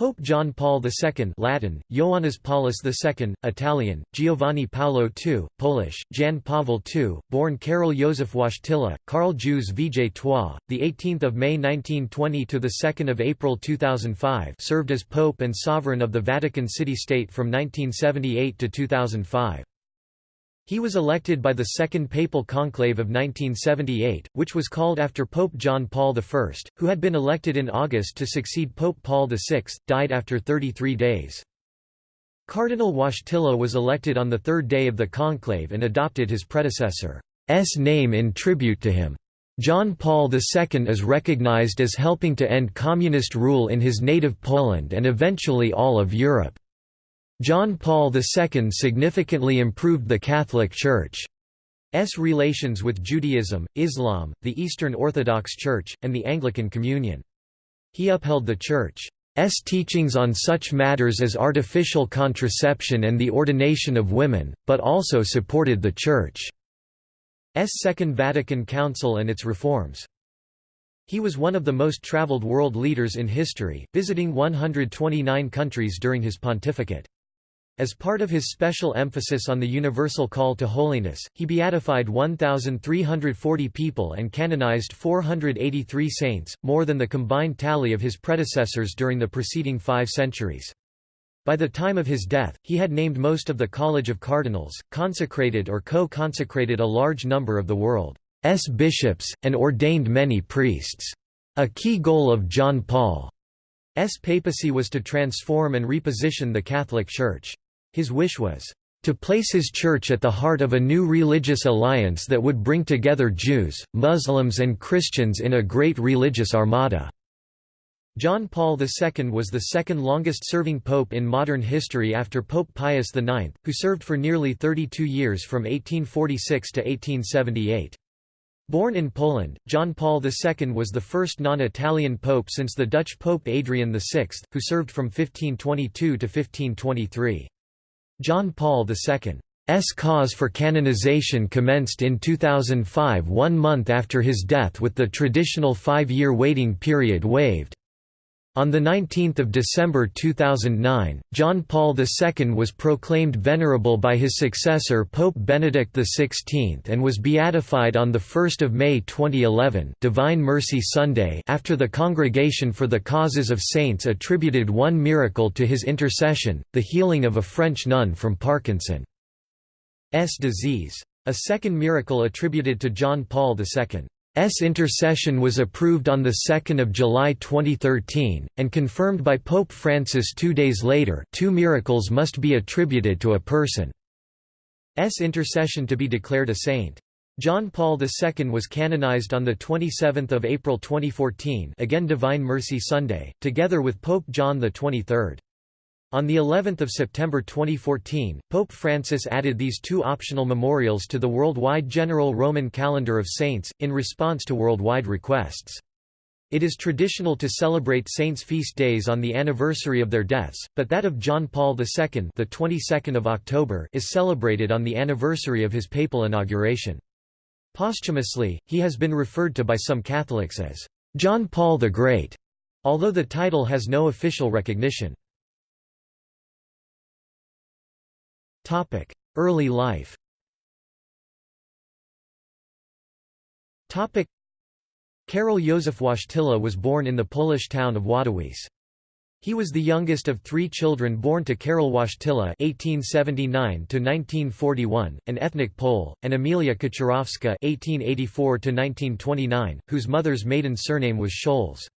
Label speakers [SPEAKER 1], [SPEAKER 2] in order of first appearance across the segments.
[SPEAKER 1] Pope John Paul II Latin, Ioannis Paulus II, Italian, Giovanni Paolo II, Polish, Jan Pavel II, born Karol Józef Wojtyla, Karl Jews Vijay Trois, 18 May 1920 – to 2 April 2005 served as Pope and Sovereign of the Vatican City-State from 1978 to 2005. He was elected by the Second Papal Conclave of 1978, which was called after Pope John Paul I, who had been elected in August to succeed Pope Paul VI, died after 33 days. Cardinal Wojtyla was elected on the third day of the conclave and adopted his predecessor's name in tribute to him. John Paul II is recognized as helping to end communist rule in his native Poland and eventually all of Europe. John Paul II significantly improved the Catholic Church's relations with Judaism, Islam, the Eastern Orthodox Church, and the Anglican Communion. He upheld the Church's teachings on such matters as artificial contraception and the ordination of women, but also supported the Church's Second Vatican Council and its reforms. He was one of the most traveled world leaders in history, visiting 129 countries during his pontificate. As part of his special emphasis on the universal call to holiness, he beatified 1,340 people and canonized 483 saints, more than the combined tally of his predecessors during the preceding five centuries. By the time of his death, he had named most of the College of Cardinals, consecrated or co-consecrated a large number of the world's bishops, and ordained many priests. A key goal of John Paul's papacy was to transform and reposition the Catholic Church. His wish was, "...to place his church at the heart of a new religious alliance that would bring together Jews, Muslims and Christians in a great religious armada." John Paul II was the second longest-serving pope in modern history after Pope Pius IX, who served for nearly 32 years from 1846 to 1878. Born in Poland, John Paul II was the first non-Italian pope since the Dutch Pope Adrian VI, who served from 1522 to 1523. John Paul II's cause for canonization commenced in 2005 one month after his death with the traditional five-year waiting period waived. On 19 December 2009, John Paul II was proclaimed venerable by his successor Pope Benedict XVI and was beatified on 1 May 2011 Divine Mercy Sunday after the Congregation for the Causes of Saints attributed one miracle to his intercession, the healing of a French nun from Parkinson's disease. A second miracle attributed to John Paul II. S intercession was approved on 2 July 2013, and confirmed by Pope Francis two days later two miracles must be attributed to a person's intercession to be declared a saint. John Paul II was canonized on 27 April 2014 again Divine Mercy Sunday, together with Pope John XXIII. On the 11th of September 2014, Pope Francis added these two optional memorials to the worldwide general Roman calendar of saints, in response to worldwide requests. It is traditional to celebrate saints' feast days on the anniversary of their deaths, but that of John Paul II the 22nd of October is celebrated on the anniversary of his papal inauguration. Posthumously, he has been referred to by some Catholics as John Paul the Great, although the title has no official recognition. Early life Karol Józef Wojtyla was born in the Polish town of Wadowice. He was the youngest of three children born to Karol Wojtyla (1879–1941), an ethnic Pole, and Emilia Kaczorowska (1884–1929), whose mother's maiden surname was Scholz.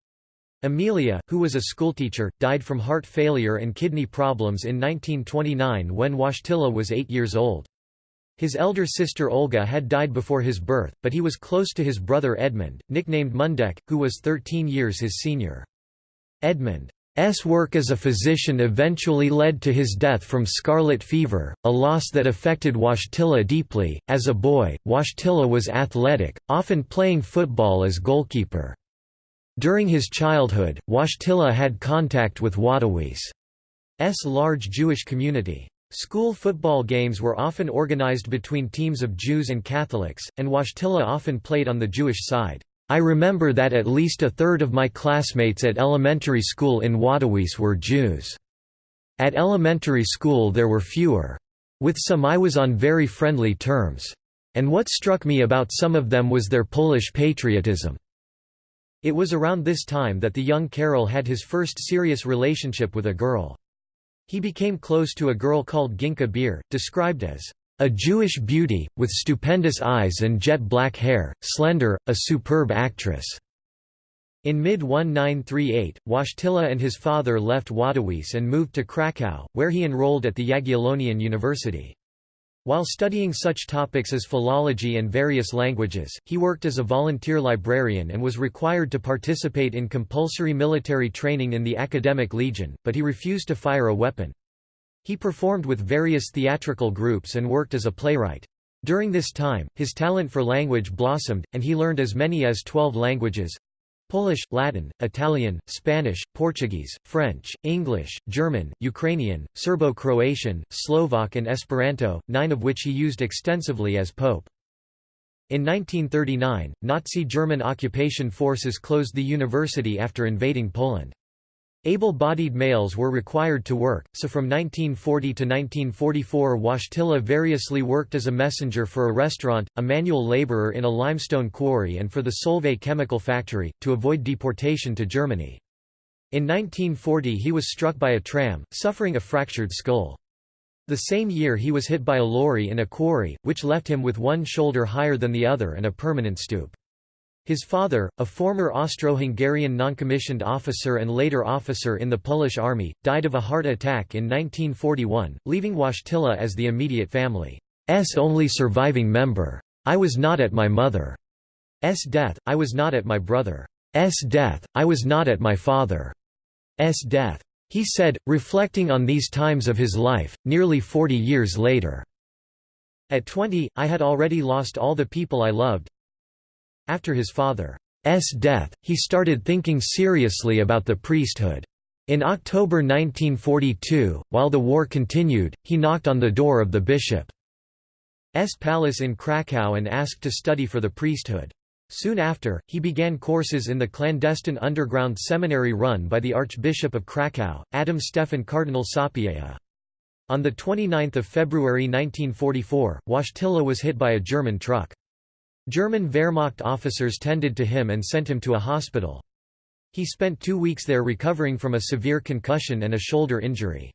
[SPEAKER 1] Emilia, who was a schoolteacher, died from heart failure and kidney problems in 1929 when Wojtyla was eight years old. His elder sister Olga had died before his birth, but he was close to his brother Edmund, nicknamed Mundek, who was 13 years his senior. Edmund's work as a physician eventually led to his death from scarlet fever, a loss that affected Wojtyla deeply. As a boy, Wojtyla was athletic, often playing football as goalkeeper. During his childhood, Wojtyla had contact with Wadowice's large Jewish community. School football games were often organized between teams of Jews and Catholics, and Wojtyla often played on the Jewish side. I remember that at least a third of my classmates at elementary school in Wadowice were Jews. At elementary school there were fewer. With some I was on very friendly terms. And what struck me about some of them was their Polish patriotism. It was around this time that the young Karol had his first serious relationship with a girl. He became close to a girl called Ginka Beer, described as a Jewish beauty, with stupendous eyes and jet black hair, slender, a superb actress. In mid-1938, Wojtyla and his father left Wadowice and moved to Kraków, where he enrolled at the Jagiellonian University. While studying such topics as philology and various languages, he worked as a volunteer librarian and was required to participate in compulsory military training in the Academic Legion, but he refused to fire a weapon. He performed with various theatrical groups and worked as a playwright. During this time, his talent for language blossomed, and he learned as many as 12 languages Polish, Latin, Italian, Spanish, Portuguese, French, English, German, Ukrainian, Serbo-Croatian, Slovak and Esperanto, nine of which he used extensively as pope. In 1939, Nazi German occupation forces closed the university after invading Poland. Able-bodied males were required to work, so from 1940 to 1944 Wojtyla variously worked as a messenger for a restaurant, a manual laborer in a limestone quarry and for the Solvay chemical factory, to avoid deportation to Germany. In 1940 he was struck by a tram, suffering a fractured skull. The same year he was hit by a lorry in a quarry, which left him with one shoulder higher than the other and a permanent stoop. His father, a former Austro-Hungarian noncommissioned officer and later officer in the Polish army, died of a heart attack in 1941, leaving Wojtyla as the immediate family's only surviving member. I was not at my mother's death, I was not at my brother's death, I was not at my father's death. He said, reflecting on these times of his life, nearly 40 years later. At 20, I had already lost all the people I loved, after his father's death, he started thinking seriously about the priesthood. In October 1942, while the war continued, he knocked on the door of the bishop's palace in Krakow and asked to study for the priesthood. Soon after, he began courses in the clandestine underground seminary run by the Archbishop of Krakow, Adam Stefan Cardinal Sapieha. On 29 February 1944, Wojtyla was hit by a German truck. German Wehrmacht officers tended to him and sent him to a hospital. He spent two weeks there recovering from a severe concussion and a shoulder injury.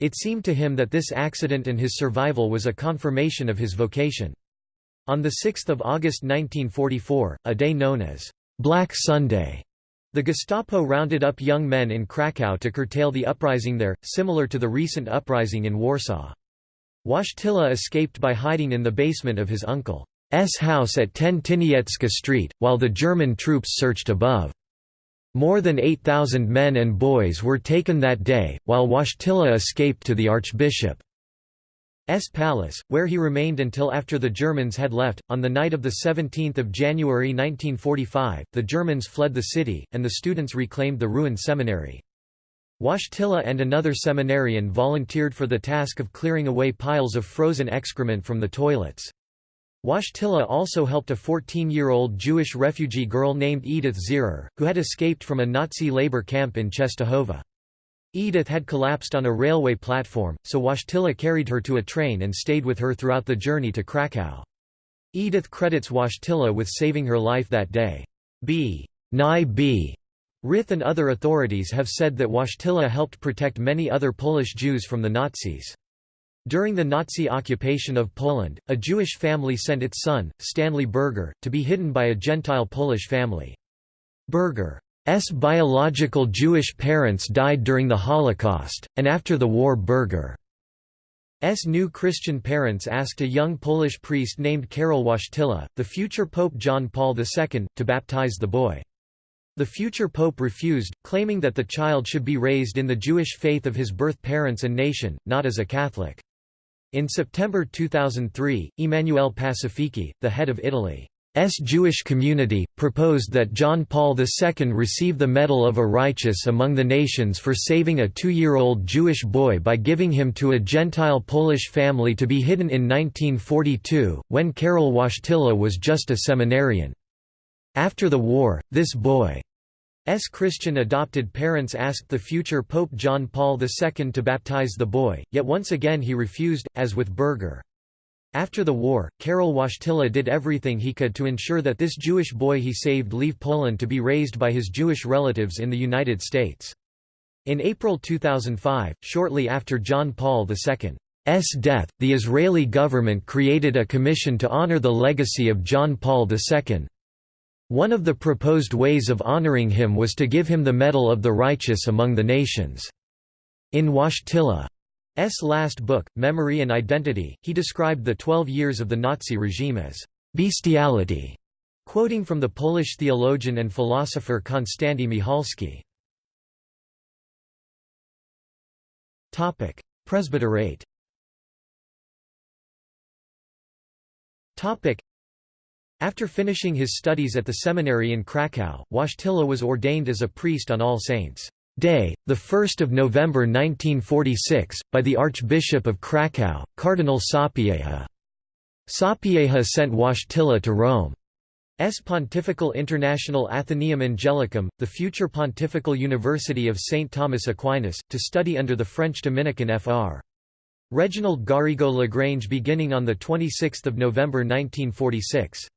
[SPEAKER 1] It seemed to him that this accident and his survival was a confirmation of his vocation. On 6 August 1944, a day known as Black Sunday, the Gestapo rounded up young men in Krakow to curtail the uprising there, similar to the recent uprising in Warsaw. Wojtyla escaped by hiding in the basement of his uncle. S house at 10 Tyniecka Street, while the German troops searched above. More than 8,000 men and boys were taken that day, while Wojtyla escaped to the Archbishop's palace, where he remained until after the Germans had left. On the night of 17 January 1945, the Germans fled the city, and the students reclaimed the ruined seminary. Wojtyla and another seminarian volunteered for the task of clearing away piles of frozen excrement from the toilets. Wojtyla also helped a 14-year-old Jewish refugee girl named Edith Zierer, who had escaped from a Nazi labor camp in Czestochowa. Edith had collapsed on a railway platform, so Wojtyla carried her to a train and stayed with her throughout the journey to Krakow. Edith credits Wojtyla with saving her life that day. B. Nye B. Rith and other authorities have said that Wojtyla helped protect many other Polish Jews from the Nazis. During the Nazi occupation of Poland, a Jewish family sent its son, Stanley Berger, to be hidden by a Gentile Polish family. Berger's biological Jewish parents died during the Holocaust, and after the war Berger's new Christian parents asked a young Polish priest named Karol Wojtyla, the future Pope John Paul II, to baptize the boy. The future pope refused, claiming that the child should be raised in the Jewish faith of his birth parents and nation, not as a Catholic. In September 2003, Emanuele Pacifici, the head of Italy's Jewish community, proposed that John Paul II receive the Medal of a Righteous among the Nations for saving a two-year-old Jewish boy by giving him to a Gentile Polish family to be hidden in 1942, when Karol Wojtyla was just a seminarian. After the war, this boy's Christian adopted parents asked the future Pope John Paul II to baptize the boy, yet once again he refused, as with Berger. After the war, Karol Wojtyla did everything he could to ensure that this Jewish boy he saved leave Poland to be raised by his Jewish relatives in the United States. In April 2005, shortly after John Paul II's death, the Israeli government created a commission to honor the legacy of John Paul II. One of the proposed ways of honoring him was to give him the Medal of the Righteous among the Nations. In Wojtyla's last book, Memory and Identity, he described the twelve years of the Nazi regime as bestiality, quoting from the Polish theologian and philosopher Konstanty Michalski. Presbyterate After finishing his studies at the seminary in Kraków, Wojtyla was ordained as a priest on All Saints' Day, 1 November 1946, by the Archbishop of Kraków, Cardinal Sapieha. Sapieha sent Wojtyla to Rome. S. Pontifical International Athenaeum Angelicum, the future Pontifical University of St. Thomas Aquinas, to study under the French Dominican Fr. Reginald Garrigou Lagrange beginning on 26 November 1946.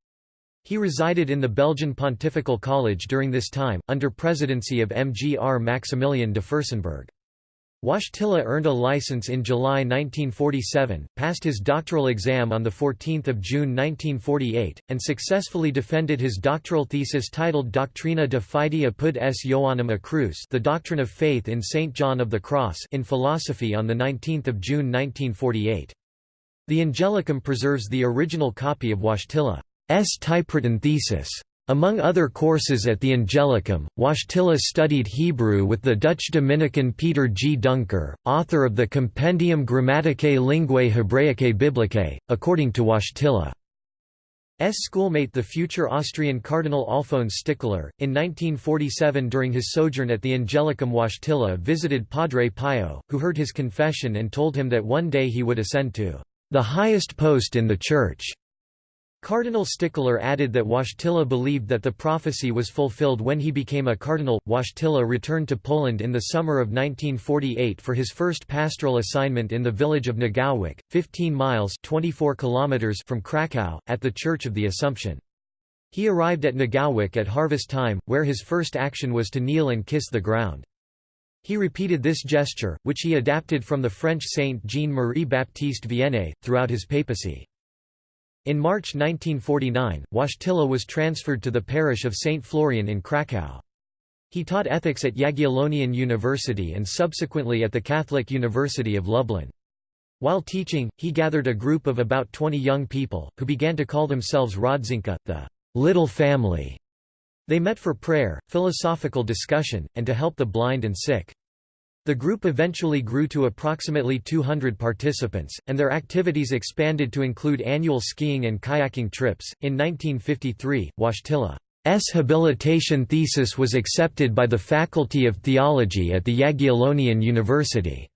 [SPEAKER 1] He resided in the Belgian Pontifical College during this time, under presidency of MGR Maximilian de Furstenberg. Wojtyla earned a license in July 1947, passed his doctoral exam on 14 June 1948, and successfully defended his doctoral thesis titled Doctrina de Fide apud s Ioannem a Cruz The Doctrine of Faith in St. John of the Cross in philosophy on 19 June 1948. The Angelicum preserves the original copy of Wojtyla. S. typewritten thesis. Among other courses at the Angelicum, Wojtyla studied Hebrew with the Dutch Dominican Peter G. Duncker, author of the Compendium Grammaticae Linguae Hebraicae Biblicae, according to Wojtyla's schoolmate the future Austrian Cardinal Alphonse Stickler. In 1947 during his sojourn at the Angelicum Wojtyla visited Padre Pio, who heard his confession and told him that one day he would ascend to the highest post in the Church. Cardinal Stickler added that Wojtyla believed that the prophecy was fulfilled when he became a cardinal. Wojtyla returned to Poland in the summer of 1948 for his first pastoral assignment in the village of Niegowić, 15 miles 24 kilometers from Kraków, at the Church of the Assumption. He arrived at Niegowić at harvest time, where his first action was to kneel and kiss the ground. He repeated this gesture, which he adapted from the French saint Jean-Marie Baptiste Vianney, throughout his papacy. In March 1949, Wojtyla was transferred to the parish of St. Florian in Kraków. He taught ethics at Jagiellonian University and subsequently at the Catholic University of Lublin. While teaching, he gathered a group of about 20 young people, who began to call themselves Rodzinka, the little family. They met for prayer, philosophical discussion, and to help the blind and sick. The group eventually grew to approximately 200 participants, and their activities expanded to include annual skiing and kayaking trips. In 1953, Wojtyla's habilitation thesis was accepted by the Faculty of Theology at the Jagiellonian University.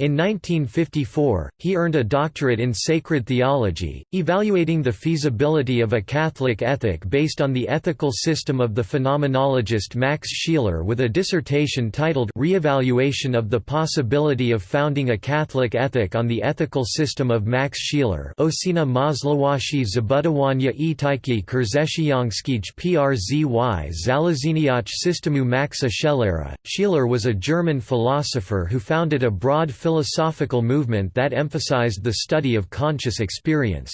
[SPEAKER 1] In 1954, he earned a doctorate in sacred theology, evaluating the feasibility of a Catholic ethic based on the ethical system of the phenomenologist Max Scheler with a dissertation titled Re-evaluation of the Possibility of Founding a Catholic Ethic on the Ethical System of Max Scheler Ocena możliwości zbudowania etyki chrześcijańskiej przy założeniach systemu Maksa Schelera. Scheler was a German philosopher who founded a broad philosophical movement that emphasized the study of conscious experience.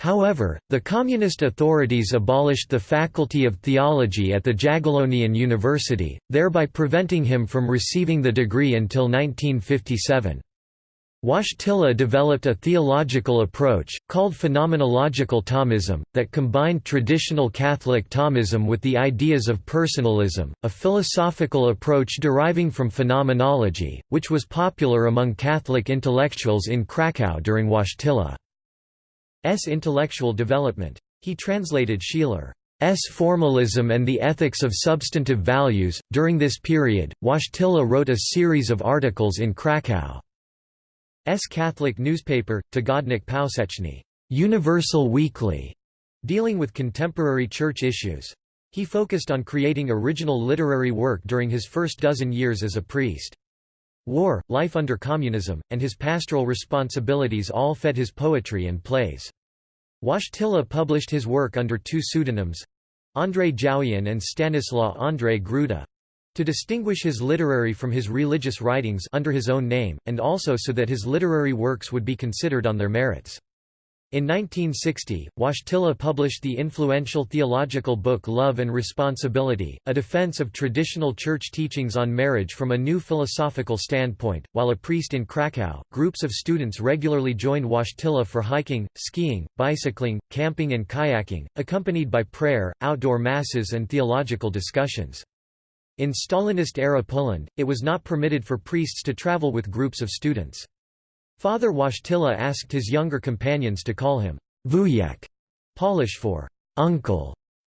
[SPEAKER 1] However, the communist authorities abolished the Faculty of Theology at the Jagiellonian University, thereby preventing him from receiving the degree until 1957. Wojtyla developed a theological approach, called phenomenological Thomism, that combined traditional Catholic Thomism with the ideas of personalism, a philosophical approach deriving from phenomenology, which was popular among Catholic intellectuals in Kraków during Wojtyla's intellectual development. He translated Scheler's formalism and the ethics of substantive values. During this period, Wojtyla wrote a series of articles in Kraków. S Catholic newspaper, Tygodnik Powszechny Universal Weekly, Dealing with contemporary church issues. He focused on creating original literary work during his first dozen years as a priest. War, life under communism, and his pastoral responsibilities all fed his poetry and plays. Wojtyla published his work under two pseudonyms—Andrzej Jawień and Stanislaw Andrzej Gruda to distinguish his literary from his religious writings under his own name, and also so that his literary works would be considered on their merits. In 1960, Wojtyla published the influential theological book Love and Responsibility, a defense of traditional church teachings on marriage from a new philosophical standpoint. While a priest in Krakow, groups of students regularly joined Wojtyla for hiking, skiing, bicycling, camping, and kayaking, accompanied by prayer, outdoor masses, and theological discussions. In Stalinist-era Poland, it was not permitted for priests to travel with groups of students. Father Wojtyla asked his younger companions to call him wujek, Polish for uncle,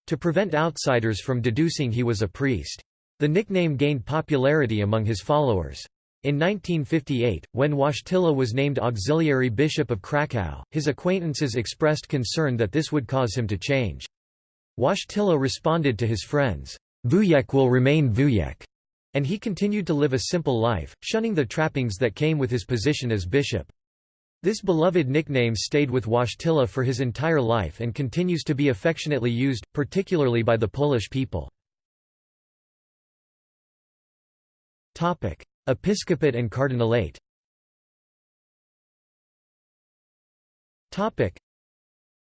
[SPEAKER 1] to prevent outsiders from deducing he was a priest. The nickname gained popularity among his followers. In 1958, when Wojtyla was named auxiliary bishop of Kraków, his acquaintances expressed concern that this would cause him to change. Wojtyla responded to his friends, Wujek will remain Wujek, and he continued to live a simple life, shunning the trappings that came with his position as bishop. This beloved nickname stayed with Wojtyla for his entire life and continues to be affectionately used, particularly by the Polish people. Episcopate and cardinalate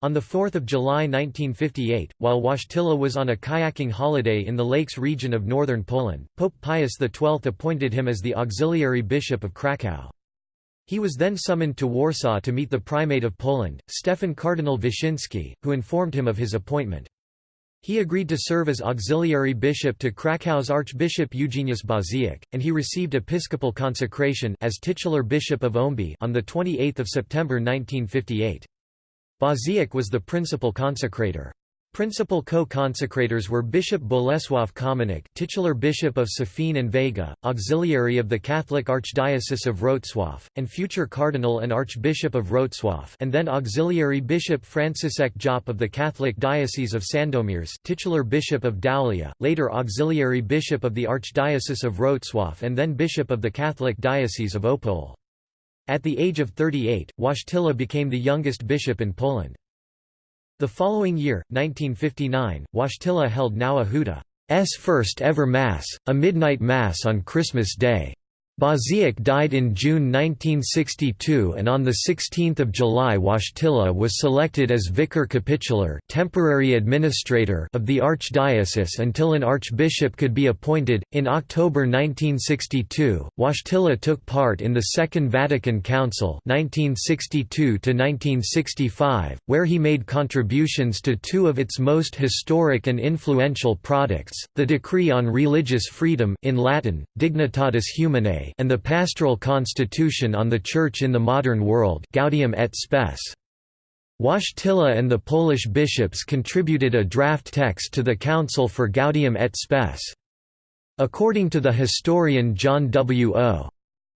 [SPEAKER 1] on 4 July 1958, while Wojtyla was on a kayaking holiday in the lakes region of northern Poland, Pope Pius XII appointed him as the auxiliary bishop of Kraków. He was then summoned to Warsaw to meet the primate of Poland, Stefan Cardinal Wyszynski, who informed him of his appointment. He agreed to serve as auxiliary bishop to Krakow's Archbishop Eugeniusz Baziak, and he received episcopal consecration as titular bishop of Ołębie on 28 September 1958. Baziak was the principal consecrator. Principal co-consecrators were Bishop Bolesław Kominek titular Bishop of Safin and Vega, auxiliary of the Catholic Archdiocese of Wrocław, and future Cardinal and Archbishop of Wrocław and then auxiliary Bishop Franciszek Jop of the Catholic Diocese of Sandomierz titular Bishop of Daulia, later auxiliary Bishop of the Archdiocese of Wrocław and then Bishop of the Catholic Diocese of Opole. At the age of 38, Wojtyla became the youngest bishop in Poland. The following year, 1959, Wojtyla held Nowa Huta first ever Mass, a midnight Mass on Christmas Day. Baziak died in June 1962 and on 16 July Wojtyla was selected as vicar capitular temporary administrator of the archdiocese until an archbishop could be appointed. In October 1962, Wojtyla took part in the Second Vatican Council 1962 where he made contributions to two of its most historic and influential products, the Decree on Religious Freedom in Latin, Dignitatis Humanae and the Pastoral Constitution on the Church in the Modern World Gaudium et Spes. Wojtyla and the Polish bishops contributed a draft text to the Council for Gaudium et Spes. According to the historian John W. O.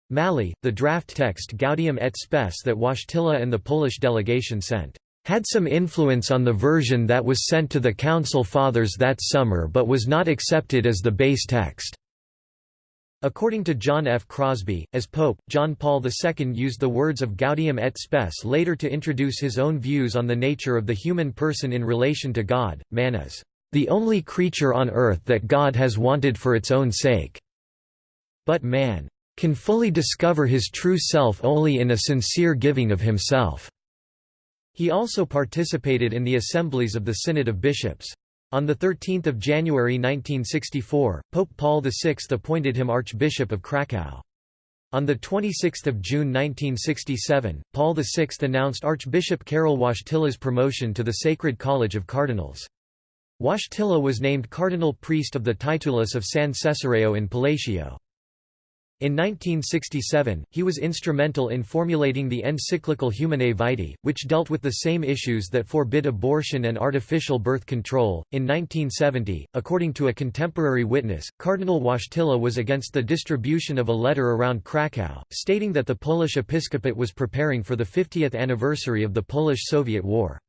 [SPEAKER 1] Malley, the draft text Gaudium et Spes that Wojtyla and the Polish delegation sent had some influence on the version that was sent to the Council Fathers that summer but was not accepted as the base text. According to John F. Crosby, as Pope, John Paul II used the words of Gaudium et Spes later to introduce his own views on the nature of the human person in relation to God. Man is the only creature on earth that God has wanted for its own sake. But man can fully discover his true self only in a sincere giving of himself. He also participated in the assemblies of the Synod of Bishops. On 13 January 1964, Pope Paul VI appointed him Archbishop of Kraków. On 26 June 1967, Paul VI announced Archbishop Karol Wojtyla's promotion to the Sacred College of Cardinals. Wojtyla was named cardinal priest of the titulus of San Cesareo in Palatio. In 1967, he was instrumental in formulating the encyclical Humanae Vitae, which dealt with the same issues that forbid abortion and artificial birth control. In 1970, according to a contemporary witness, Cardinal Wojtyla was against the distribution of a letter around Krakow, stating that the Polish episcopate was preparing for the 50th anniversary of the Polish-Soviet War.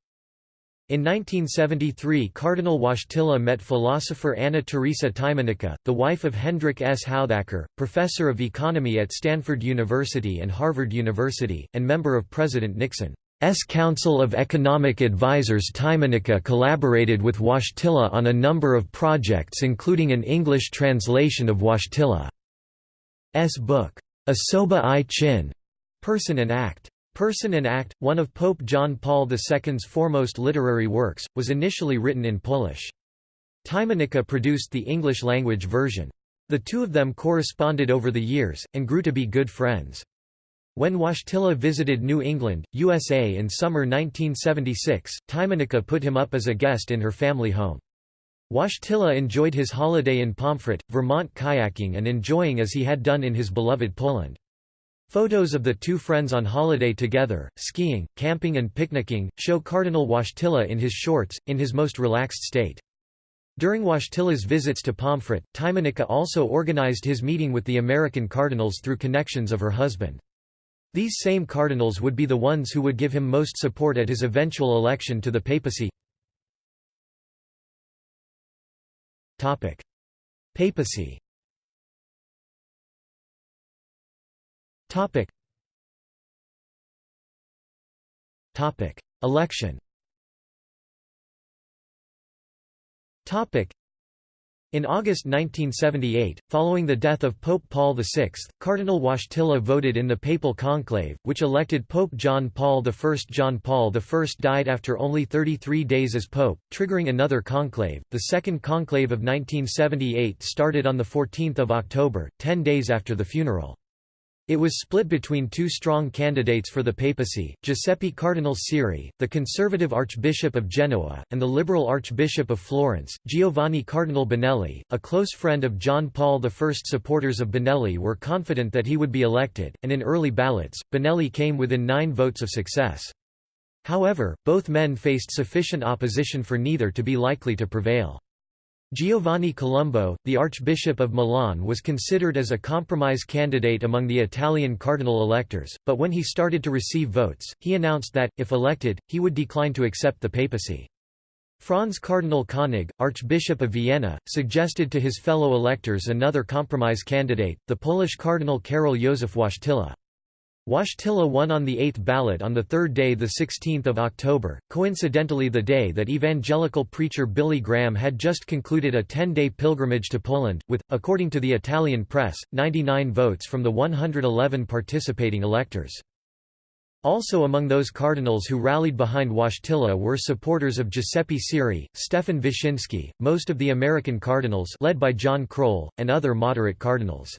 [SPEAKER 1] In 1973 Cardinal Wojtyla met philosopher Anna Teresa Tymieniecka, the wife of Hendrik S. Houthakker, professor of economy at Stanford University and Harvard University, and member of President Nixon's Council of Economic Advisers Tymieniecka collaborated with Wojtyla on a number of projects including an English translation of Wojtyla's book, Osoba i czyn, Person and Act. Person and Act, one of Pope John Paul II's foremost literary works, was initially written in Polish. Tymieniecka produced the English-language version. The two of them corresponded over the years, and grew to be good friends. When Wojtyla visited New England, USA in summer 1976, Tymieniecka put him up as a guest in her family home. Wojtyla enjoyed his holiday in Pomfret, Vermont kayaking and enjoying as he had done in his beloved Poland. Photos of the two friends on holiday together, skiing, camping and picnicking, show Cardinal Wojtyla in his shorts, in his most relaxed state. During Wojtyla's visits to Pomfret, Tymieniecka also organized his meeting with the American cardinals through connections of her husband. These same cardinals would be the ones who would give him most support at his eventual election to the papacy. Papacy Topic. Topic. Election Topic. In August 1978, following the death of Pope Paul VI, Cardinal Wojtyla voted in the papal conclave, which elected Pope John Paul I. John Paul I died after only 33 days as pope, triggering another conclave. The second conclave of 1978 started on 14 October, ten days after the funeral. It was split between two strong candidates for the papacy, Giuseppe Cardinal Siri, the conservative Archbishop of Genoa, and the liberal Archbishop of Florence, Giovanni Cardinal Benelli. A close friend of John Paul I. Supporters of Benelli were confident that he would be elected, and in early ballots, Benelli came within nine votes of success. However, both men faced sufficient opposition for neither to be likely to prevail. Giovanni Colombo, the Archbishop of Milan was considered as a compromise candidate among the Italian cardinal electors, but when he started to receive votes, he announced that, if elected, he would decline to accept the papacy. Franz Cardinal Koenig, Archbishop of Vienna, suggested to his fellow electors another compromise candidate, the Polish Cardinal Karol Józef Wojtyla. Wojtyla won on the eighth ballot on the third day 16 October, coincidentally the day that evangelical preacher Billy Graham had just concluded a 10-day pilgrimage to Poland, with, according to the Italian press, 99 votes from the 111 participating electors. Also among those cardinals who rallied behind Wojtyla were supporters of Giuseppe Siri, Stefan Wyszynski, most of the American cardinals led by John Krol, and other moderate cardinals.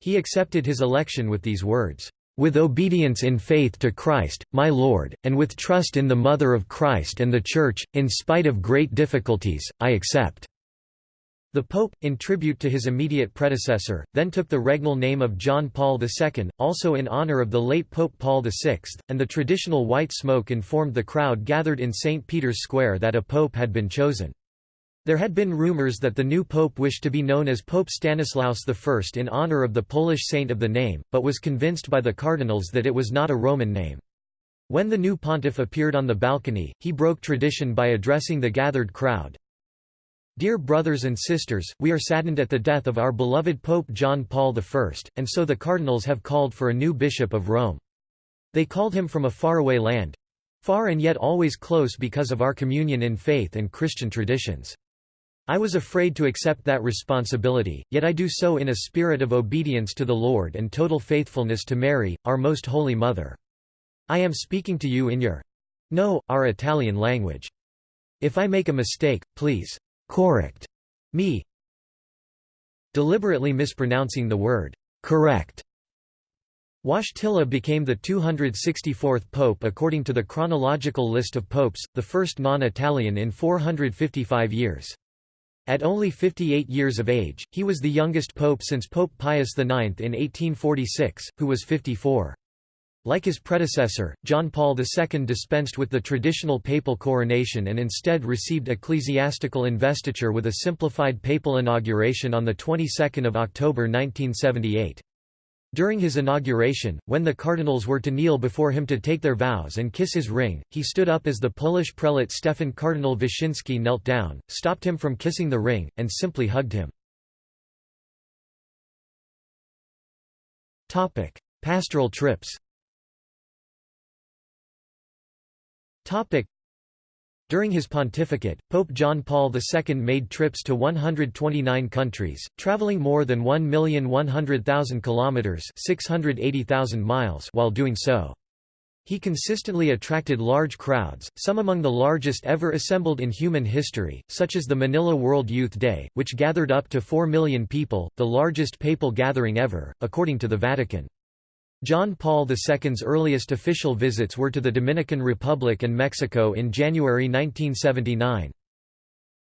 [SPEAKER 1] He accepted his election with these words, with obedience in faith to Christ, my Lord, and with trust in the Mother of Christ and the Church, in spite of great difficulties, I accept." The Pope, in tribute to his immediate predecessor, then took the regnal name of John Paul II, also in honor of the late Pope Paul VI, and the traditional white smoke informed the crowd gathered in St. Peter's Square that a pope had been chosen. There had been rumors that the new pope wished to be known as Pope Stanislaus I in honor of the Polish saint of the name, but was convinced by the cardinals that it was not a Roman name. When the new pontiff appeared on the balcony, he broke tradition by addressing the gathered crowd. Dear brothers and sisters, we are saddened at the death of our beloved Pope John Paul I, and so the cardinals have called for a new bishop of Rome. They called him from a faraway land—far and yet always close because of our communion in faith and Christian traditions. I was afraid to accept that responsibility, yet I do so in a spirit of obedience to the Lord and total faithfulness to Mary, our Most Holy Mother. I am speaking to you in your no, our Italian language. If I make a mistake, please correct me. Deliberately mispronouncing the word correct. Wojtyla became the 264th pope according to the chronological list of popes, the first non-Italian in 455 years. At only 58 years of age, he was the youngest pope since Pope Pius IX in 1846, who was 54. Like his predecessor, John Paul II dispensed with the traditional papal coronation and instead received ecclesiastical investiture with a simplified papal inauguration on the 22nd of October 1978. During his inauguration, when the cardinals were to kneel before him to take their vows and kiss his ring, he stood up as the Polish prelate Stefan Cardinal Wyszynski knelt down, stopped him from kissing the ring, and simply hugged him. Pastoral trips during his pontificate, Pope John Paul II made trips to 129 countries, traveling more than 1,100,000 kilometers (680,000 miles) while doing so. He consistently attracted large crowds, some among the largest ever assembled in human history, such as the Manila World Youth Day, which gathered up to 4 million people, the largest papal gathering ever, according to the Vatican. John Paul II's earliest official visits were to the Dominican Republic and Mexico in January 1979.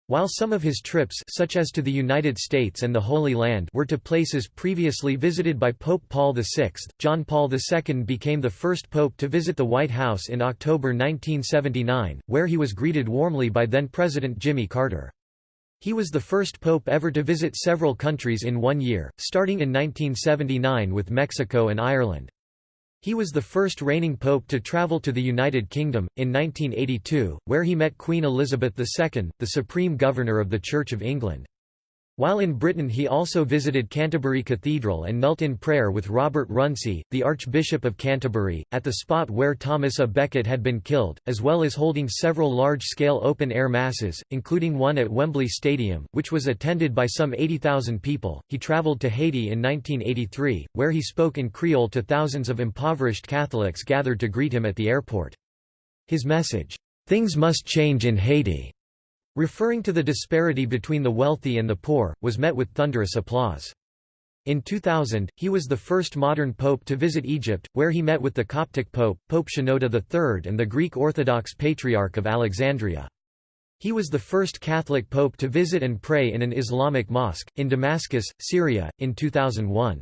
[SPEAKER 1] While some of his trips such as to the United States and the Holy Land were to places previously visited by Pope Paul VI, John Paul II became the first pope to visit the White House in October 1979, where he was greeted warmly by then-President Jimmy Carter. He was the first pope ever to visit several countries in one year, starting in 1979 with Mexico and Ireland. He was the first reigning pope to travel to the United Kingdom, in 1982, where he met Queen Elizabeth II, the Supreme Governor of the Church of England. While in Britain he also visited Canterbury Cathedral and knelt in prayer with Robert Runcie, the Archbishop of Canterbury, at the spot where Thomas A. Becket had been killed, as well as holding several large-scale open-air masses, including one at Wembley Stadium, which was attended by some 80,000 people. He travelled to Haiti in 1983, where he spoke in Creole to thousands of impoverished Catholics gathered to greet him at the airport. His message, "'Things must change in Haiti' referring to the disparity between the wealthy and the poor, was met with thunderous applause. In 2000, he was the first modern pope to visit Egypt, where he met with the Coptic pope, Pope Shenouda III and the Greek Orthodox Patriarch of Alexandria. He was the first Catholic pope to visit and pray in an Islamic mosque, in Damascus, Syria, in 2001.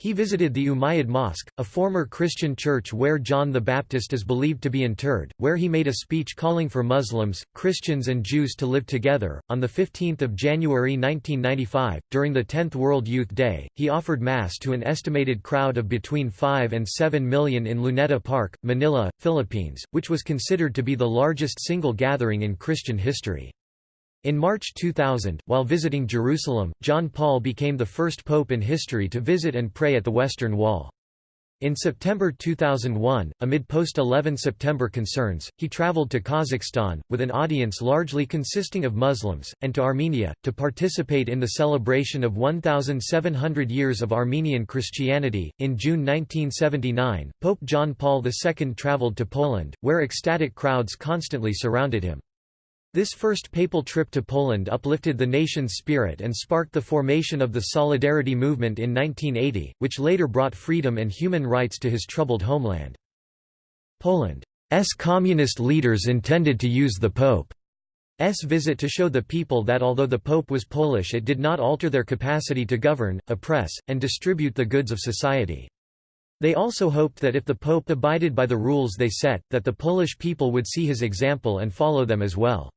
[SPEAKER 1] He visited the Umayyad Mosque, a former Christian church where John the Baptist is believed to be interred, where he made a speech calling for Muslims, Christians and Jews to live together. On 15 January 1995, during the 10th World Youth Day, he offered Mass to an estimated crowd of between 5 and 7 million in Luneta Park, Manila, Philippines, which was considered to be the largest single gathering in Christian history. In March 2000, while visiting Jerusalem, John Paul became the first pope in history to visit and pray at the Western Wall. In September 2001, amid post-11 September concerns, he traveled to Kazakhstan, with an audience largely consisting of Muslims, and to Armenia, to participate in the celebration of 1,700 years of Armenian Christianity. In June 1979, Pope John Paul II traveled to Poland, where ecstatic crowds constantly surrounded him. This first papal trip to Poland uplifted the nation's spirit and sparked the formation of the Solidarity movement in 1980, which later brought freedom and human rights to his troubled homeland. Poland's communist leaders intended to use the Pope's visit to show the people that although the Pope was Polish it did not alter their capacity to govern, oppress, and distribute the goods of society. They also hoped that if the Pope abided by the rules they set, that the Polish people would see his example and follow them as well.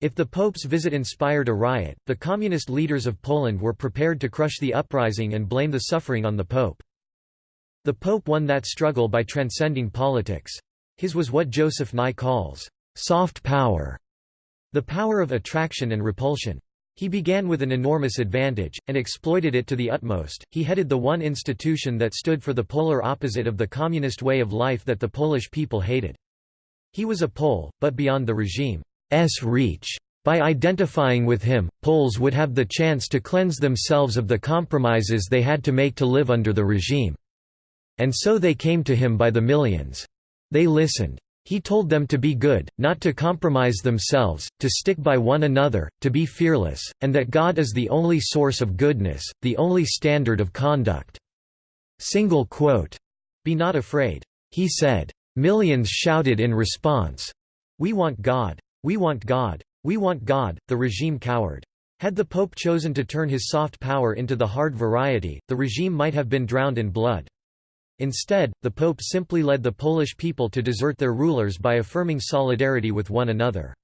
[SPEAKER 1] If the Pope's visit inspired a riot, the communist leaders of Poland were prepared to crush the uprising and blame the suffering on the Pope. The Pope won that struggle by transcending politics. His was what Joseph Nye calls, "...soft power", the power of attraction and repulsion. He began with an enormous advantage, and exploited it to the utmost. He headed the one institution that stood for the polar opposite of the communist way of life that the Polish people hated. He was a Pole, but beyond the regime. S reach. By identifying with him, Poles would have the chance to cleanse themselves of the compromises they had to make to live under the regime. And so they came to him by the millions. They listened. He told them to be good, not to compromise themselves, to stick by one another, to be fearless, and that God is the only source of goodness, the only standard of conduct. Single quote. Be not afraid. He said. Millions shouted in response. We want God. We want God. We want God, the regime cowered. Had the Pope chosen to turn his soft power into the hard variety, the regime might have been drowned in blood. Instead, the Pope simply led the Polish people to desert their rulers by affirming solidarity with one another.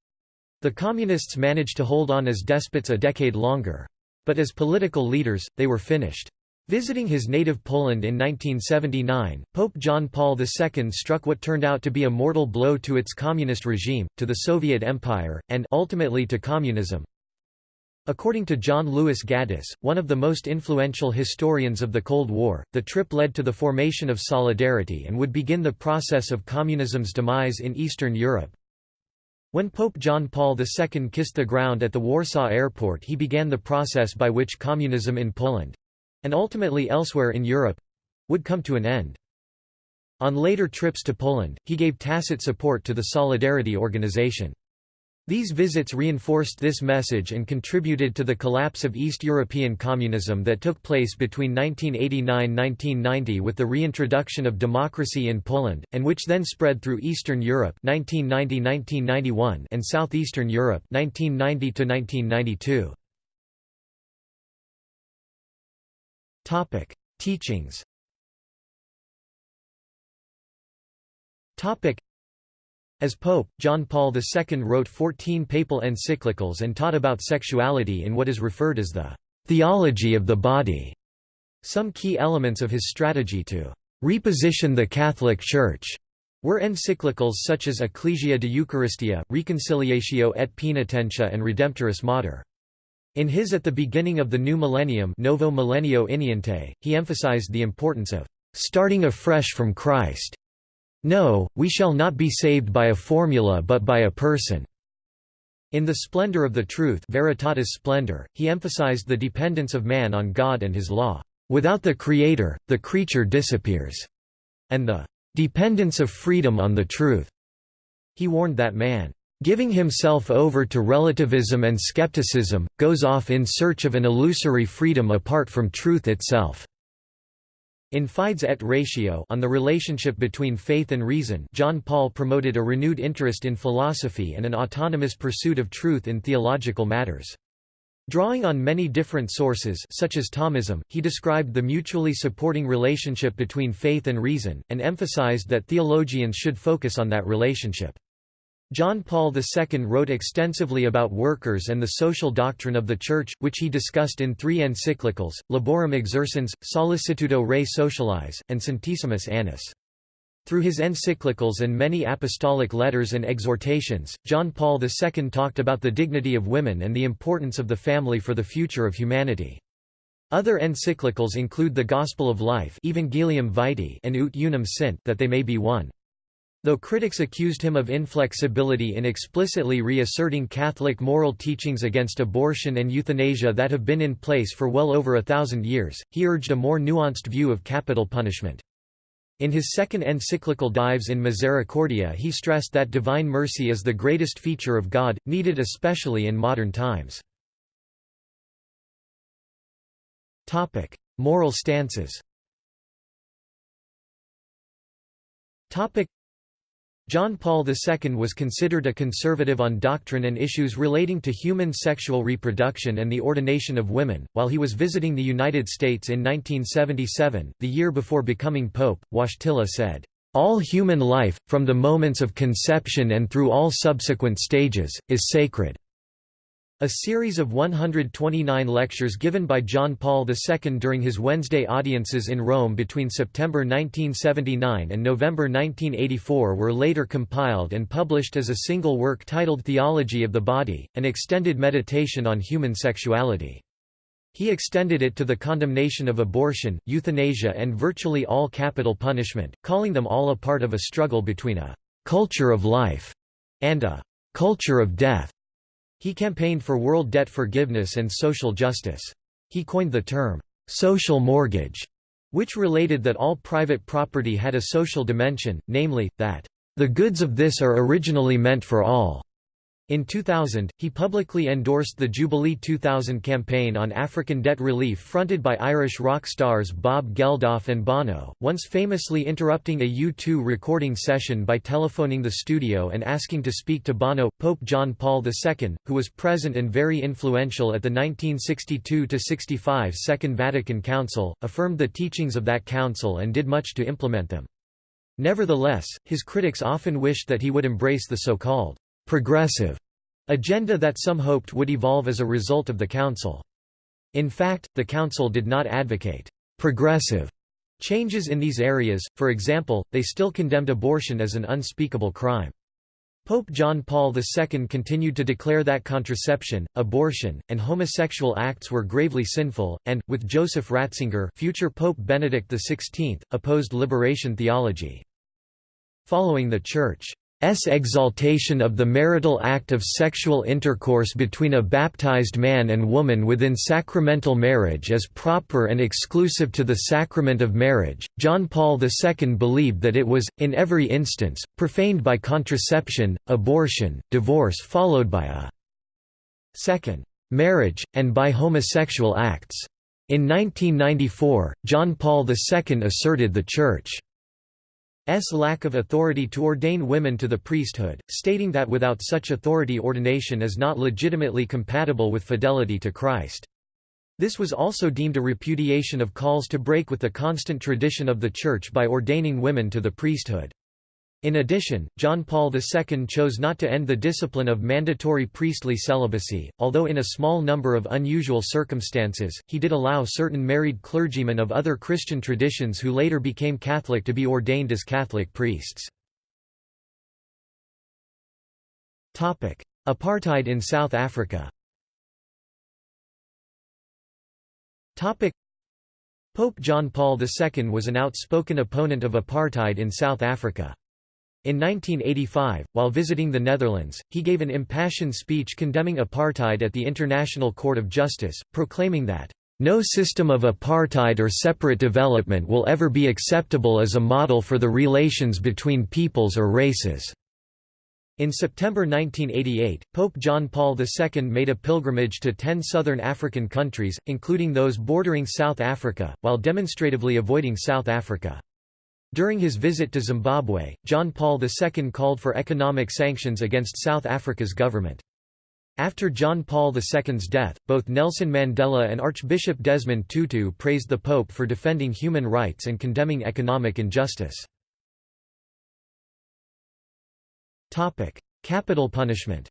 [SPEAKER 1] The Communists managed to hold on as despots a decade longer. But as political leaders, they were finished. Visiting his native Poland in 1979, Pope John Paul II struck what turned out to be a mortal blow to its communist regime, to the Soviet Empire, and ultimately to communism. According to John Lewis Gaddis, one of the most influential historians of the Cold War, the trip led to the formation of Solidarity and would begin the process of communism's demise in Eastern Europe. When Pope John Paul II kissed the ground at the Warsaw airport he began the process by which communism in Poland and ultimately elsewhere in Europe—would come to an end. On later trips to Poland, he gave tacit support to the Solidarity organization. These visits reinforced this message and contributed to the collapse of East European communism that took place between 1989–1990 with the reintroduction of democracy in Poland, and which then spread through Eastern Europe 1990–1991 and Southeastern Europe 1990–1992. Topic: Teachings. Topic: As Pope, John Paul II wrote 14 papal encyclicals and taught about sexuality in what is referred as the theology of the body. Some key elements of his strategy to reposition the Catholic Church were encyclicals such as Ecclesia de Eucharistia, Reconciliatio et Paenitentia and Redemptoris Mater. In his At the Beginning of the New Millennium Novo Millennio Ineunte, he emphasized the importance of starting afresh from Christ. No, we shall not be saved by a formula but by a person. In The Splendor of the Truth Veritatis Splendor, he emphasized the dependence of man on God and his law. Without the Creator, the creature disappears, and the dependence of freedom on the truth. He warned that man giving himself over to relativism and skepticism, goes off in search of an illusory freedom apart from truth itself. In Fides et Ratio on the relationship between faith and reason John Paul promoted a renewed interest in philosophy and an autonomous pursuit of truth in theological matters. Drawing on many different sources such as Thomism, he described the mutually supporting relationship between faith and reason, and emphasized that theologians should focus on that relationship. John Paul II wrote extensively about workers and the social doctrine of the Church, which he discussed in three encyclicals, Laborem Exercens, Sollicitudo Rei Socialis, and Centesimus Annus. Through his encyclicals and many apostolic letters and exhortations, John Paul II talked about the dignity of women and the importance of the family for the future of humanity. Other encyclicals include the Gospel of Life Evangelium Vitae and Ut Unum Sint that they may be one. Though critics accused him of inflexibility in explicitly reasserting Catholic moral teachings against abortion and euthanasia that have been in place for well over a thousand years, he urged a more nuanced view of capital punishment. In his second encyclical Dives in Misericordia he stressed that divine mercy is the greatest feature of God, needed especially in modern times. Moral stances John Paul II was considered a conservative on doctrine and issues relating to human sexual reproduction and the ordination of women. While he was visiting the United States in 1977, the year before becoming pope, Wojtyla said, All human life, from the moments of conception and through all subsequent stages, is sacred. A series of 129 lectures given by John Paul II during his Wednesday audiences in Rome between September 1979 and November 1984 were later compiled and published as a single work titled Theology of the Body, an extended meditation on human sexuality. He extended it to the condemnation of abortion, euthanasia and virtually all capital punishment, calling them all a part of a struggle between a «culture of life» and a «culture of death». He campaigned for world debt forgiveness and social justice. He coined the term, "'social mortgage' which related that all private property had a social dimension, namely, that, "'the goods of this are originally meant for all' In 2000, he publicly endorsed the Jubilee 2000 campaign on African debt relief fronted by Irish rock stars Bob Geldof and Bono, once famously interrupting a U2 recording session by telephoning the studio and asking to speak to Bono. Pope John Paul II, who was present and very influential at the 1962–65 Second Vatican Council, affirmed the teachings of that council and did much to implement them. Nevertheless, his critics often wished that he would embrace the so-called progressive agenda that some hoped would evolve as a result of the Council. In fact, the Council did not advocate progressive changes in these areas, for example, they still condemned abortion as an unspeakable crime. Pope John Paul II continued to declare that contraception, abortion, and homosexual acts were gravely sinful, and, with Joseph Ratzinger future Pope Benedict XVI, opposed liberation theology. Following the Church S exaltation of the marital act of sexual intercourse between a baptized man and woman within sacramental marriage as proper and exclusive to the sacrament of marriage. John Paul II believed that it was, in every instance, profaned by contraception, abortion, divorce followed by a second marriage, and by homosexual acts. In 1994, John Paul II asserted the Church lack of authority to ordain women to the priesthood, stating that without such authority ordination is not legitimately compatible with fidelity to Christ. This was also deemed a repudiation of calls to break with the constant tradition of the Church by ordaining women to the priesthood. In addition, John Paul II chose not to end the discipline of mandatory priestly celibacy, although in a small number of unusual circumstances, he did allow certain married clergymen of other Christian traditions who later became Catholic to be ordained as Catholic priests. Apartheid in South Africa Pope John Paul II was an outspoken opponent of apartheid in South Africa. In 1985, while visiting the Netherlands, he gave an impassioned speech condemning apartheid at the International Court of Justice, proclaiming that, "...no system of apartheid or separate development will ever be acceptable as a model for the relations between peoples or races." In September 1988, Pope John Paul II made a pilgrimage to ten southern African countries, including those bordering South Africa, while demonstratively avoiding South Africa. During his visit to Zimbabwe, John Paul II called for economic sanctions against South Africa's government. After John Paul II's death, both Nelson Mandela and Archbishop Desmond Tutu praised the Pope for defending human rights and condemning economic injustice. Capital punishment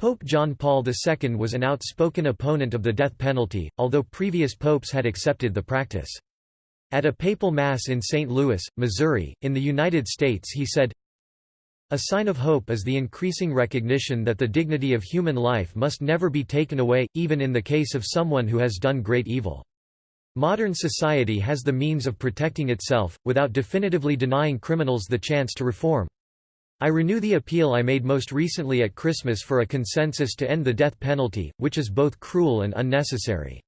[SPEAKER 1] Pope John Paul II was an outspoken opponent of the death penalty, although previous popes had accepted the practice. At a papal mass in St. Louis, Missouri, in the United States he said, A sign of hope is the increasing recognition that the dignity of human life must never be taken away, even in the case of someone who has done great evil. Modern society has the means of protecting itself, without definitively denying criminals the chance to reform. I renew the appeal I made most recently at Christmas for a consensus to end the death penalty, which is both cruel and unnecessary.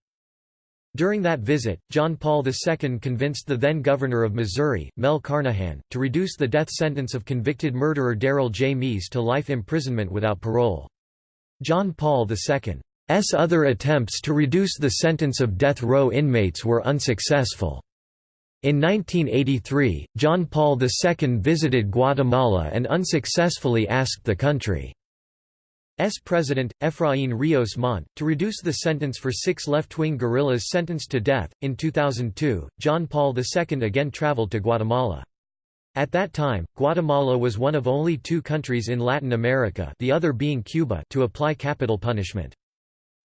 [SPEAKER 1] During that visit, John Paul II convinced the then governor of Missouri, Mel Carnahan, to reduce the death sentence of convicted murderer Darrell J. Mease to life imprisonment without parole. John Paul II's other attempts to reduce the sentence of death row inmates were unsuccessful. In 1983, John Paul II visited Guatemala and unsuccessfully asked the country's president, Efraín Ríos Montt, to reduce the sentence for six left-wing guerrillas sentenced to death. In 2002, John Paul II again traveled to Guatemala. At that time, Guatemala was one of only two countries in Latin America the other being Cuba to apply capital punishment.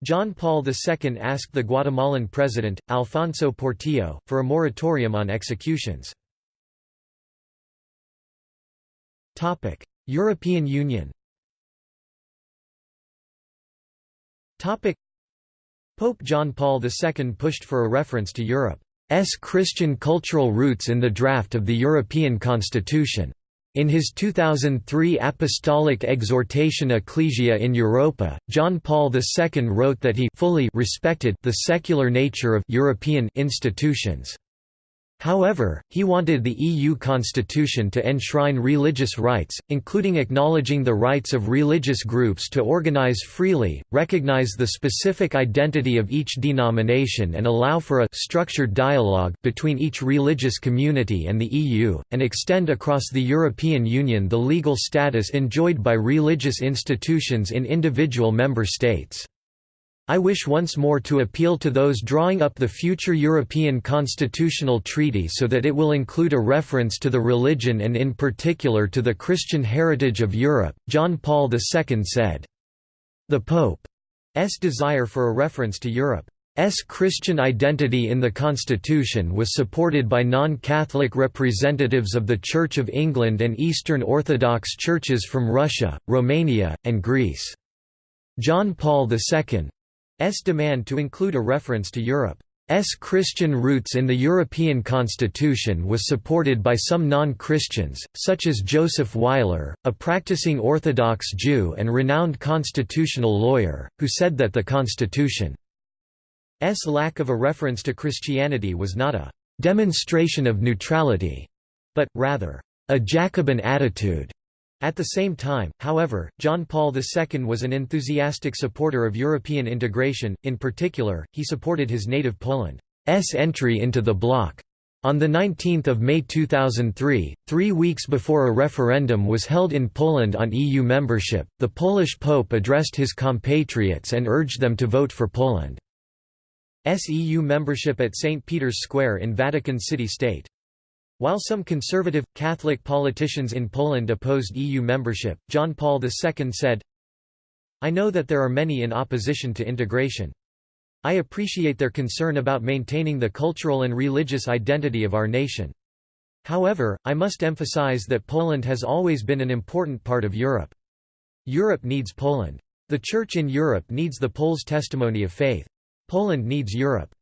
[SPEAKER 1] John Paul II asked the Guatemalan president, Alfonso Portillo, for a moratorium on executions. European Union Pope John Paul II pushed for a reference to Europe's Christian cultural roots in the draft of the European Constitution. In his 2003 Apostolic Exhortation Ecclesia in Europa, John Paul II wrote that he fully respected the secular nature of European institutions. However, he wanted the EU constitution to enshrine religious rights, including acknowledging the rights of religious groups to organize freely, recognize the specific identity of each denomination and allow for a structured dialogue between each religious community and the EU, and extend across the European Union the legal status enjoyed by religious institutions in individual member states. I wish once more to appeal to those drawing up the future European Constitutional Treaty so that it will include a reference to the religion and in particular to the Christian heritage of Europe, John Paul II said. The Pope's desire for a reference to Europe. Christian identity in the constitution was supported by non-Catholic representatives of the Church of England and Eastern Orthodox churches from Russia, Romania, and Greece. John Paul II's demand to include a reference to Europe's Christian roots in the European constitution was supported by some non-Christians, such as Joseph Weiler, a practicing Orthodox Jew and renowned constitutional lawyer, who said that the constitution S lack of a reference to Christianity was not a demonstration of neutrality, but, rather, a Jacobin attitude. At the same time, however, John Paul II was an enthusiastic supporter of European integration, in particular, he supported his native Poland's entry into the bloc. On 19 May 2003, three weeks before a referendum was held in Poland on EU membership, the Polish Pope addressed his compatriots and urged them to vote for Poland. EU membership at St. Peter's Square in Vatican City State. While some conservative, Catholic politicians in Poland opposed EU membership, John Paul II said, I know that there are many in opposition to integration. I appreciate their concern about maintaining the cultural and religious identity of our nation. However, I must emphasize that Poland has always been an important part of Europe. Europe needs Poland. The Church in Europe needs the Poles' testimony of faith. Poland needs Europe.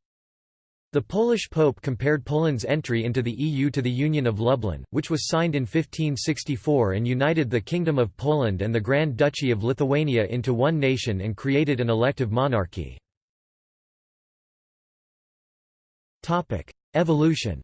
[SPEAKER 1] The Polish Pope compared Poland's entry into the EU to the Union of Lublin, which was signed in 1564 and united the Kingdom of Poland and the Grand Duchy of Lithuania into one nation and created an elective monarchy. Evolution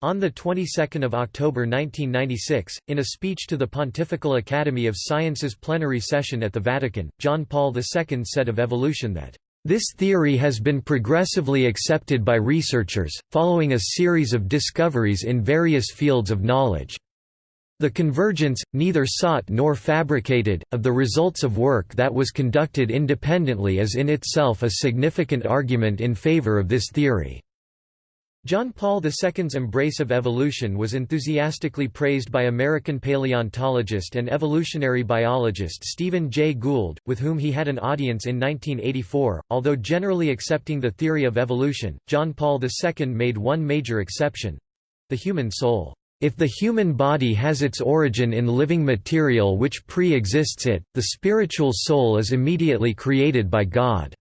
[SPEAKER 1] on the 22nd of October 1996, in a speech to the Pontifical Academy of Sciences plenary session at the Vatican, John Paul II said of evolution that this theory has been progressively accepted by researchers, following a series of discoveries in various fields of knowledge. The convergence, neither sought nor fabricated, of the results of work that was conducted independently is in itself a significant argument in favor of this theory. John Paul II's embrace of evolution was enthusiastically praised by American paleontologist and evolutionary biologist Stephen Jay Gould, with whom he had an audience in 1984. Although generally accepting the theory of evolution, John Paul II made one major exception the human soul. If the human body has its origin in living material which pre-exists it, the spiritual soul is immediately created by God.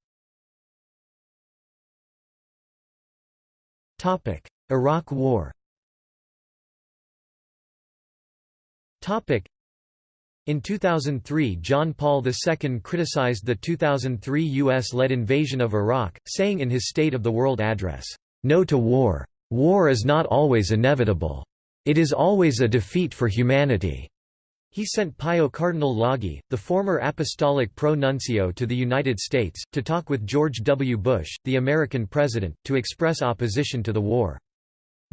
[SPEAKER 1] Iraq War in 2003 John Paul II criticized the 2003 U.S.-led invasion of Iraq, saying in his State of the World address, "'No to war. War is not always inevitable. It is always a defeat for humanity.' He sent Pio Cardinal Laghi, the former apostolic pro-nuncio to the United States, to talk with George W. Bush, the American president, to express opposition to the war.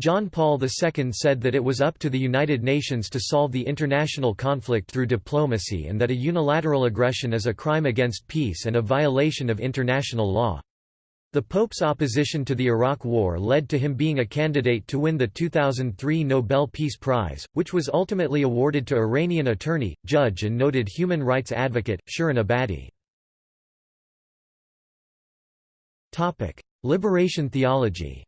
[SPEAKER 1] John Paul II said that it was up to the United Nations to solve the international conflict through diplomacy and that a unilateral aggression is a crime against peace and a violation of international law. The Pope's opposition to the Iraq War led to him being a candidate to win the 2003 Nobel Peace Prize, which was ultimately awarded to Iranian attorney, judge and noted human rights advocate, Shirin Ebadi. Liberation theology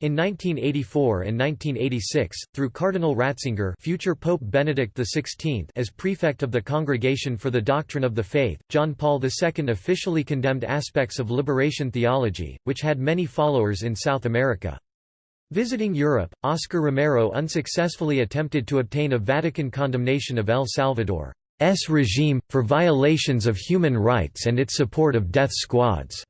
[SPEAKER 1] in 1984 and 1986, through Cardinal Ratzinger future Pope Benedict XVI as prefect of the Congregation for the Doctrine of the Faith, John Paul II officially condemned aspects of liberation theology, which had many followers in South America. Visiting Europe, Oscar Romero unsuccessfully attempted to obtain a Vatican condemnation of El Salvador's regime, for violations of human rights and its support of death squads.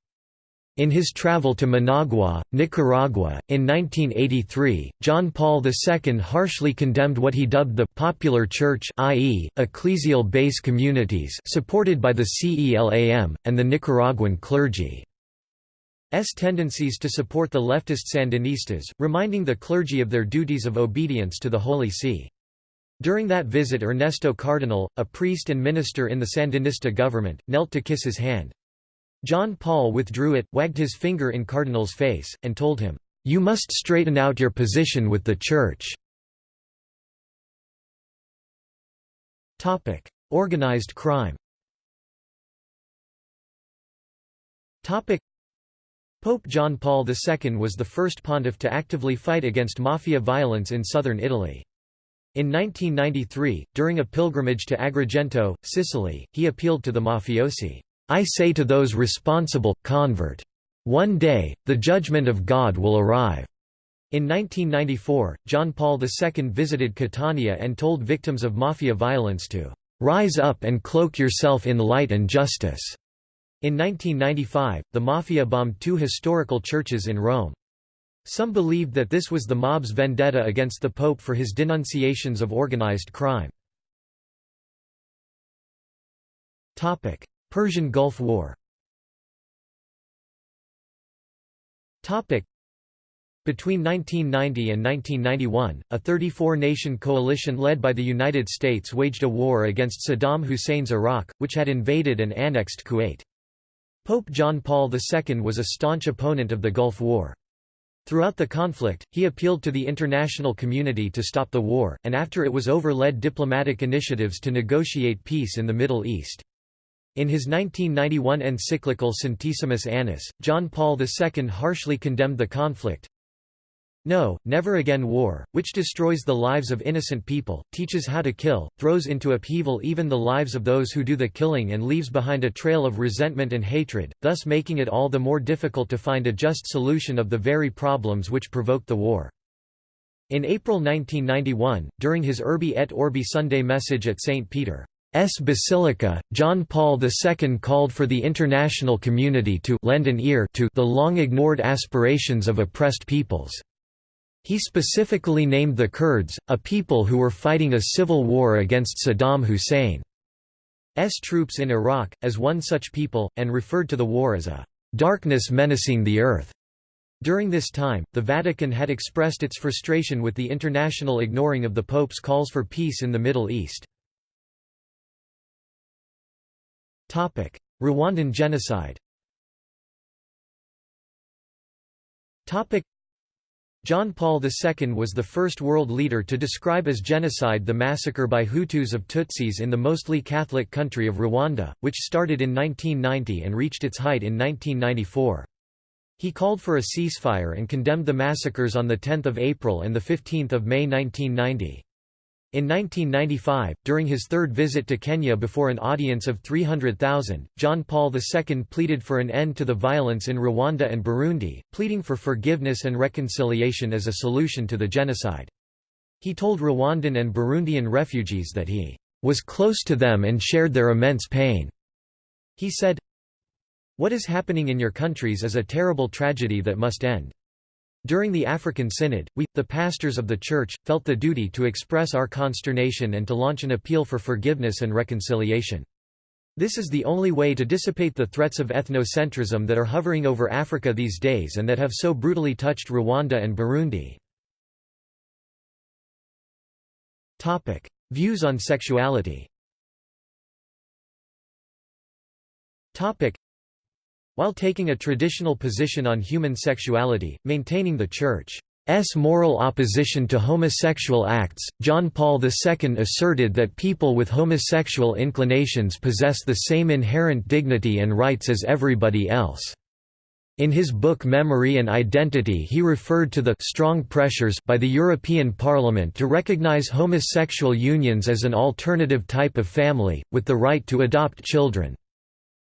[SPEAKER 1] In his travel to Managua, Nicaragua, in 1983, John Paul II harshly condemned what he dubbed the «popular church» i.e., ecclesial base communities supported by the CELAM, and the Nicaraguan clergy. S tendencies to support the leftist Sandinistas, reminding the clergy of their duties of obedience to the Holy See. During that visit Ernesto Cardenal, a priest and minister in the Sandinista government, knelt to kiss his hand. John Paul withdrew it, wagged his finger in Cardenal's face, and told him, "'You must straighten out your position with the Church." Organized crime Pope John Paul II was the first pontiff to actively fight against mafia violence in southern Italy. In 1993, during a pilgrimage to Agrigento, Sicily, he appealed to the mafiosi, "'I say to those responsible, convert. One day, the judgment of God will arrive.'" In 1994, John Paul II visited Catania and told victims of mafia violence to "'rise up and cloak yourself in light and justice'." In 1995, the Mafia bombed two historical churches in Rome. Some believed that this was the mob's vendetta against the Pope for his denunciations of organized crime. Persian Gulf War between 1990 and 1991, a 34-nation coalition led by the United States waged a war against Saddam Hussein's Iraq, which had invaded and annexed Kuwait. Pope John Paul II was a staunch opponent of the Gulf War. Throughout the conflict, he appealed to the international community to stop the war, and after it was over led diplomatic initiatives to negotiate peace in the Middle East. In his 1991 encyclical Centesimus Annus, John Paul II harshly condemned the conflict, no, Never Again War, which destroys the lives of innocent people, teaches how to kill, throws into upheaval even the lives of those who do the killing and leaves behind a trail of resentment and hatred, thus making it all the more difficult to find a just solution of the very problems which provoked the war. In April 1991, during his Urbi et Orbi Sunday message at St. Peter's Basilica, John Paul II called for the international community to lend an ear to the long-ignored aspirations of oppressed peoples. He specifically named the Kurds, a people who were fighting a civil war against Saddam Hussein's troops in Iraq, as one such people, and referred to the war as a «darkness menacing the earth». During this time, the Vatican had expressed its frustration with the international ignoring of the Pope's calls for peace in the Middle East. Rwandan genocide John Paul II was the first world leader to describe as genocide the massacre by Hutus of Tutsis in the mostly Catholic country of Rwanda, which started in 1990 and reached its height in 1994. He called for a ceasefire and condemned the massacres on 10 April and 15 May 1990. In 1995, during his third visit to Kenya before an audience of 300,000, John Paul II pleaded for an end to the violence in Rwanda and Burundi, pleading for forgiveness and reconciliation as a solution to the genocide. He told Rwandan and Burundian refugees that he was close to them and shared their immense pain. He said, What is happening in your countries is a terrible tragedy that must end. During the African Synod, we, the pastors of the Church, felt the duty to express our consternation and to launch an appeal for forgiveness and reconciliation. This is the only way to dissipate the threats of ethnocentrism that are hovering over Africa these days and that have so brutally touched Rwanda and Burundi. Topic. Views on sexuality while taking a traditional position on human sexuality, maintaining the Church's moral opposition to homosexual acts, John Paul II asserted that people with homosexual inclinations possess the same inherent dignity and rights as everybody else. In his book Memory and Identity he referred to the «strong pressures» by the European Parliament to recognise homosexual unions as an alternative type of family, with the right to adopt children.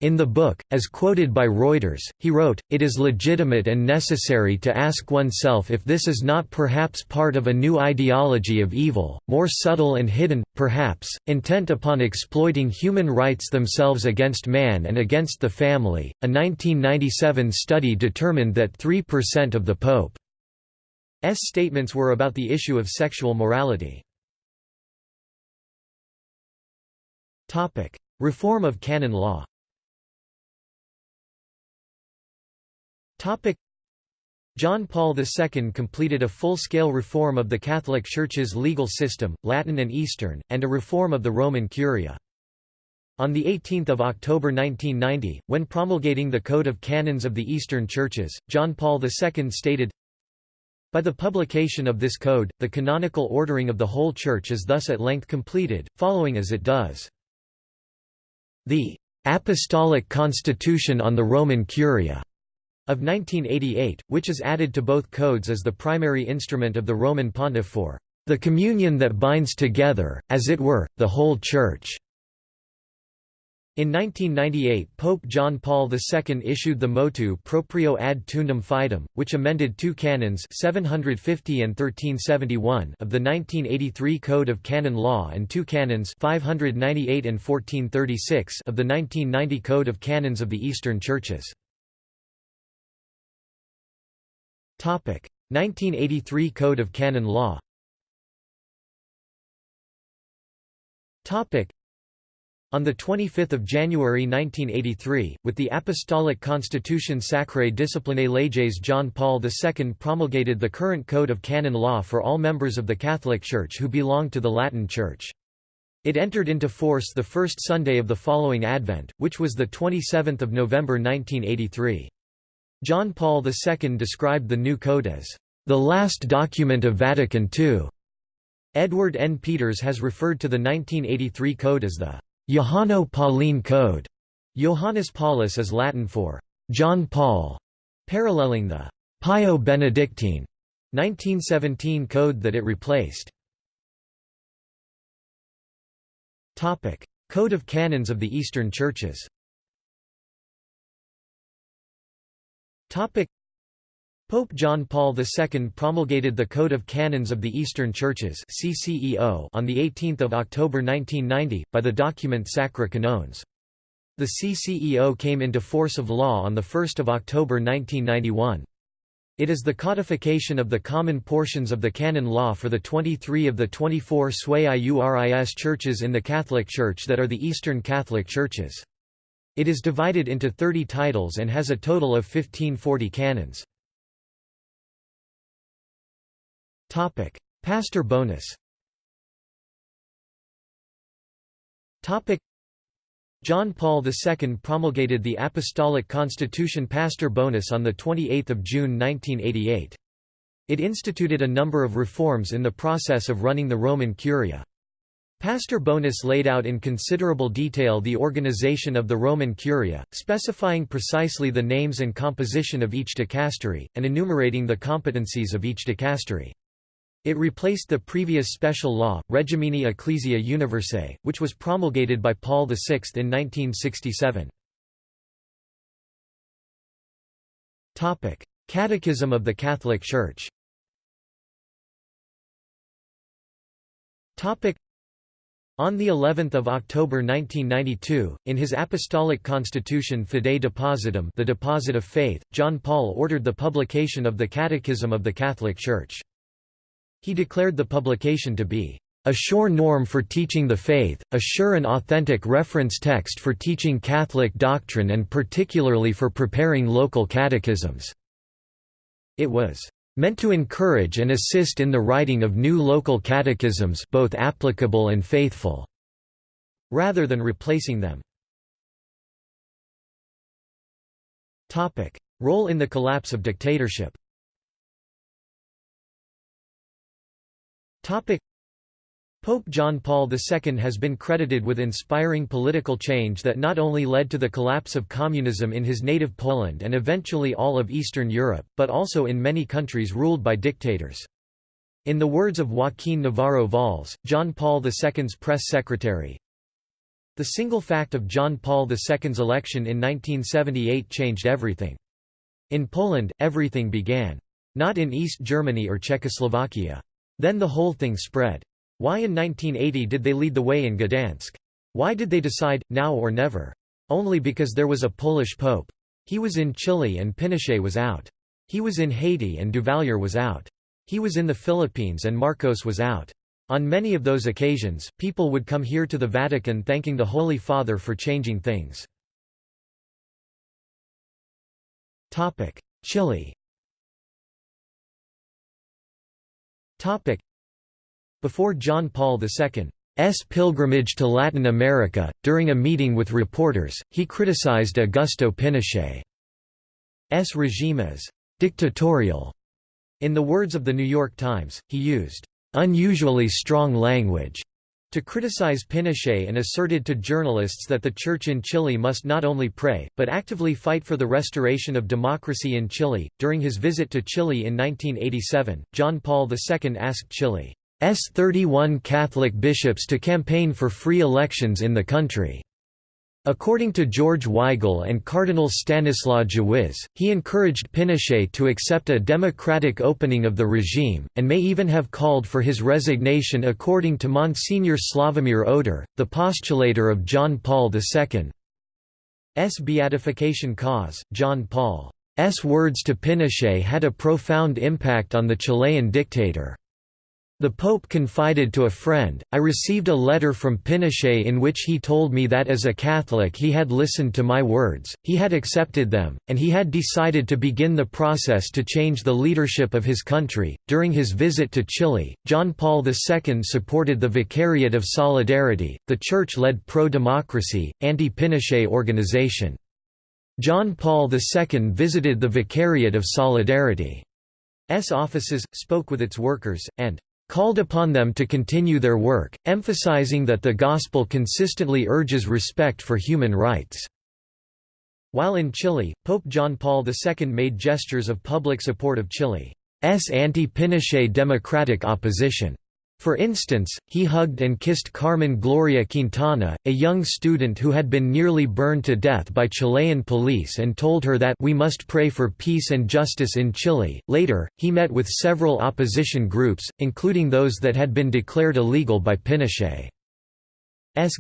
[SPEAKER 1] In the book, as quoted by Reuters, he wrote, It is legitimate and necessary to ask oneself if this is not perhaps part of a new ideology of evil, more subtle and hidden, perhaps, intent upon exploiting human rights themselves against man and against the family. A 1997 study determined that 3% of the Pope's statements were about the issue of sexual morality. Reform of canon law John Paul II completed a full-scale reform of the Catholic Church's legal system, Latin and Eastern, and a reform of the Roman Curia. On 18 October 1990, when promulgating the Code of Canons of the Eastern Churches, John Paul II stated, By the publication of this code, the canonical ordering of the whole Church is thus at length completed, following as it does. The Apostolic Constitution on the Roman Curia of 1988, which is added to both codes as the primary instrument of the Roman Pontiff for the communion that binds together, as it were, the whole Church. In 1998 Pope John Paul II issued the motu proprio ad tuendam fidem, which amended two canons 750 and 1371 of the 1983 Code of Canon Law and two canons 598 and 1436 of the 1990 Code of Canons of the Eastern Churches. 1983 Code of Canon Law on 25 January 1983, with the Apostolic Constitution Sacrae Disciplinae Leges John Paul II promulgated the current Code of Canon Law for all members of the Catholic Church who belong to the Latin Church. It entered into force the first Sunday of the following Advent, which was 27 November 1983. John Paul II described the new code as, "...the last document of Vatican II." Edward N. Peters has referred to the 1983 code as the Johanno-Pauline Code. Johannes Paulus is Latin for John Paul, paralleling the Pio Benedictine 1917 code that it replaced. Topic: Code of Canons of the Eastern Churches. Pope John Paul II promulgated the Code of Canons of the Eastern Churches CCEO on 18 October 1990, by the document Sacri Canones. The CCEO came into force of law on 1 October 1991. It is the codification of the common portions of the canon law for the 23 of the 24 sui iuris churches in the Catholic Church that are the Eastern Catholic Churches. It is divided into 30 titles and has a total of 1540 canons. Topic: Pastor bonus. Topic: John Paul II promulgated the Apostolic Constitution Pastor Bonus on the 28th of June 1988. It instituted a number of reforms in the process of running the Roman Curia. Pastor Bonus laid out in considerable detail the organization of the Roman Curia, specifying precisely the names and composition of each dicastery, and enumerating the competencies of each dicastery. It replaced the previous special law, Regimini Ecclesiae Universae, which was promulgated by Paul VI in 1967. Catechism of the Catholic Church on the 11th of October 1992, in his Apostolic Constitution Fidei Depositum, the deposit of faith, John Paul ordered the publication of the Catechism of the Catholic Church. He declared the publication to be a sure norm for teaching the faith, a sure and authentic reference text for teaching Catholic doctrine and particularly for preparing local catechisms." It was "...meant to encourage and assist in the writing of new local catechisms both applicable and faithful," rather than replacing them. Role in the collapse of dictatorship Pope John Paul II has been credited with inspiring political change that not only led to the collapse of communism in his native Poland and eventually all of Eastern Europe, but also in many countries ruled by dictators. In the words of Joaquin Navarro Valls, John Paul II's press secretary, the single fact of John Paul II's election in 1978 changed everything. In Poland, everything began. Not in East Germany or Czechoslovakia. Then the whole thing spread. Why in 1980 did they lead the way in Gdansk? Why did they decide, now or never? Only because there was a Polish pope. He was in Chile and Pinochet was out. He was in Haiti and Duvalier was out. He was in the Philippines and Marcos was out. On many of those occasions, people would come here to the Vatican thanking the Holy Father for changing things. Chile Before John Paul II's pilgrimage to Latin America, during a meeting with reporters, he criticized Augusto Pinochet's regime as «dictatorial» In the words of The New York Times, he used unusually strong language to criticize Pinochet and asserted to journalists that the church in Chile must not only pray, but actively fight for the restoration of democracy in Chile. During his visit to Chile in 1987, John Paul II asked Chile's 31 Catholic bishops to campaign for free elections in the country. According to George Weigel and Cardinal Stanislaw Dziwisz, he encouraged Pinochet to accept a democratic opening of the regime, and may even have called for his resignation according to Monsignor Slavomir Oder, the postulator of John Paul II's beatification cause. John Paul's words to Pinochet had a profound impact on the Chilean dictator. The Pope confided to a friend, I received a letter from Pinochet in which he told me that as a Catholic he had listened to my words, he had accepted them, and he had decided to begin the process to change the leadership of his country. During his visit to Chile, John Paul II supported the Vicariate of Solidarity, the church led pro democracy, anti Pinochet organization. John Paul II visited the Vicariate of Solidarity's offices, spoke with its workers, and called upon them to continue their work, emphasizing that the Gospel consistently urges respect for human rights. While in Chile, Pope John Paul II made gestures of public support of Chile's anti-Pinochet democratic opposition. For instance, he hugged and kissed Carmen Gloria Quintana, a young student who had been nearly burned to death by Chilean police and told her that we must pray for peace and justice in Chile. Later, he met with several opposition groups, including those that had been declared illegal by Pinochet's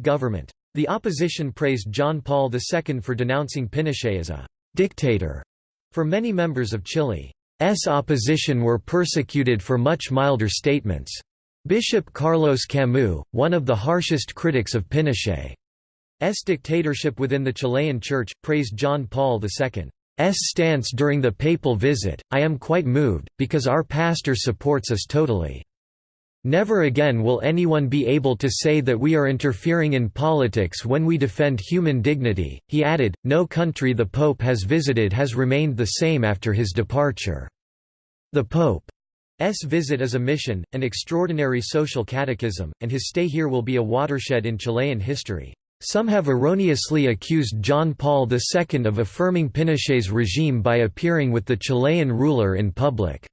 [SPEAKER 1] government. The opposition praised John Paul II for denouncing Pinochet as a dictator. For many members of Chile's opposition were persecuted for much milder statements. Bishop Carlos Camus, one of the harshest critics of Pinochet's dictatorship within the Chilean Church, praised John Paul II's stance during the papal visit, I am quite moved, because our pastor supports us totally. Never again will anyone be able to say that we are interfering in politics when we defend human dignity. He added, No country the Pope has visited has remained the same after his departure. The Pope S visit is a mission, an extraordinary social catechism, and his stay here will be a watershed in Chilean history. Some have erroneously accused John Paul II of affirming Pinochet's regime by appearing with the Chilean ruler in public.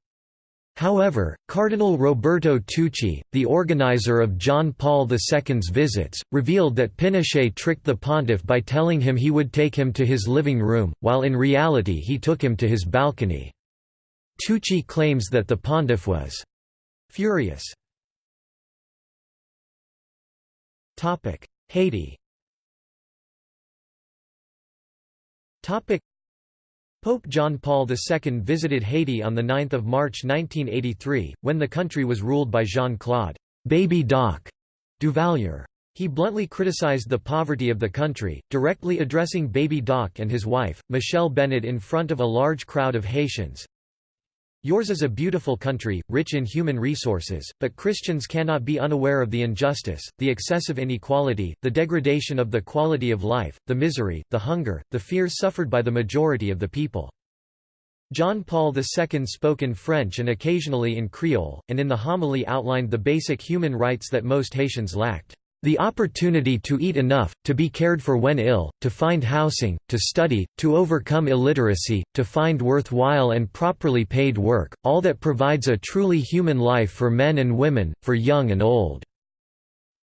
[SPEAKER 1] However, Cardinal Roberto Tucci, the organizer of John Paul II's visits, revealed that Pinochet tricked the pontiff by telling him he would take him to his living room, while in reality he took him to his balcony. Tucci claims that the pontiff was furious. Haiti Pope John Paul II visited Haiti on 9 March 1983, when the country was ruled by Jean-Claude Baby Doc Duvalier. He bluntly criticized the poverty of the country, directly addressing Baby Doc and his wife, Michelle Bennett in front of a large crowd of Haitians. Yours is a beautiful country, rich in human resources, but Christians cannot be unaware of the injustice, the excessive inequality, the degradation of the quality of life, the misery, the hunger, the fears suffered by the majority of the people. John Paul II spoke in French and occasionally in Creole, and in the homily outlined the basic human rights that most Haitians lacked. The opportunity to eat enough, to be cared for when ill, to find housing, to study, to overcome illiteracy, to find worthwhile and properly paid work, all that provides a truly human life for men and women, for young and old."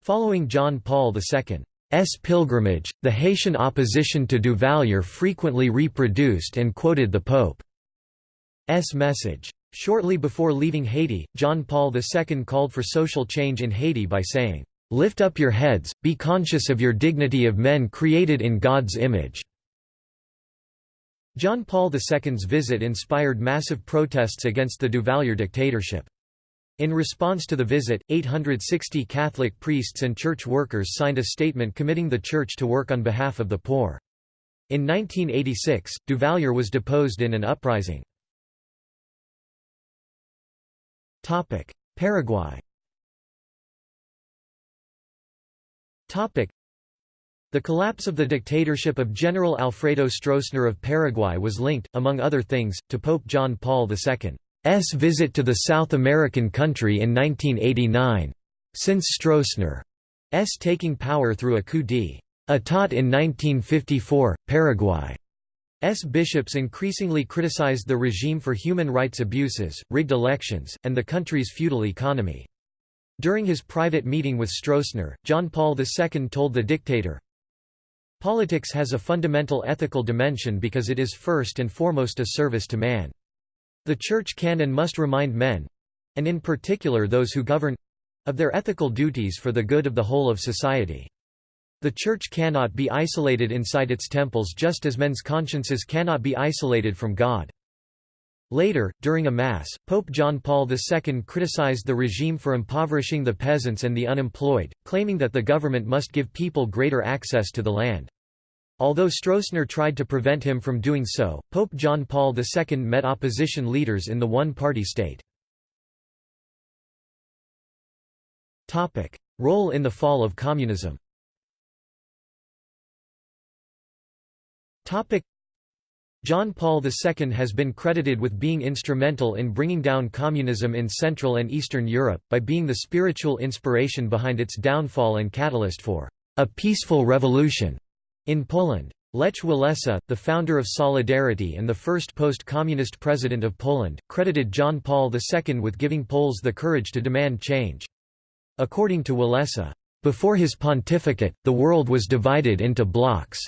[SPEAKER 1] Following John Paul II's pilgrimage, the Haitian opposition to Duvalier frequently reproduced and quoted the Pope's message. Shortly before leaving Haiti, John Paul II called for social change in Haiti by saying, Lift up your heads, be conscious of your dignity of men created in God's image." John Paul II's visit inspired massive protests against the Duvalier dictatorship. In response to the visit, 860 Catholic priests and church workers signed a statement committing the church to work on behalf of the poor. In 1986, Duvalier was deposed in an uprising. Paraguay The collapse of the dictatorship of General Alfredo Stroessner of Paraguay was linked, among other things, to Pope John Paul II. visit to the South American country in 1989. Since Stroessner's taking power through a coup d'état in 1954, Paraguay S. bishops increasingly criticized the regime for human rights abuses, rigged elections, and the country's feudal economy. During his private meeting with Stroessner, John Paul II told the dictator, Politics has a fundamental ethical dimension because it is first and foremost a service to man. The Church can and must remind men—and in particular those who govern—of their ethical duties for the good of the whole of society. The Church cannot be isolated inside its temples just as men's consciences cannot be isolated from God. Later, during a Mass, Pope John Paul II criticized the regime for impoverishing the peasants and the unemployed, claiming that the government must give people greater access to the land. Although Stroessner tried to prevent him from doing so, Pope John Paul II met opposition leaders in the one-party state. Role in the fall of communism John Paul II has been credited with being instrumental in bringing down communism in Central and Eastern Europe, by being the spiritual inspiration behind its downfall and catalyst for a peaceful revolution in Poland. Lech Walesa, the founder of Solidarity and the first post-communist president of Poland, credited John Paul II with giving Poles the courage to demand change. According to Walesa, "...before his pontificate, the world was divided into blocks.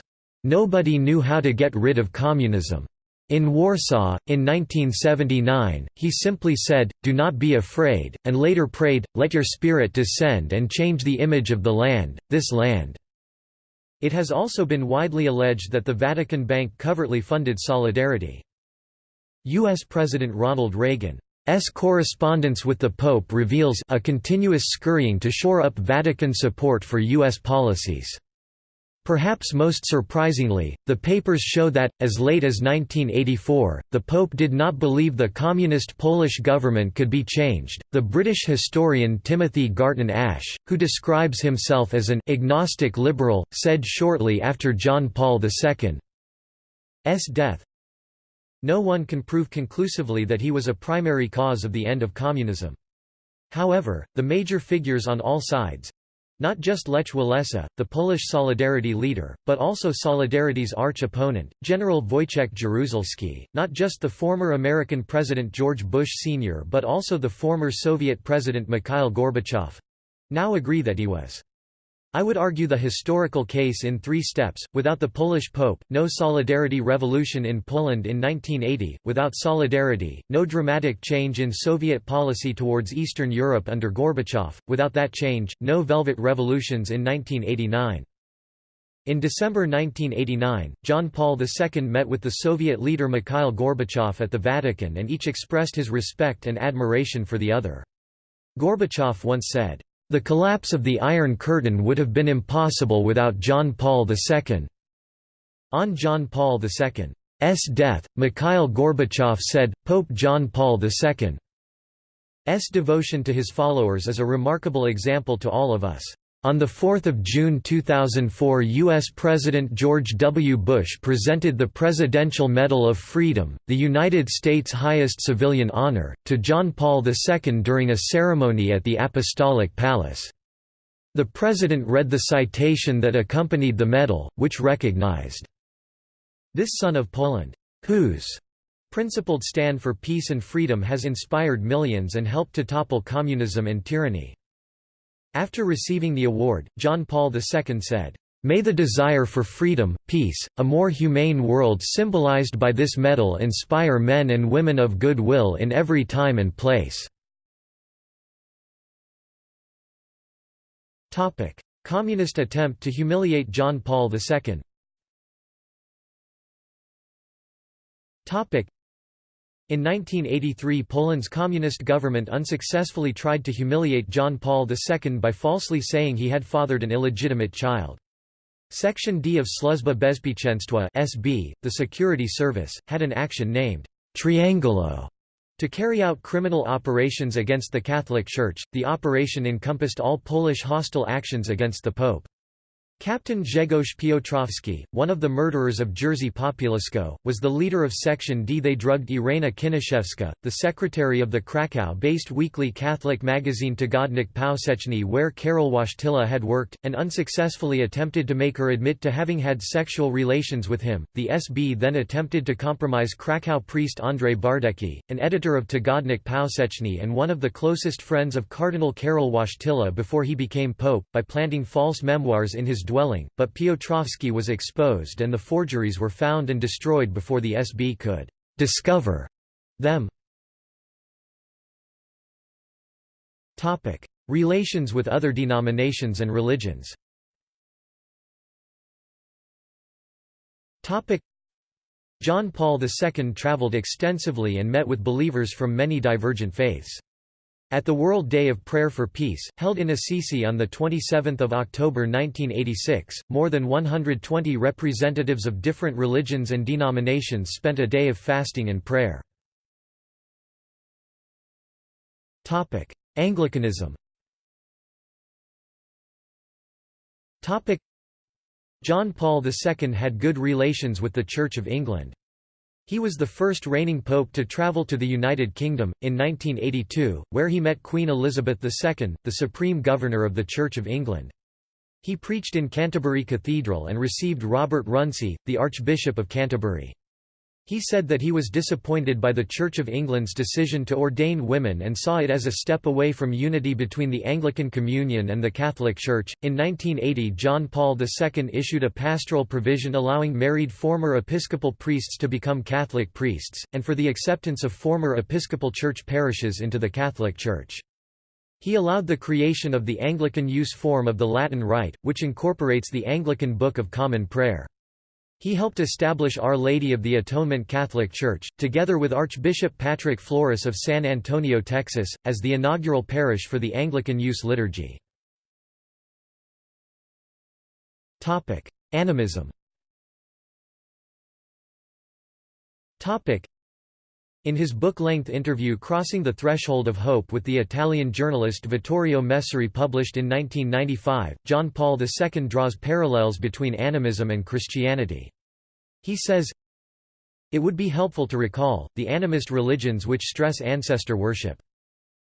[SPEAKER 1] Nobody knew how to get rid of communism. In Warsaw, in 1979, he simply said, do not be afraid, and later prayed, let your spirit descend and change the image of the land, this land." It has also been widely alleged that the Vatican Bank covertly funded Solidarity. U.S. President Ronald Reagan's correspondence with the Pope reveals a continuous scurrying to shore up Vatican support for U.S. policies. Perhaps most surprisingly, the papers show that, as late as 1984, the Pope did not believe the communist Polish government could be changed. The British historian Timothy Garton Ash, who describes himself as an agnostic liberal, said shortly after John Paul II's death No one can prove conclusively that he was a primary cause of the end of communism. However, the major figures on all sides, not just Lech Walesa, the Polish Solidarity leader, but also Solidarity's arch-opponent, General Wojciech Jaruzelski, not just the former American President George Bush Sr. but also the former Soviet President Mikhail Gorbachev—now agree that he was I would argue the historical case in three steps, without the Polish Pope, no Solidarity Revolution in Poland in 1980, without Solidarity, no dramatic change in Soviet policy towards Eastern Europe under Gorbachev, without that change, no Velvet Revolutions in 1989. In December 1989, John Paul II met with the Soviet leader Mikhail Gorbachev at the Vatican and each expressed his respect and admiration for the other. Gorbachev once said, the collapse of the Iron Curtain would have been impossible without John Paul II. On John Paul II's death, Mikhail Gorbachev said, Pope John Paul II's devotion to his followers is a remarkable example to all of us. On 4 June 2004 U.S. President George W. Bush presented the Presidential Medal of Freedom, the United States' highest civilian honor, to John Paul II during a ceremony at the Apostolic Palace. The President read the citation that accompanied the medal, which recognized, "...this son of Poland, whose principled stand for peace and freedom has inspired millions and helped to topple communism and tyranny." After receiving the award, John Paul II said, May the desire for freedom, peace, a more humane world symbolized by this medal inspire men and women of good will in every time and place." Communist attempt to humiliate John Paul II in 1983 Poland's communist government unsuccessfully tried to humiliate John Paul II by falsely saying he had fathered an illegitimate child. Section D of Służba Bezpieczeństwa (SB), the security service, had an action named Triangolo to carry out criminal operations against the Catholic Church. The operation encompassed all Polish hostile actions against the Pope. Captain Grzegorz Piotrowski, one of the murderers of Jerzy Popiełuszko, was the leader of Section D. They drugged Irena Kinaszewska, the secretary of the Krakow-based weekly Catholic magazine Tygodnik Powszechny where Karol Wojtyla had worked, and unsuccessfully attempted to make her admit to having had sexual relations with him. The SB then attempted to compromise Krakow priest Andrzej Bardecki, an editor of Tygodnik Powszechny and one of the closest friends of Cardinal Karol Wojtyla before he became pope, by planting false memoirs in his dwelling, but Piotrowski was exposed and the forgeries were found and destroyed before the SB could «discover» them. Relations with other denominations and religions John Paul II travelled extensively and met with believers from many divergent faiths. At the World Day of Prayer for Peace, held in Assisi on 27 October 1986, more than 120 representatives of different religions and denominations spent a day of fasting and prayer. Anglicanism John Paul II had good relations with the Church of England. He was the first reigning pope to travel to the United Kingdom, in 1982, where he met Queen Elizabeth II, the supreme governor of the Church of England. He preached in Canterbury Cathedral and received Robert Runcie, the Archbishop of Canterbury. He said that he was disappointed by the Church of England's decision to ordain women and saw it as a step away from unity between the Anglican Communion and the Catholic Church. In 1980, John Paul II issued a pastoral provision allowing married former Episcopal priests to become Catholic priests, and for the acceptance of former Episcopal Church parishes into the Catholic Church. He allowed the creation of the Anglican use form of the Latin Rite, which incorporates the Anglican Book of Common Prayer. He helped establish Our Lady of the Atonement Catholic Church, together with Archbishop Patrick Flores of San Antonio, Texas, as the inaugural parish for the Anglican Use Liturgy. Animism in his book-length interview Crossing the Threshold of Hope with the Italian journalist Vittorio Messori published in 1995, John Paul II draws parallels between animism and Christianity. He says, It would be helpful to recall, the animist religions which stress ancestor worship.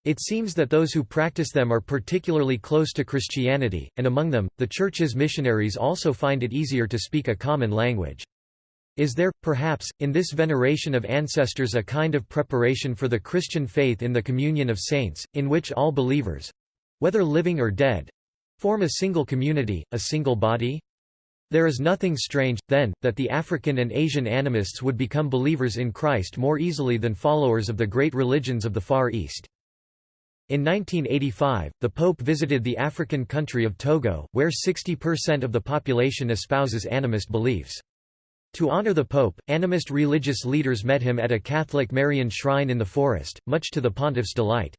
[SPEAKER 1] It seems that those who practice them are particularly close to Christianity, and among them, the Church's missionaries also find it easier to speak a common language. Is there, perhaps, in this veneration of ancestors a kind of preparation for the Christian faith in the communion of saints, in which all believers—whether living or dead—form a single community, a single body? There is nothing strange, then, that the African and Asian animists would become believers in Christ more easily than followers of the great religions of the Far East. In 1985, the Pope visited the African country of Togo, where 60% of the population espouses animist beliefs. To honor the Pope, animist religious leaders met him at a Catholic Marian shrine in the forest, much to the pontiff's delight.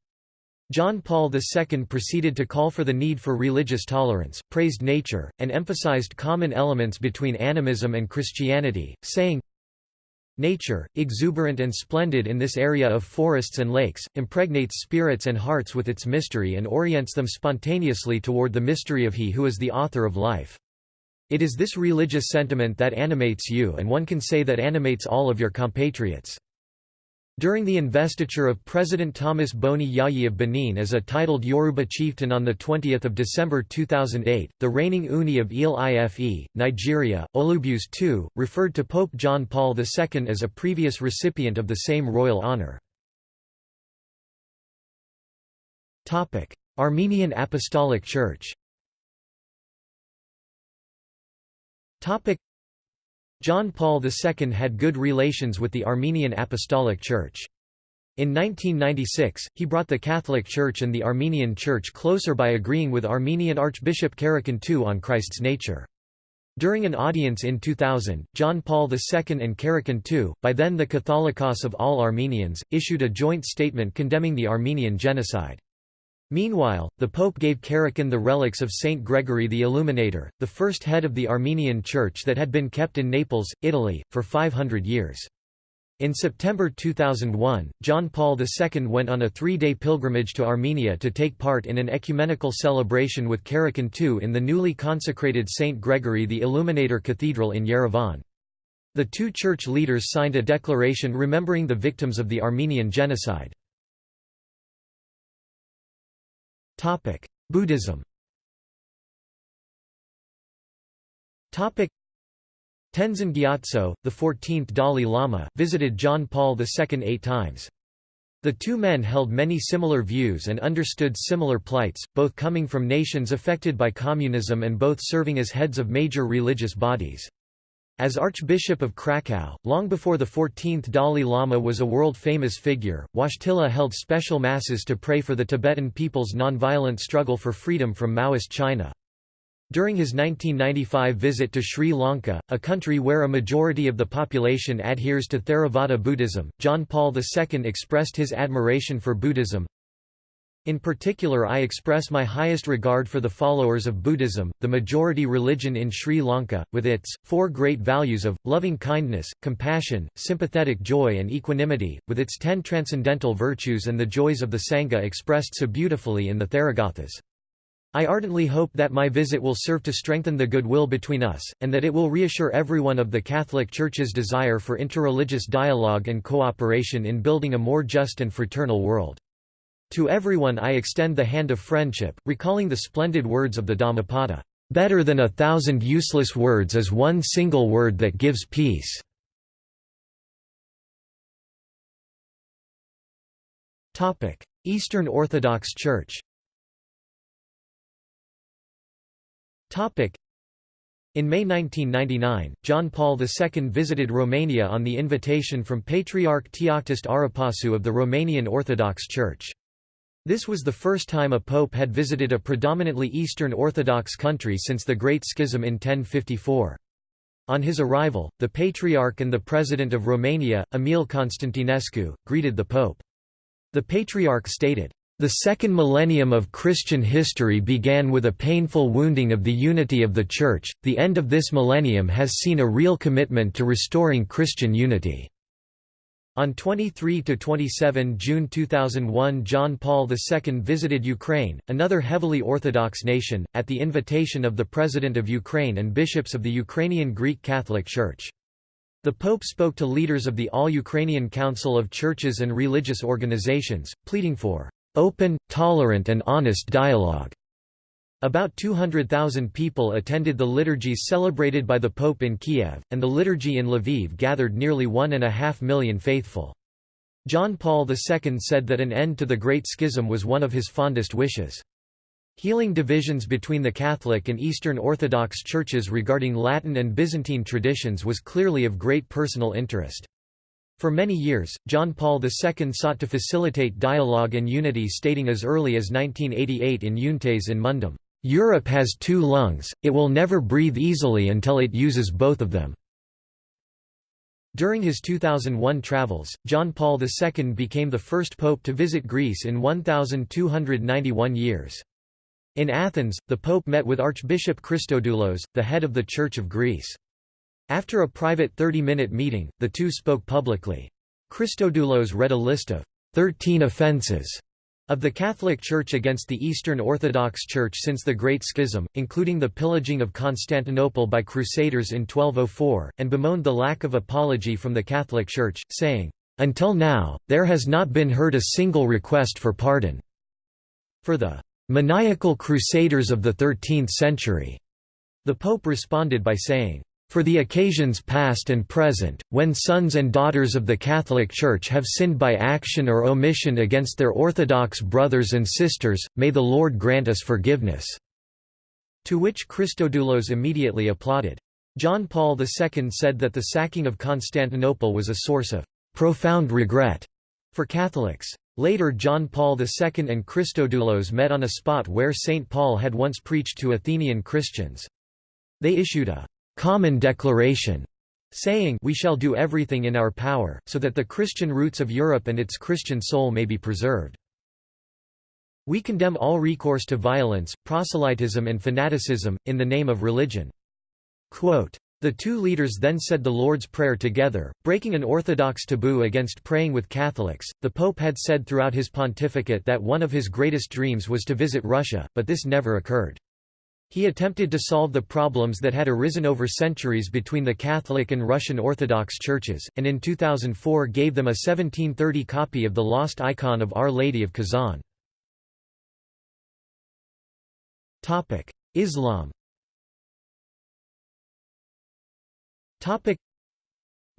[SPEAKER 1] John Paul II proceeded to call for the need for religious tolerance, praised nature, and emphasized common elements between animism and Christianity, saying, Nature, exuberant and splendid in this area of forests and lakes, impregnates spirits and hearts with its mystery and orients them spontaneously toward the mystery of He who is the author of life. It is this religious sentiment that animates you and one can say that animates all of your compatriots. During the investiture of President Thomas Boni Yayi of Benin as a titled Yoruba chieftain on 20 December 2008, the reigning Ooni of Ile-Ife, Nigeria, Olubuse II, referred to Pope John Paul II as a previous recipient of the same royal honour. Armenian Apostolic Church John Paul II had good relations with the Armenian Apostolic Church. In 1996, he brought the Catholic Church and the Armenian Church closer by agreeing with Armenian Archbishop Karekin II on Christ's nature. During an audience in 2000, John Paul II and Karekin II, by then the Catholicos of all Armenians, issued a joint statement condemning the Armenian genocide. Meanwhile, the Pope gave Karekin the relics of Saint Gregory the Illuminator, the first head of the Armenian Church that had been kept in Naples, Italy, for 500 years. In September 2001, John Paul II went on a three-day pilgrimage to Armenia to take part in an ecumenical celebration with Karekin II in the newly consecrated St. Gregory the Illuminator Cathedral in Yerevan. The two church leaders signed a declaration remembering the victims of the Armenian genocide. Buddhism Topic: Tenzin Gyatso, the 14th Dalai Lama, visited John Paul II eight times. The two men held many similar views and understood similar plights, both coming from nations affected by communism and both serving as heads of major religious bodies. As Archbishop of Krakow, long before the 14th Dalai Lama was a world-famous figure, Wojtyla held special masses to pray for the Tibetan people's nonviolent struggle for freedom from Maoist China. During his 1995 visit to Sri Lanka, a country where a majority of the population adheres to Theravada Buddhism, John Paul II expressed his admiration for Buddhism. In particular I express my highest regard for the followers of Buddhism, the majority religion in Sri Lanka, with its, four great values of, loving kindness, compassion, sympathetic joy and equanimity, with its ten transcendental virtues and the joys of the Sangha expressed so beautifully in the Therigathas. I ardently hope that my visit will serve to strengthen the goodwill between us, and that it will reassure everyone of the Catholic Church's desire for interreligious dialogue and cooperation in building a more just and fraternal world. To everyone I extend the hand of friendship, recalling the splendid words of the Dhammapada, "...better than a thousand useless words is one single word that gives peace." Eastern Orthodox Church In May 1999, John Paul II visited Romania on the invitation from Patriarch Teoctist Arapasu of the Romanian Orthodox Church. This was the first time a pope had visited a predominantly Eastern Orthodox country since the Great Schism in 1054. On his arrival, the Patriarch and the President of Romania, Emil Constantinescu, greeted the Pope. The Patriarch stated, the second millennium of Christian history began with a painful wounding of the unity of the Church, the end of this millennium has seen a real commitment to restoring Christian unity. On 23–27 June 2001 John Paul II visited Ukraine, another heavily Orthodox nation, at the invitation of the President of Ukraine and bishops of the Ukrainian Greek Catholic Church. The Pope spoke to leaders of the All-Ukrainian Council of Churches and Religious Organizations, pleading for open, tolerant and honest dialogue. About 200,000 people attended the liturgies celebrated by the Pope in Kiev, and the liturgy in Lviv gathered nearly one and a half million faithful. John Paul II said that an end to the Great Schism was one of his fondest wishes. Healing divisions between the Catholic and Eastern Orthodox churches regarding Latin and Byzantine traditions was clearly of great personal interest. For many years, John Paul II sought to facilitate dialogue and unity stating as early as 1988 in Euntes in Mundum, "...Europe has two lungs, it will never breathe easily until it uses both of them." During his 2001 travels, John Paul II became the first pope to visit Greece in 1,291 years. In Athens, the pope met with Archbishop Christodoulos, the head of the Church of Greece. After a private 30-minute meeting, the two spoke publicly. Christodoulos read a list of 13 offences of the Catholic Church against the Eastern Orthodox Church since the Great Schism, including the pillaging of Constantinople by Crusaders in 1204, and bemoaned the lack of apology from the Catholic Church, saying, "...until now, there has not been heard a single request for pardon." For the "...maniacal Crusaders of the Thirteenth Century," the Pope responded by saying, for the occasions past and present, when sons and daughters of the Catholic Church have sinned by action or omission against their Orthodox brothers and sisters, may the Lord grant us forgiveness." To which Christodoulos immediately applauded. John Paul II said that the sacking of Constantinople was a source of "...profound regret." for Catholics. Later John Paul II and Christodoulos met on a spot where St. Paul had once preached to Athenian Christians. They issued a common declaration, saying we shall do everything in our power, so that the Christian roots of Europe and its Christian soul may be preserved. We condemn all recourse to violence, proselytism and fanaticism, in the name of religion. Quote, The two leaders then said the Lord's Prayer together, breaking an orthodox taboo against praying with Catholics. The Pope had said throughout his pontificate that one of his greatest dreams was to visit Russia, but this never occurred. He attempted to solve the problems that had arisen over centuries between the Catholic and Russian Orthodox churches, and in 2004 gave them a 1730 copy of the lost icon of Our Lady of Kazan. Islam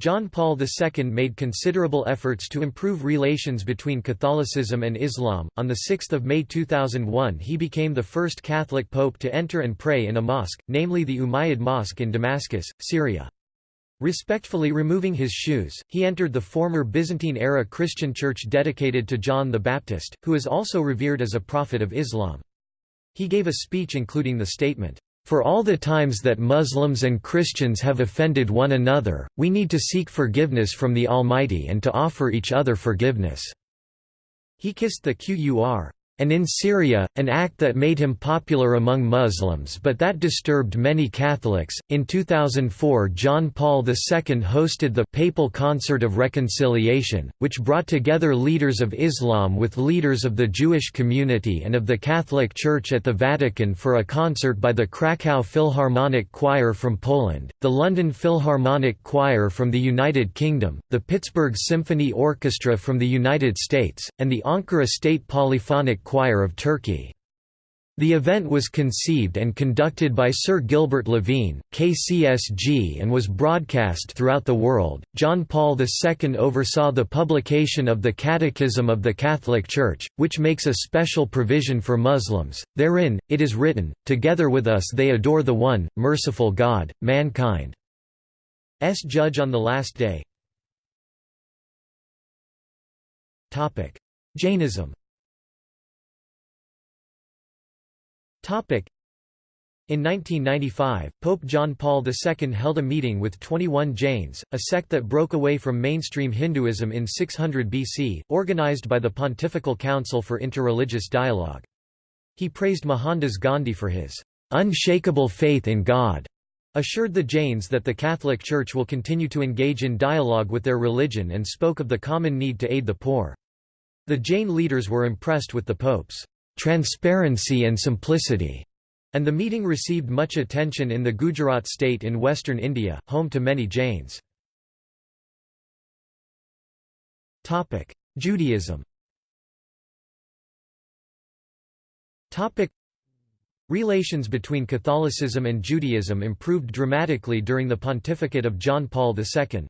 [SPEAKER 1] John Paul II made considerable efforts to improve relations between Catholicism and Islam. On 6 May 2001 he became the first Catholic pope to enter and pray in a mosque, namely the Umayyad Mosque in Damascus, Syria. Respectfully removing his shoes, he entered the former Byzantine-era Christian church dedicated to John the Baptist, who is also revered as a prophet of Islam. He gave a speech including the statement, for all the times that Muslims and Christians have offended one another, we need to seek forgiveness from the Almighty and to offer each other forgiveness." He kissed the Qur and in Syria, an act that made him popular among Muslims but that disturbed many Catholics. In 2004, John Paul II hosted the Papal Concert of Reconciliation, which brought together leaders of Islam with leaders of the Jewish community and of the Catholic Church at the Vatican for a concert by the Krakow Philharmonic Choir from Poland, the London Philharmonic Choir from the United Kingdom, the Pittsburgh Symphony Orchestra from the United States, and the Ankara State Polyphonic Choir of Turkey. The event was conceived and conducted by Sir Gilbert Levine, KCSG, and was broadcast throughout the world. John Paul II oversaw the publication of the Catechism of the Catholic Church, which makes a special provision for Muslims. Therein, it is written, Together with us they adore the one, merciful God, mankind's judge on the last day. Jainism In 1995, Pope John Paul II held a meeting with 21 Jains, a sect that broke away from mainstream Hinduism in 600 BC, organized by the Pontifical Council for Interreligious Dialogue. He praised Mohandas Gandhi for his unshakable faith in God, assured the Jains that the Catholic Church will continue to engage in dialogue with their religion and spoke of the common need to aid the poor. The Jain leaders were impressed with the Pope's transparency and simplicity, and the meeting received much attention in the Gujarat state in western India, home to many Jains. Judaism Relations between Catholicism and Judaism improved dramatically during the pontificate of John Paul II.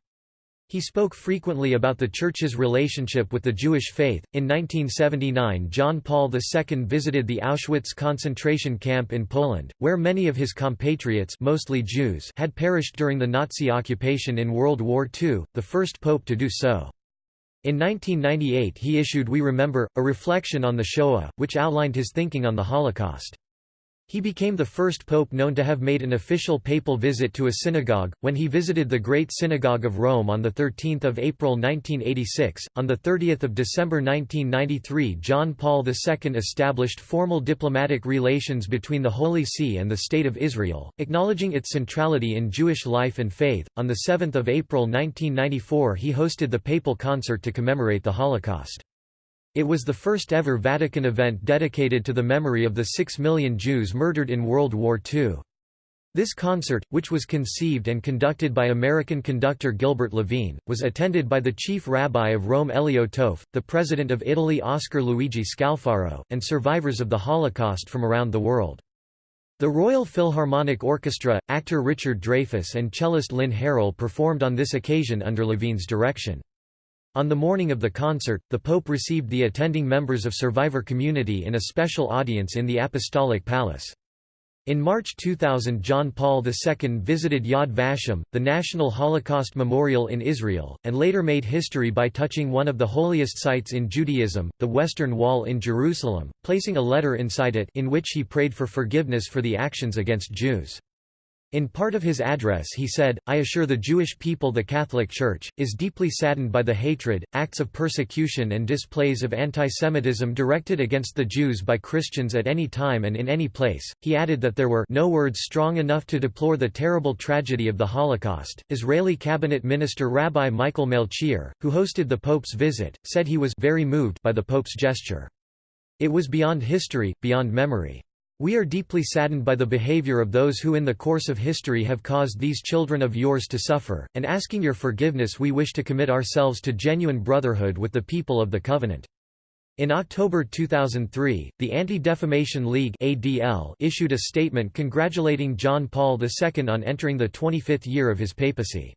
[SPEAKER 1] He spoke frequently about the Church's relationship with the Jewish faith. In 1979, John Paul II visited the Auschwitz concentration camp in Poland, where many of his compatriots, mostly Jews, had perished during the Nazi occupation in World War II, the first pope to do so. In 1998 he issued We Remember, a reflection on the Shoah, which outlined his thinking on the Holocaust. He became the first pope known to have made an official papal visit to a synagogue, when he visited the Great Synagogue of Rome on 13 April 1986. On 30 December 1993 John Paul II established formal diplomatic relations between the Holy See and the State of Israel, acknowledging its centrality in Jewish life and faith. On 7 April 1994 he hosted the papal concert to commemorate the Holocaust. It was the first ever Vatican event dedicated to the memory of the six million Jews murdered in World War II. This concert, which was conceived and conducted by American conductor Gilbert Levine, was attended by the chief rabbi of Rome Elio Toaff, the president of Italy Oscar Luigi Scalfaro, and survivors of the Holocaust from around the world. The Royal Philharmonic Orchestra, actor Richard Dreyfuss and cellist Lynn Harrell performed on this occasion under Levine's direction. On the morning of the concert, the Pope received the attending members of survivor community in a special audience in the Apostolic Palace. In March 2000 John Paul II visited Yad Vashem, the National Holocaust Memorial in Israel, and later made history by touching one of the holiest sites in Judaism, the Western Wall in Jerusalem, placing a letter inside it in which he prayed for forgiveness for the actions against Jews. In part of his address he said, I assure the Jewish people the Catholic Church, is deeply saddened by the hatred, acts of persecution and displays of antisemitism directed against the Jews by Christians at any time and in any place. He added that there were no words strong enough to deplore the terrible tragedy of the Holocaust. Israeli cabinet minister Rabbi Michael Melchior, who hosted the Pope's visit, said he was very moved by the Pope's gesture. It was beyond history, beyond memory. We are deeply saddened by the behavior of those who in the course of history have caused these children of yours to suffer, and asking your forgiveness we wish to commit ourselves to genuine brotherhood with the people of the Covenant. In October 2003, the Anti-Defamation League ADL issued a statement congratulating John Paul II on entering the 25th year of his papacy.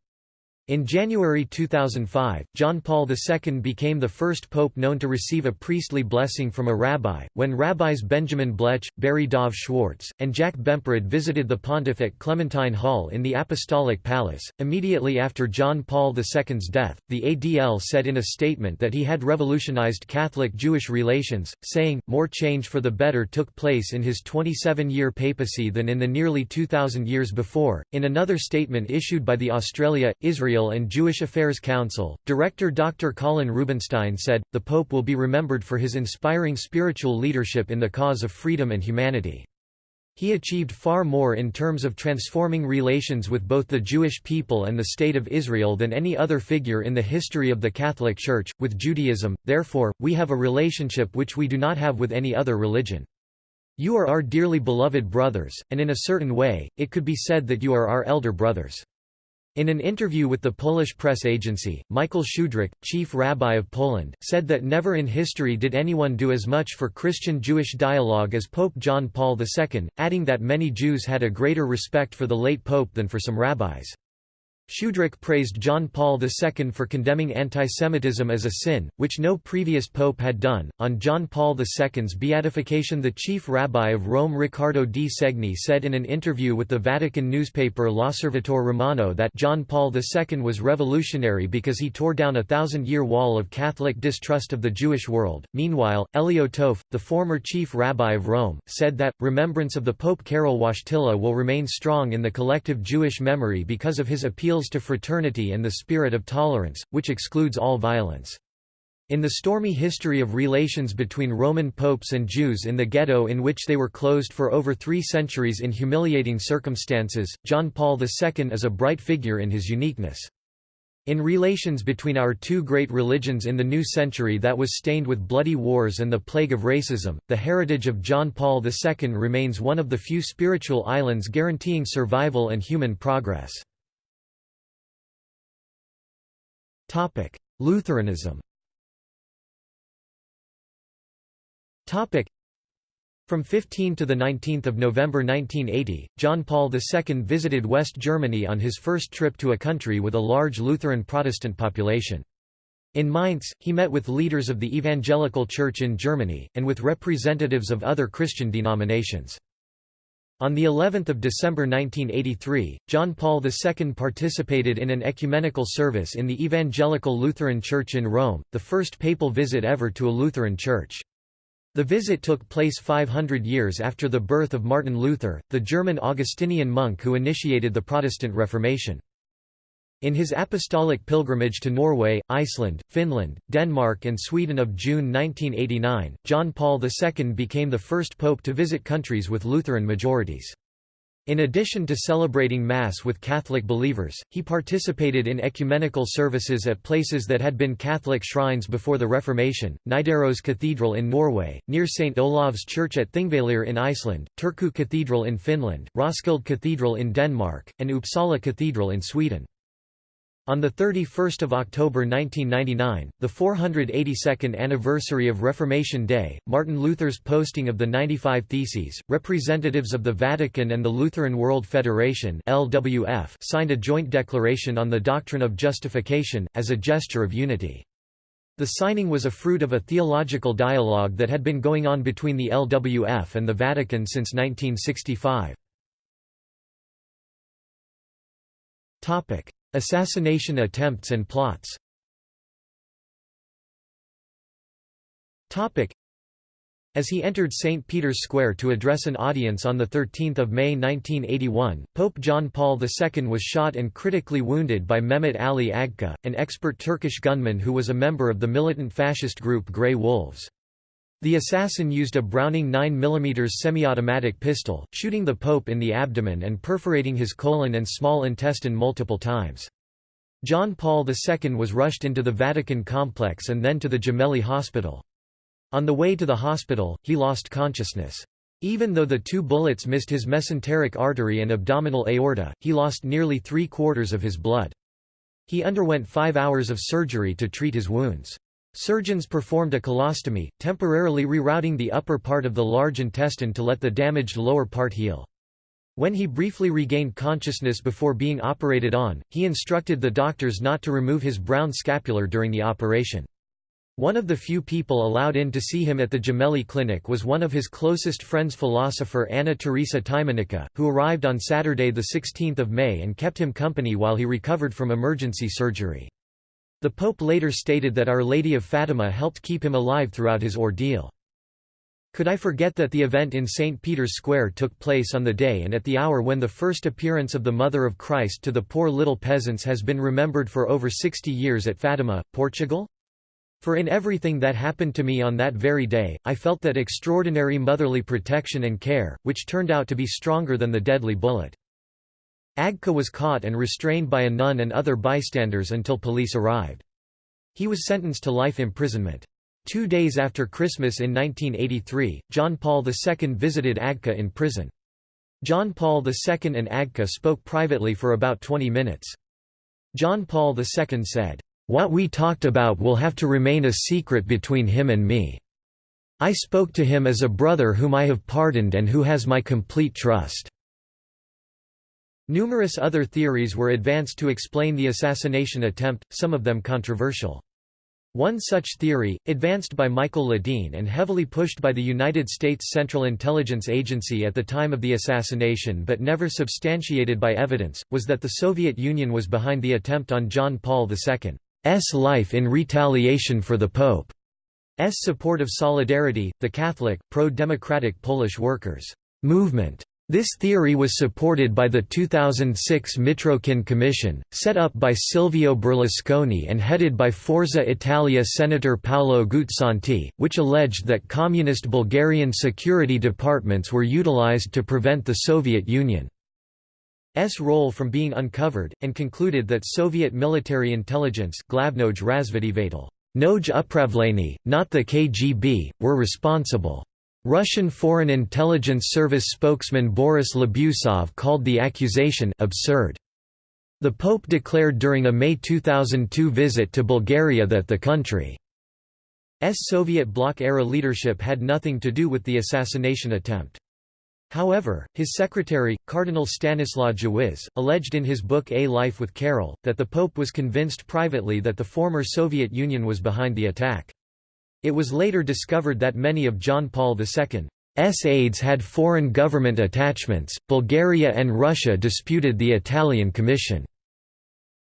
[SPEAKER 1] In January 2005, John Paul II became the first pope known to receive a priestly blessing from a rabbi, when rabbis Benjamin Blech, Barry Dov Schwartz, and Jack Bemporad visited the pontiff at Clementine Hall in the Apostolic Palace. Immediately after John Paul II's death, the ADL said in a statement that he had revolutionized Catholic Jewish relations, saying, More change for the better took place in his 27 year papacy than in the nearly 2,000 years before. In another statement issued by the Australia, Israel, Israel and Jewish Affairs Council, director Dr. Colin Rubenstein said, the Pope will be remembered for his inspiring spiritual leadership in the cause of freedom and humanity. He achieved far more in terms of transforming relations with both the Jewish people and the State of Israel than any other figure in the history of the Catholic Church. With Judaism, therefore, we have a relationship which we do not have with any other religion. You are our dearly beloved brothers, and in a certain way, it could be said that you are our elder brothers. In an interview with the Polish press agency, Michael Schudrich, chief rabbi of Poland, said that never in history did anyone do as much for Christian-Jewish dialogue as Pope John Paul II, adding that many Jews had a greater respect for the late pope than for some rabbis. Schudrich praised John Paul II for condemning antisemitism as a sin, which no previous pope had done. On John Paul II's beatification, the chief rabbi of Rome Riccardo di Segni said in an interview with the Vatican newspaper L'Osservatore Romano that John Paul II was revolutionary because he tore down a thousand year wall of Catholic distrust of the Jewish world. Meanwhile, Elio Toaff, the former chief rabbi of Rome, said that remembrance of the Pope Karol Wojtyla will remain strong in the collective Jewish memory because of his appeals appeals to fraternity and the spirit of tolerance, which excludes all violence. In the stormy history of relations between Roman popes and Jews in the ghetto in which they were closed for over three centuries in humiliating circumstances, John Paul II is a bright figure in his uniqueness. In relations between our two great religions in the new century that was stained with bloody wars and the plague of racism, the heritage of John Paul II remains one of the few spiritual islands guaranteeing survival and human progress. Lutheranism from 15 to 19 November 1980, John Paul II visited West Germany on his first trip to a country with a large Lutheran Protestant population. In Mainz, he met with leaders of the Evangelical Church in Germany, and with representatives of other Christian denominations. On the 11th of December 1983, John Paul II participated in an ecumenical service in the Evangelical Lutheran Church in Rome, the first papal visit ever to a Lutheran church. The visit took place 500 years after the birth of Martin Luther, the German Augustinian monk who initiated the Protestant Reformation. In his apostolic pilgrimage to Norway, Iceland, Finland, Denmark and Sweden of June 1989, John Paul II became the first pope to visit countries with Lutheran majorities. In addition to celebrating Mass with Catholic believers, he participated in ecumenical services at places that had been Catholic shrines before the Reformation, Nidaros Cathedral in Norway, near St. Olav's Church at Thingvellir in Iceland, Turku Cathedral in Finland, Roskilde Cathedral in Denmark, and Uppsala Cathedral in Sweden. On 31 October 1999, the 482nd anniversary of Reformation Day, Martin Luther's posting of the 95 Theses, representatives of the Vatican and the Lutheran World Federation LWF signed a joint declaration on the doctrine of justification, as a gesture of unity. The signing was a fruit of a theological dialogue that had been going on between the LWF and the Vatican since 1965. Assassination attempts and plots As he entered St. Peter's Square to address an audience on 13 May 1981, Pope John Paul II was shot and critically wounded by Mehmet Ali Agca, an expert Turkish gunman who was a member of the militant fascist group Grey Wolves. The assassin used a Browning 9mm semi-automatic pistol, shooting the Pope in the abdomen and perforating his colon and small intestine multiple times. John Paul II was rushed into the Vatican complex and then to the Gemelli Hospital. On the way to the hospital, he lost consciousness. Even though the two bullets missed his mesenteric artery and abdominal aorta, he lost nearly three-quarters of his blood. He underwent five hours of surgery to treat his wounds. Surgeons performed a colostomy, temporarily rerouting the upper part of the large intestine to let the damaged lower part heal. When he briefly regained consciousness before being operated on, he instructed the doctors not to remove his brown scapular during the operation. One of the few people allowed in to see him at the Gemelli Clinic was one of his closest friends philosopher Anna Teresa Tymieniecka, who arrived on Saturday 16 May and kept him company while he recovered from emergency surgery. The Pope later stated that Our Lady of Fatima helped keep him alive throughout his ordeal. Could I forget that the event in St. Peter's Square took place on the day and at the hour when the first appearance of the Mother of Christ to the poor little peasants has been remembered for over 60 years at Fatima, Portugal? For in everything that happened to me on that very day, I felt that extraordinary motherly protection and care, which turned out to be stronger than the deadly bullet. Agca was caught and restrained by a nun and other bystanders until police arrived. He was sentenced to life imprisonment. Two days after Christmas in 1983, John Paul II visited Agca in prison. John Paul II and Agca spoke privately for about 20 minutes. John Paul II said, what we talked about will have to remain a secret between him and me. I spoke to him as a brother whom I have pardoned and who has my complete trust." Numerous other theories were advanced to explain the assassination attempt, some of them controversial. One such theory, advanced by Michael Ledeen and heavily pushed by the United States Central Intelligence Agency at the time of the assassination but never substantiated by evidence, was that the Soviet Union was behind the attempt on John Paul II's life in retaliation for the Pope's support of Solidarity, the Catholic, pro-democratic Polish workers' movement. This theory was supported by the 2006 Mitrokhin Commission, set up by Silvio Berlusconi and headed by Forza Italia Senator Paolo Guzzanti, which alleged that communist Bulgarian security departments were utilized to prevent the Soviet Union. S role from being uncovered, and concluded that Soviet military intelligence Glavnoj razvedivatel, Noj upravleni, not the KGB, were responsible. Russian Foreign Intelligence Service spokesman Boris Labusov called the accusation absurd. The Pope declared during a May 2002 visit to Bulgaria that the country's Soviet bloc-era leadership had nothing to do with the assassination attempt. However, his secretary, Cardinal Stanislaw Dziwisz, alleged in his book A Life with Karol, that the Pope was convinced privately that the former Soviet Union was behind the attack. It was later discovered that many of John Paul II's aides had foreign government attachments. Bulgaria and Russia disputed the Italian Commission.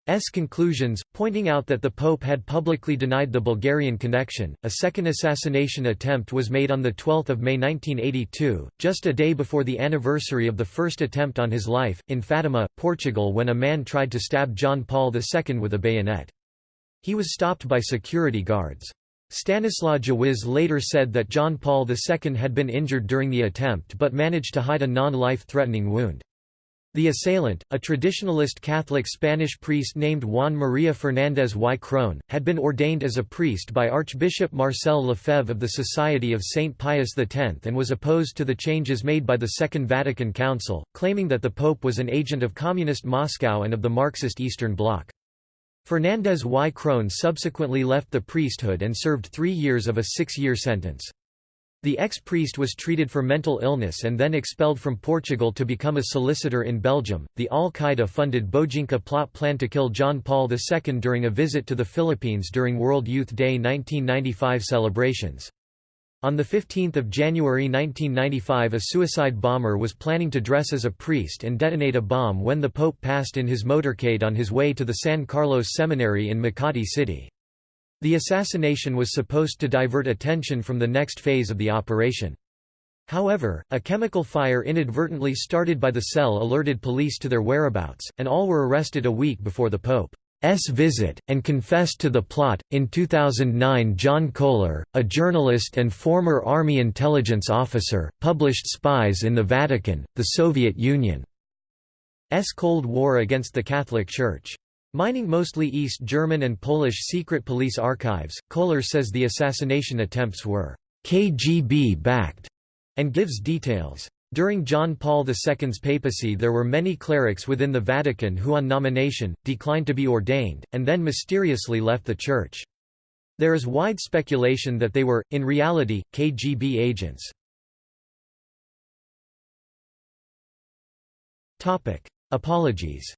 [SPEAKER 1] S conclusions, pointing out that the Pope had publicly denied the Bulgarian connection. A second assassination attempt was made on 12 May 1982, just a day before the anniversary of the first attempt on his life, in Fatima, Portugal when a man tried to stab John Paul II with a bayonet. He was stopped by security guards. Stanislaw Dziwisz later said that John Paul II had been injured during the attempt but managed to hide a non-life-threatening wound. The assailant, a traditionalist Catholic Spanish priest named Juan María Fernández y Krohn, had been ordained as a priest by Archbishop Marcel Lefebvre of the Society of Saint Pius X and was opposed to the changes made by the Second Vatican Council, claiming that the Pope was an agent of Communist Moscow and of the Marxist Eastern Bloc. Fernández y Krohn subsequently left the priesthood and served three years of a six-year sentence. The ex-priest was treated for mental illness and then expelled from Portugal to become a solicitor in Belgium. The Al-Qaeda-funded Bojinka plot planned to kill John Paul II during a visit to the Philippines during World Youth Day 1995 celebrations. On 15 January 1995 a suicide bomber was planning to dress as a priest and detonate a bomb when the Pope passed in his motorcade on his way to the San Carlos Seminary in Makati City. The assassination was supposed to divert attention from the next phase of the operation. However, a chemical fire inadvertently started by the cell alerted police to their whereabouts, and all were arrested a week before the Pope. S visit, and confessed to the plot. In 2009, John Koehler, a journalist and former Army intelligence officer, published Spies in the Vatican, the Soviet Union's Cold War against the Catholic Church. Mining mostly East German and Polish secret police archives, Koehler says the assassination attempts were KGB-backed, and gives details. During John Paul II's papacy there were many clerics within the Vatican who on nomination, declined to be ordained, and then mysteriously left the Church. There is wide speculation that they were, in reality, KGB agents. Apologies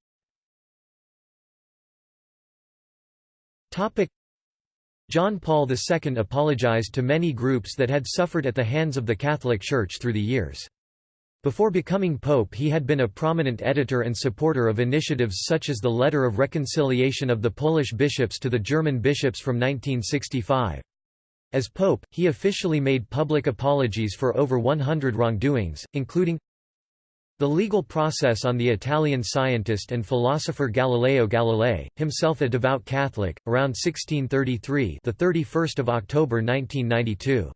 [SPEAKER 1] John Paul II apologized to many groups that had suffered at the hands of the Catholic Church through the years. Before becoming pope he had been a prominent editor and supporter of initiatives such as the Letter of Reconciliation of the Polish bishops to the German bishops from 1965. As pope, he officially made public apologies for over 100 wrongdoings, including the legal process on the Italian scientist and philosopher Galileo Galilei, himself a devout Catholic, around 1633 the 31st of October 1992.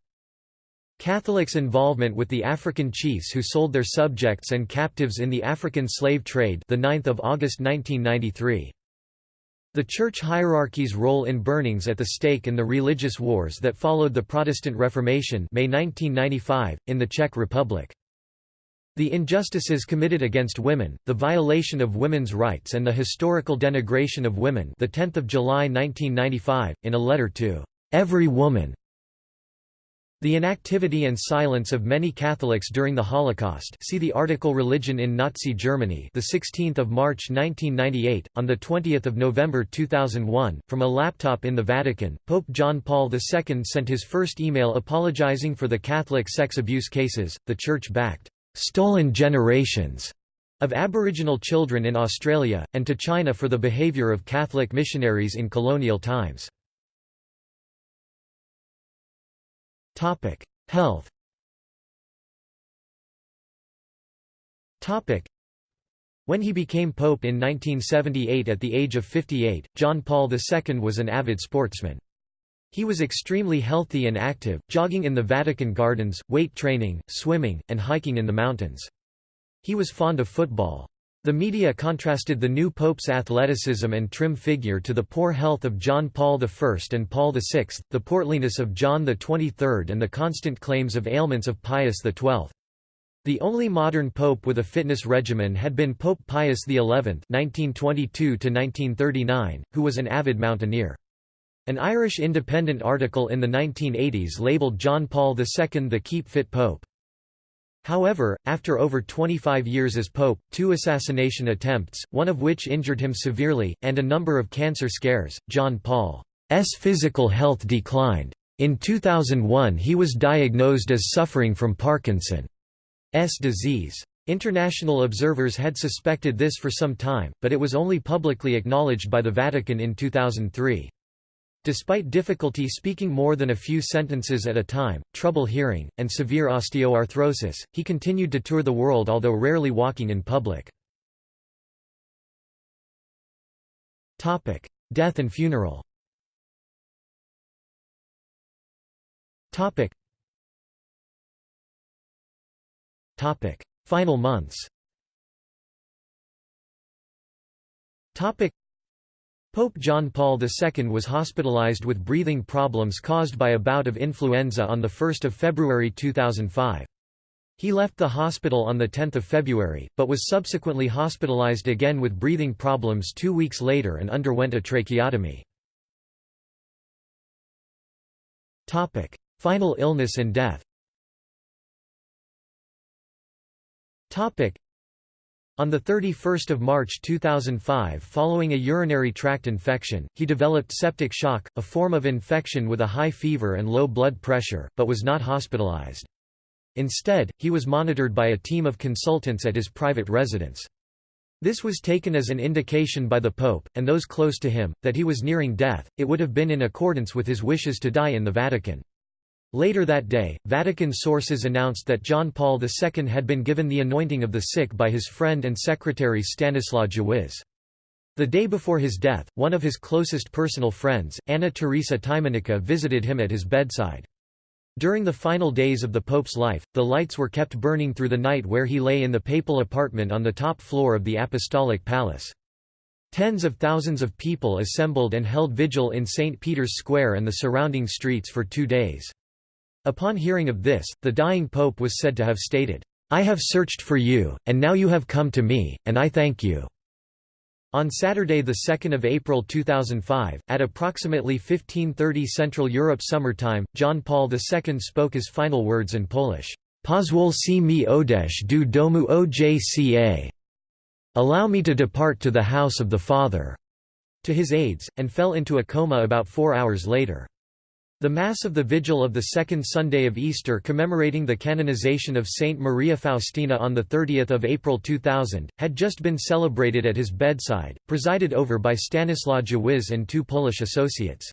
[SPEAKER 1] Catholics' involvement with the African chiefs who sold their subjects and captives in the African slave trade the 9th of August 1993. The church hierarchy's role in burnings at the stake in the religious wars that followed the Protestant Reformation May 1995, in the Czech Republic. The injustices committed against women, the violation of women's rights and the historical denigration of women the 10th of July 1995, in a letter to "...every woman", the inactivity and silence of many Catholics during the Holocaust see the article Religion in Nazi Germany the 16th of March 1998 on the 20th of November 2001 from a laptop in the Vatican. Pope John Paul II sent his first email apologizing for the Catholic sex abuse cases. The church backed stolen generations of Aboriginal children in Australia and to China for the behavior of Catholic missionaries in colonial times Topic: Health. Topic: When he became pope in 1978 at the age of 58, John Paul II was an avid sportsman. He was extremely healthy and active, jogging in the Vatican gardens, weight training, swimming, and hiking in the mountains. He was fond of football. The media contrasted the new pope's athleticism and trim figure to the poor health of John Paul I and Paul VI, the portliness of John XXIII and the constant claims of ailments of Pius XII. The only modern pope with a fitness regimen had been Pope Pius XI (1922–1939), who was an avid mountaineer. An Irish Independent article in the 1980s labelled John Paul II the Keep Fit Pope. However, after over 25 years as pope, two assassination attempts, one of which injured him severely, and a number of cancer scares, John Paul's physical health declined. In 2001 he was diagnosed as suffering from Parkinson's disease. International observers had suspected this for some time, but it was only publicly acknowledged by the Vatican in 2003. Despite difficulty speaking more than a few sentences at a time, trouble hearing, and severe osteoarthrosis, he continued to tour the world although rarely walking in public. Death and funeral Final months Pope John Paul II was hospitalized with breathing problems caused by a bout of influenza on 1 February 2005. He left the hospital on 10 February, but was subsequently hospitalized again with breathing problems two weeks later and underwent a tracheotomy. Final illness and death on 31 March 2005 following a urinary tract infection, he developed septic shock, a form of infection with a high fever and low blood pressure, but was not hospitalized. Instead, he was monitored by a team of consultants at his private residence. This was taken as an indication by the Pope, and those close to him, that he was nearing death, it would have been in accordance with his wishes to die in the Vatican. Later that day, Vatican sources announced that John Paul II had been given the anointing of the sick by his friend and secretary Stanislaw Dziwisz. The day before his death, one of his closest personal friends, Anna Teresa Tymieniecka visited him at his bedside. During the final days of the Pope's life, the lights were kept burning through the night where he lay in the papal apartment on the top floor of the Apostolic Palace. Tens of thousands of people assembled and held vigil in St. Peter's Square and the surrounding streets for two days. Upon hearing of this, the dying pope was said to have stated, "'I have searched for you, and now you have come to me, and I thank you.' On Saturday 2 April 2005, at approximately 1530 Central Europe Summer Time, John Paul II spoke his final words in Polish. Pozwólcie mi odejść do domu ojca. Allow me to depart to the house of the Father, to his aides, and fell into a coma about four hours later. The Mass of the Vigil of the second Sunday of Easter commemorating the canonization of Saint Maria Faustina on 30 April 2000, had just been celebrated at his bedside, presided over by Stanislaw Dziwisz and two Polish associates.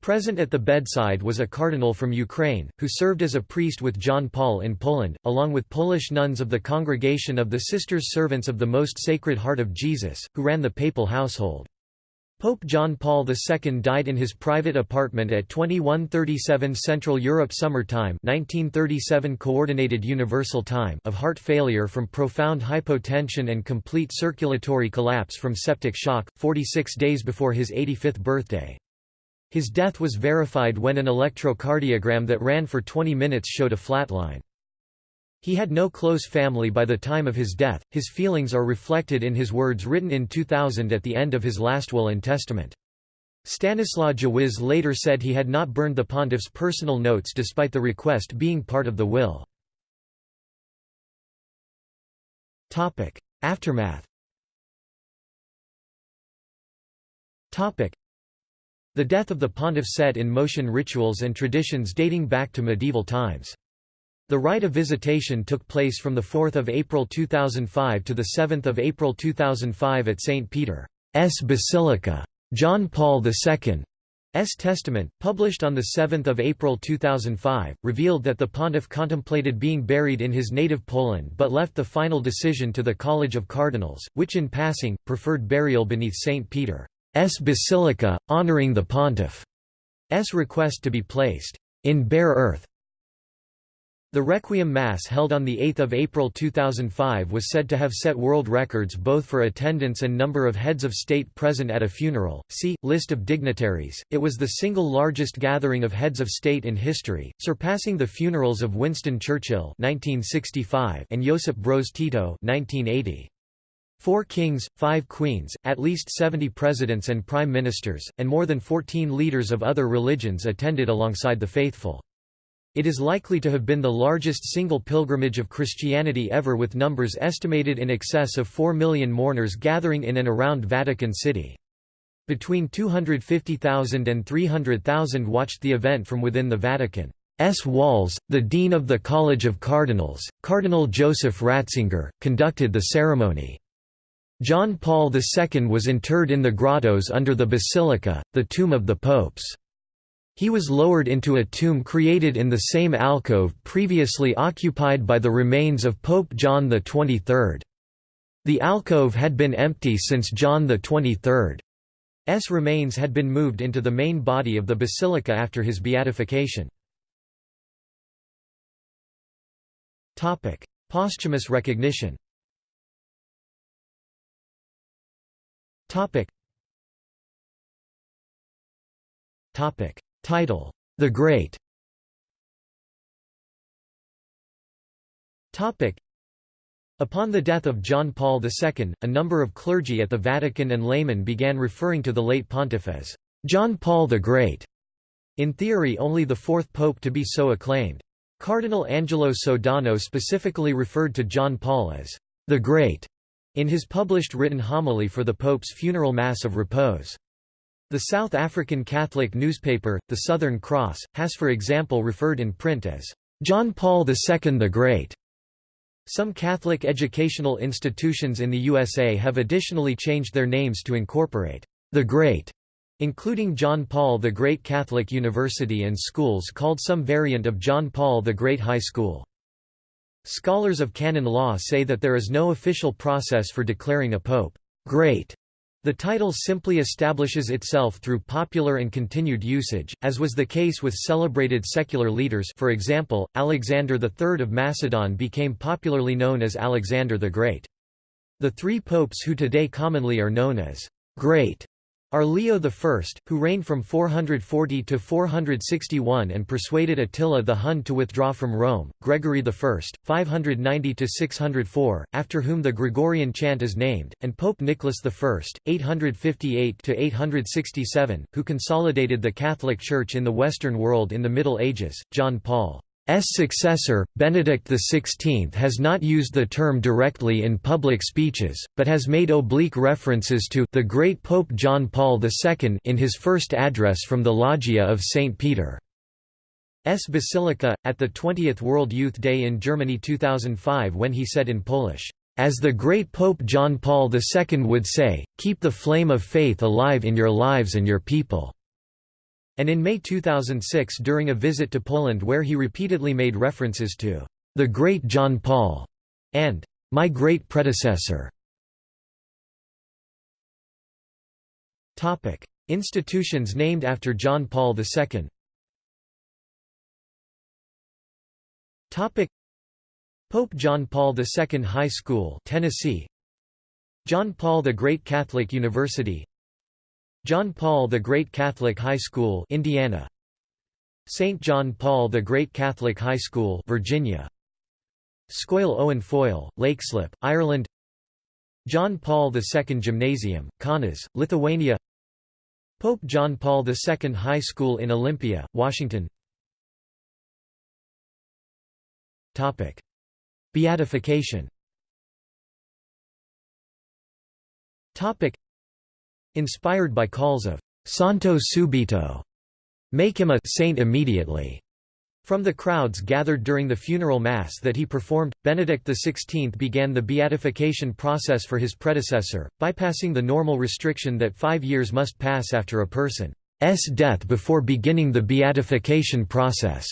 [SPEAKER 1] Present at the bedside was a cardinal from Ukraine, who served as a priest with John Paul in Poland, along with Polish nuns of the Congregation of the Sisters Servants of the Most Sacred Heart of Jesus, who ran the papal household. Pope John Paul II died in his private apartment at 2137 Central Europe Summer Time 1937 Coordinated Universal Time of heart failure from profound hypotension and complete circulatory collapse from septic shock, 46 days before his 85th birthday. His death was verified when an electrocardiogram that ran for 20 minutes showed a flatline. He had no close family by the time of his death. His feelings are reflected in his words written in 2000 at the end of his last will and testament. Stanislaw Dziwisz later said he had not burned the pontiff's personal notes despite the request being part of the will. Aftermath The death of the pontiff set in motion rituals and traditions dating back to medieval times. The rite of visitation took place from 4 April 2005 to 7 April 2005 at St. Peter's Basilica. John Paul II's testament, published on 7 April 2005, revealed that the pontiff contemplated being buried in his native Poland but left the final decision to the College of Cardinals, which in passing, preferred burial beneath St. Peter's Basilica, honouring the pontiff's request to be placed in bare earth the Requiem Mass held on 8 April 2005 was said to have set world records both for attendance and number of heads of state present at a funeral. See, List of dignitaries. It was the single largest gathering of heads of state in history, surpassing the funerals of Winston Churchill 1965 and Josip Broz Tito 1980. Four kings, five queens, at least 70 presidents and prime ministers, and more than 14 leaders of other religions attended alongside the faithful. It is likely to have been the largest single pilgrimage of Christianity ever with numbers estimated in excess of 4 million mourners gathering in and around Vatican City. Between 250,000 and 300,000 watched the event from within the Vatican's walls. The Dean of the College of Cardinals, Cardinal Joseph Ratzinger, conducted the ceremony. John Paul II was interred in the grottos under the basilica, the tomb of the popes. He was lowered into a tomb created in the same alcove previously occupied by the remains of Pope John XXIII. The alcove had been empty since John XXIII's remains had been moved into the main body of the basilica after his beatification. Posthumous recognition Topic. Title: The Great. Topic: Upon the death of John Paul II, a number of clergy at the Vatican and laymen began referring to the late pontiff as John Paul the Great. In theory only the fourth pope to be so acclaimed. Cardinal Angelo Sodano specifically referred to John Paul as the Great in his published written homily for the Pope's funeral Mass of Repose. The South African Catholic newspaper, the Southern Cross, has for example referred in print as, "'John Paul II the Great'". Some Catholic educational institutions in the USA have additionally changed their names to incorporate the Great, including John Paul the Great Catholic University and schools called some variant of John Paul the Great High School. Scholars of canon law say that there is no official process for declaring a pope great the title simply establishes itself through popular and continued usage, as was the case with celebrated secular leaders for example, Alexander III of Macedon became popularly known as Alexander the Great. The three popes who today commonly are known as «great» are Leo I, who reigned from 440 to 461 and persuaded Attila the Hun to withdraw from Rome, Gregory I, 590 to 604, after whom the Gregorian chant is named, and Pope Nicholas I, 858 to 867, who consolidated the Catholic Church in the Western world in the Middle Ages. John Paul successor, Benedict XVI has not used the term directly in public speeches, but has made oblique references to the great Pope John Paul II in his first address from the Loggia of St. Peter's Basilica, at the 20th World Youth Day in Germany 2005 when he said in Polish, "...as the great Pope John Paul II would say, keep the flame of faith alive in your lives and your people." And in May 2006 during a visit to Poland where he repeatedly made references to the great John Paul and my great predecessor. Topic: Institutions named after John Paul II. Topic: Pope John Paul II High School, Tennessee. John Paul the Great Catholic University, John Paul the Great Catholic High School Indiana. St. John Paul the Great Catholic High School Virginia. Scoil Eoin Phóil, Leixlip, Ireland. John Paul II Gymnasium, Kaunas, Lithuania. Pope John Paul II High School in Olympia, Washington. Topic. Beatification Inspired by calls of «Santo subito» make him a saint immediately. From the crowds gathered during the funeral mass that he performed, Benedict XVI began the beatification process for his predecessor, bypassing the normal restriction that five years must pass after a person's death before beginning the beatification process.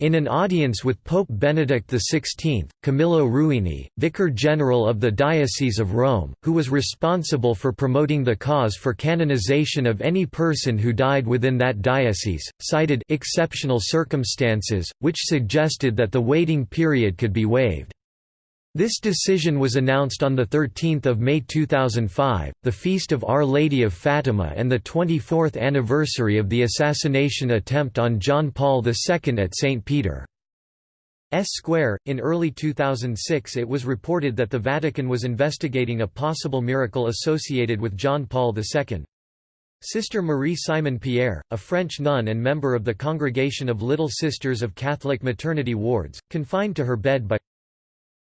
[SPEAKER 1] In an audience with Pope Benedict XVI, Camillo Ruini, Vicar General of the Diocese of Rome, who was responsible for promoting the cause for canonization of any person who died within that diocese, cited exceptional circumstances, which suggested that the waiting period could be waived. This decision was announced on 13 May 2005, the feast of Our Lady of Fatima and the 24th anniversary of the assassination attempt on John Paul II at St. Peter's Square. In early 2006 it was reported that the Vatican was investigating a possible miracle associated with John Paul II. Sister Marie Simon Pierre, a French nun and member of the Congregation of Little Sisters of Catholic Maternity Wards, confined to her bed by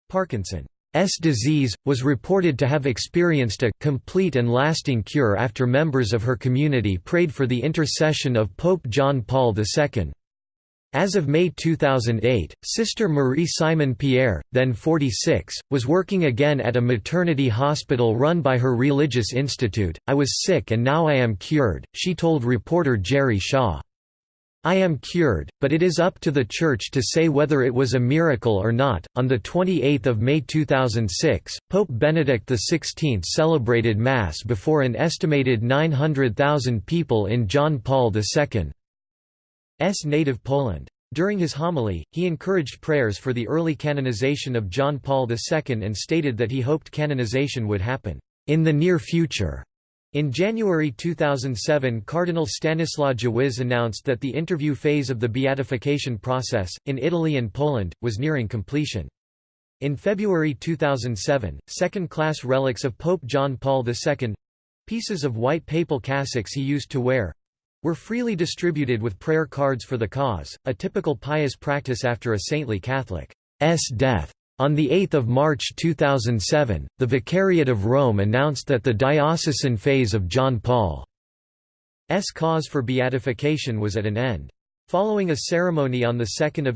[SPEAKER 1] Parkinson's disease, was reported to have experienced a complete and lasting cure after members of her community prayed for the intercession of Pope John Paul II. As of May 2008, Sister Marie Simon Pierre, then 46, was working again at a maternity hospital run by her religious institute. I was sick and now I am cured, she told reporter Jerry Shaw. I am cured, but it is up to the Church to say whether it was a miracle or not. On the 28th of May 2006, Pope Benedict XVI celebrated Mass before an estimated 900,000 people in John Paul II's native Poland. During his homily, he encouraged prayers for the early canonization of John Paul II and stated that he hoped canonization would happen in the near future. In January 2007 Cardinal Stanislaw Dziwisz announced that the interview phase of the beatification process, in Italy and Poland, was nearing completion. In February 2007, second-class relics of Pope John Paul II—pieces of white papal cassocks he used to wear—were freely distributed with prayer cards for the cause, a typical pious practice after a saintly Catholic's death. On 8 March 2007, the Vicariate of Rome announced that the diocesan phase of John Paul's cause for beatification was at an end. Following a ceremony on 2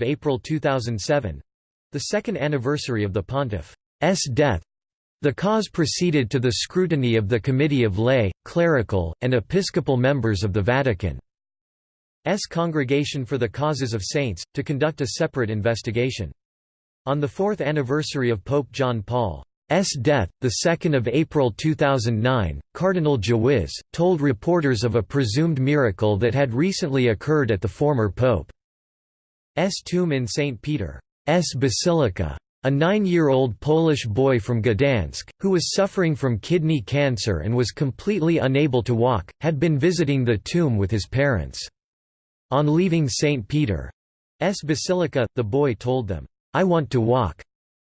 [SPEAKER 1] April 2007, the second anniversary of the pontiff's death, the cause proceeded to the scrutiny of the Committee of Lay, Clerical, and Episcopal members of the Vatican's Congregation for the Causes of Saints, to conduct a separate investigation. On the fourth anniversary of Pope John Paul S. death, 2 April 2009, Cardinal Dziwisz, told reporters of a presumed miracle that had recently occurred at the former Pope's tomb in St. Peter's Basilica. A nine-year-old Polish boy from Gdansk, who was suffering from kidney cancer and was completely unable to walk, had been visiting the tomb with his parents. On leaving St. Peter's Basilica, the boy told them, "'I want to walk'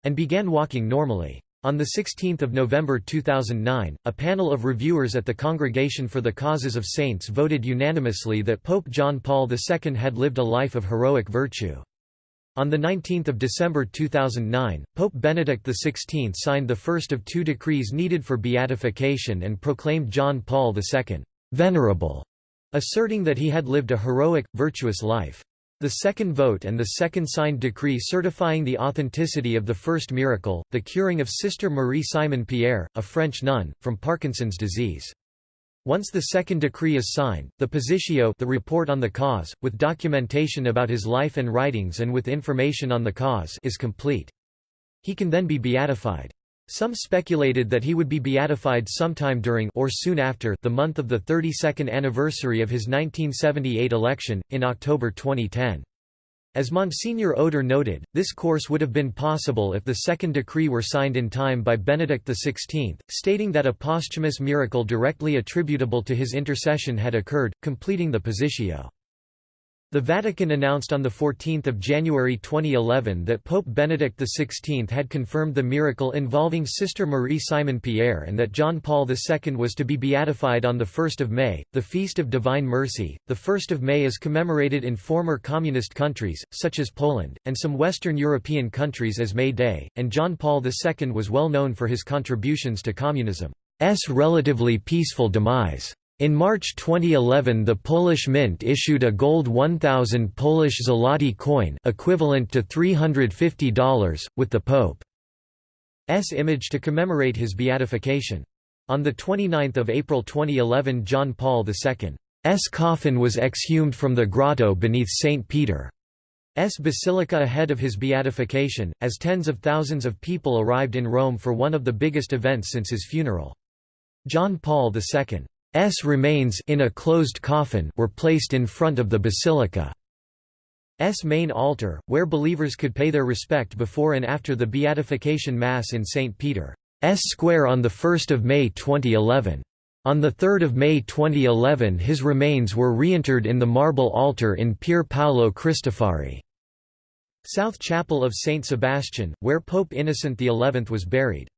[SPEAKER 1] and began walking normally. On 16 November 2009, a panel of reviewers at the Congregation for the Causes of Saints voted unanimously that Pope John Paul II had lived a life of heroic virtue. On 19 December 2009, Pope Benedict XVI signed the first of two decrees needed for beatification and proclaimed John Paul II, "'venerable'", asserting that he had lived a heroic, virtuous life. The second vote and the second signed decree certifying the authenticity of the first miracle, the curing of Sister Marie Simon Pierre, a French nun, from Parkinson's disease. Once the second decree is signed, the positio the report on the cause, with documentation about his life and writings and with information on the cause is complete. He can then be beatified. Some speculated that he would be beatified sometime during or soon after the month of the 32nd anniversary of his 1978 election, in October 2010. As Monsignor Oder noted, this course would have been possible if the second decree were signed in time by Benedict XVI, stating that a posthumous miracle directly attributable to his intercession had occurred, completing the positio. The Vatican announced on 14 January 2011 that Pope Benedict XVI had confirmed the miracle involving Sister Marie Simon Pierre and that John Paul II was to be beatified on 1 May, the Feast of Divine Mercy. The 1st of May is commemorated in former communist countries, such as Poland, and some Western European countries as May Day, and John Paul II was well known for his contributions to communism's relatively peaceful demise. In March 2011 the Polish Mint issued a gold 1000 Polish zloty coin equivalent to $350, with the Pope's image to commemorate his beatification. On 29 April 2011 John Paul II's coffin was exhumed from the grotto beneath St. Peter's Basilica ahead of his beatification, as tens of thousands of people arrived in Rome for one of the biggest events since his funeral. John Paul II S remains in a closed coffin were placed in front of the basilica's main altar, where believers could pay their respect before and after the Beatification Mass in St. Peter's Square on 1 May 2011. On 3 May 2011 his remains were reinterred in the marble altar in Pier Paolo Cristofari. South Chapel of St. Sebastian, where Pope Innocent XI was buried.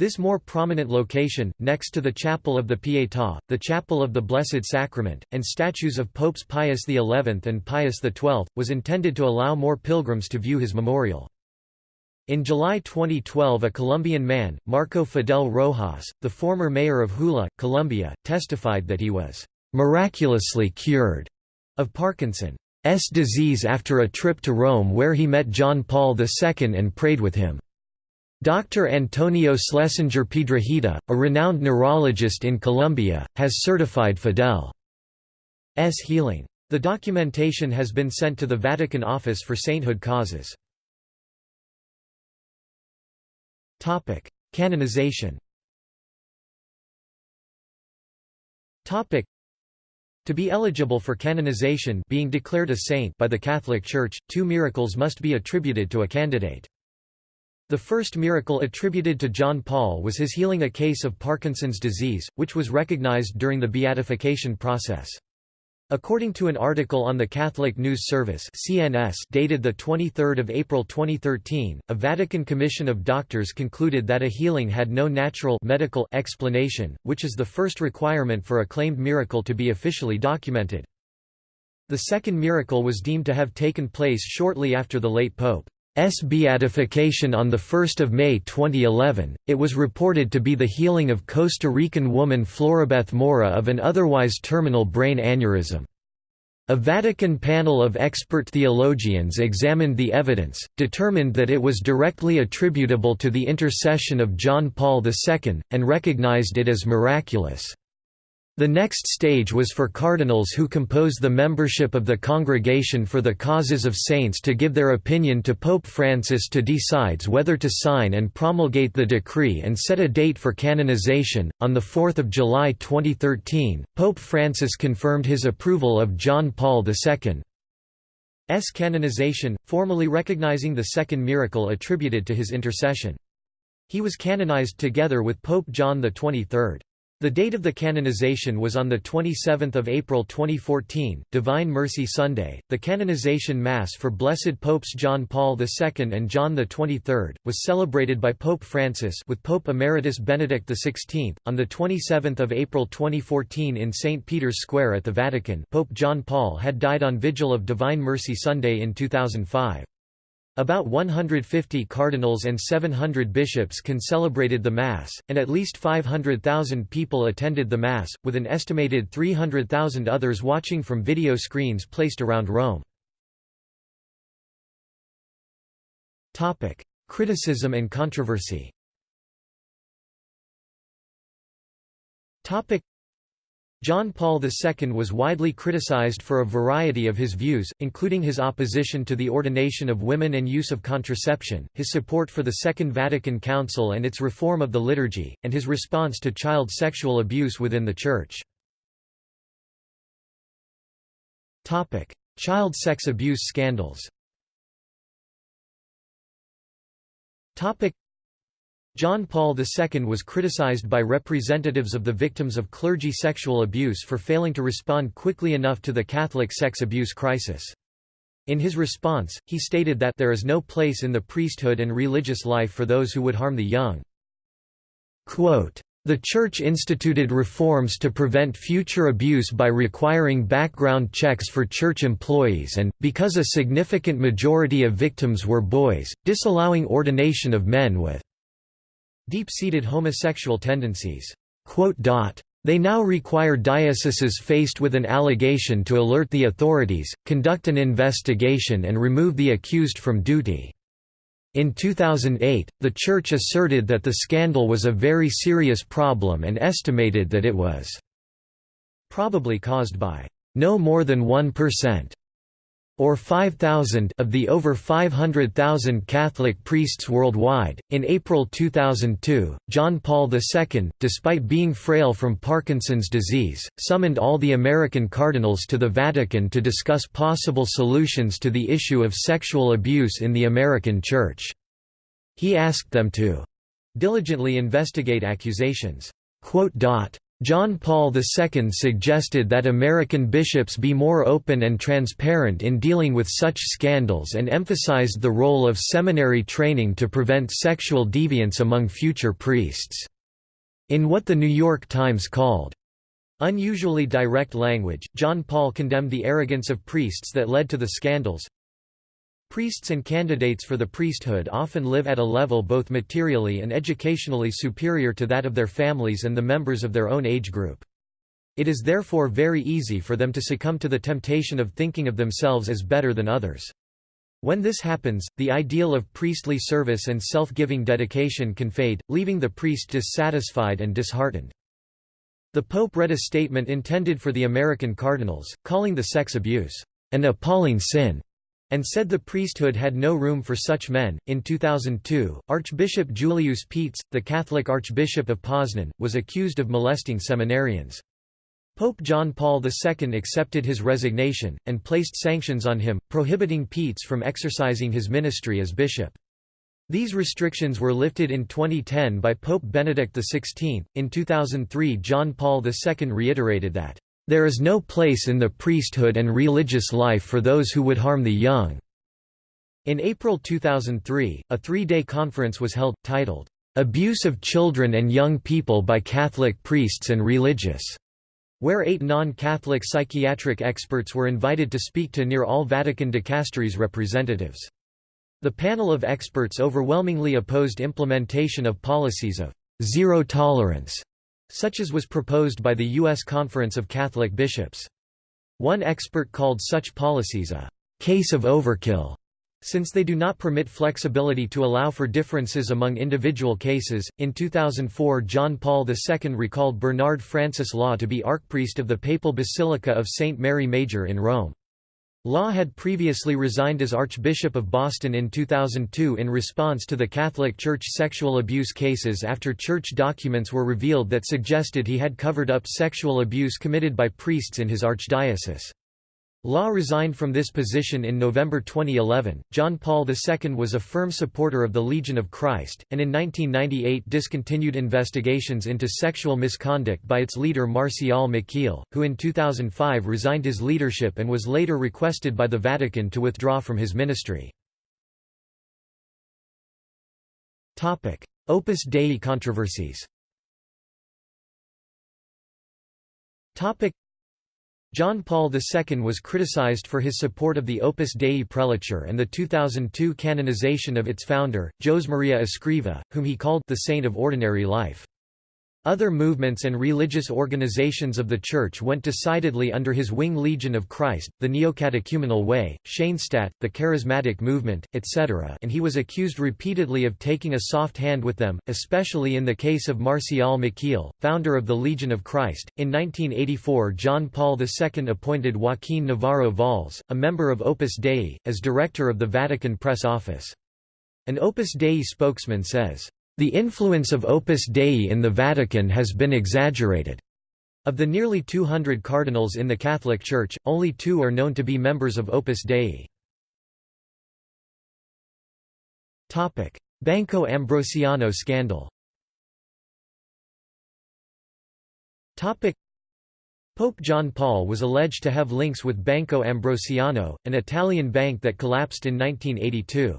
[SPEAKER 1] This more prominent location, next to the Chapel of the Pietà, the Chapel of the Blessed Sacrament, and statues of Popes Pius XI and Pius XII, was intended to allow more pilgrims to view his memorial. In July 2012 a Colombian man, Marco Fidel Rojas, the former mayor of Huila, Colombia, testified that he was "...miraculously cured." of Parkinson's disease after a trip to Rome where he met John Paul II and prayed with him. Dr. Antonio Schlesinger Piedrahita, a renowned neurologist in Colombia, has certified Fidel's healing. The documentation has been sent to the Vatican Office for Sainthood Causes. Canonization to be eligible for canonization being declared a saint by the Catholic Church, two miracles must be attributed to a candidate. The first miracle attributed to John Paul was his healing a case of Parkinson's disease, which was recognized during the beatification process. According to an article on the Catholic News Service (CNS) dated the 23rd of April 2013, a Vatican commission of doctors concluded that a healing had no natural medical explanation, which is the first requirement for a claimed miracle to be officially documented. The second miracle was deemed to have taken place shortly after the late pope beatification on 1 May 2011, it was reported to be the healing of Costa Rican woman Floribeth Mora of an otherwise terminal brain aneurysm. A Vatican panel of expert theologians examined the evidence, determined that it was directly attributable to the intercession of John Paul II, and recognized it as miraculous. The next stage was for cardinals who compose the membership of the Congregation for the Causes of Saints to give their opinion to Pope Francis to decides whether to sign and promulgate the decree and set a date for canonization. On the 4th of July 2013, Pope Francis confirmed his approval of John Paul II's canonization, formally recognizing the second miracle attributed to his intercession. He was canonized together with Pope John XXIII. The date of the canonization was on 27 April 2014, Divine Mercy Sunday. The canonization Mass for Blessed Popes John Paul II and John XXIII, was celebrated by Pope Francis with Pope Emeritus Benedict XVI, on 27 April 2014 in St. Peter's Square at the Vatican Pope John Paul had died on Vigil of Divine Mercy Sunday in 2005. About 150 cardinals and 700 bishops concelebrated the Mass, and at least 500,000 people attended the Mass, with an estimated 300,000 others watching from video screens placed around Rome. Criticism and controversy John Paul II was widely criticized for a variety of his views, including his opposition to the ordination of women and use of contraception, his support for the Second Vatican Council and its reform of the liturgy, and his response to child sexual abuse within the Church. Child sex abuse scandals John Paul II was criticized by representatives of the victims of clergy sexual abuse for failing to respond quickly enough to the Catholic sex abuse crisis. In his response, he stated that there is no place in the priesthood and religious life for those who would harm the young. Quote, the Church instituted reforms to prevent future abuse by requiring background checks for church employees and, because a significant majority of victims were boys, disallowing ordination of men with deep-seated homosexual tendencies. They now require dioceses faced with an allegation to alert the authorities, conduct an investigation and remove the accused from duty. In 2008, the Church asserted that the scandal was a very serious problem and estimated that it was probably caused by no more than 1% or 5,000 of the over 500,000 Catholic priests worldwide. In April 2002, John Paul II, despite being frail from Parkinson's disease, summoned all the American cardinals to the Vatican to discuss possible solutions to the issue of sexual abuse in the American Church. He asked them to diligently investigate accusations. John Paul II suggested that American bishops be more open and transparent in dealing with such scandals and emphasized the role of seminary training to prevent sexual deviance among future priests. In what the New York Times called, Unusually direct language, John Paul condemned the arrogance of priests that led to the scandals, Priests and candidates for the priesthood often live at a level both materially and educationally superior to that of their families and the members of their own age group. It is therefore very easy for them to succumb to the temptation of thinking of themselves as better than others. When this happens, the ideal of priestly service and self-giving dedication can fade, leaving the priest dissatisfied and disheartened. The Pope read a statement intended for the American cardinals, calling the sex abuse, an appalling sin and said the priesthood had no room for such men. In 2002, Archbishop Julius Paetz, the Catholic Archbishop of Poznan, was accused of molesting seminarians. Pope John Paul II accepted his resignation, and placed sanctions on him, prohibiting Paetz from exercising his ministry as bishop. These restrictions were lifted in 2010 by Pope Benedict XVI. In 2003, John Paul II reiterated that there is no place in the priesthood and religious life for those who would harm the young." In April 2003, a three-day conference was held, titled, "'Abuse of Children and Young People by Catholic Priests and Religious' where eight non-Catholic psychiatric experts were invited to speak to near all Vatican dicasteries representatives. The panel of experts overwhelmingly opposed implementation of policies of zero tolerance such as was proposed by the U.S. Conference of Catholic Bishops. One expert called such policies a case of overkill since they do not permit flexibility to allow for differences among individual cases, in 2004 John Paul II recalled Bernard Francis Law to be archpriest of the Papal Basilica of St. Mary Major in Rome. Law had previously resigned as Archbishop of Boston in 2002 in response to the Catholic Church sexual abuse cases after church documents were revealed that suggested he had covered up sexual abuse committed by priests in his archdiocese. Law resigned from this position in November 2011. John Paul II was a firm supporter of the Legion of Christ, and in 1998 discontinued investigations into sexual misconduct by its leader Marcial Maciel, who in 2005 resigned his leadership and was later requested by the Vatican to withdraw from his ministry. Opus Dei controversies John Paul II was criticized for his support of the Opus Dei prelature and the 2002 canonization of its founder, Josemaria Escriva, whom he called the saint of ordinary life. Other movements and religious organizations of the Church went decidedly under his wing Legion of Christ, the Neocatechumenal Way, Schoenstatt, the Charismatic Movement, etc. and he was accused repeatedly of taking a soft hand with them, especially in the case of Marcial Maciel, founder of the Legion of Christ. In 1984 John Paul II appointed Joaquin Navarro Valls, a member of Opus Dei, as director of the Vatican Press Office. An Opus Dei spokesman says, the influence of Opus Dei in the Vatican has been exaggerated. Of the nearly 200 cardinals in the Catholic Church, only two are known to be members of Opus Dei. Banco Ambrosiano scandal Pope John Paul was alleged to have links with Banco Ambrosiano, an Italian bank that collapsed in 1982.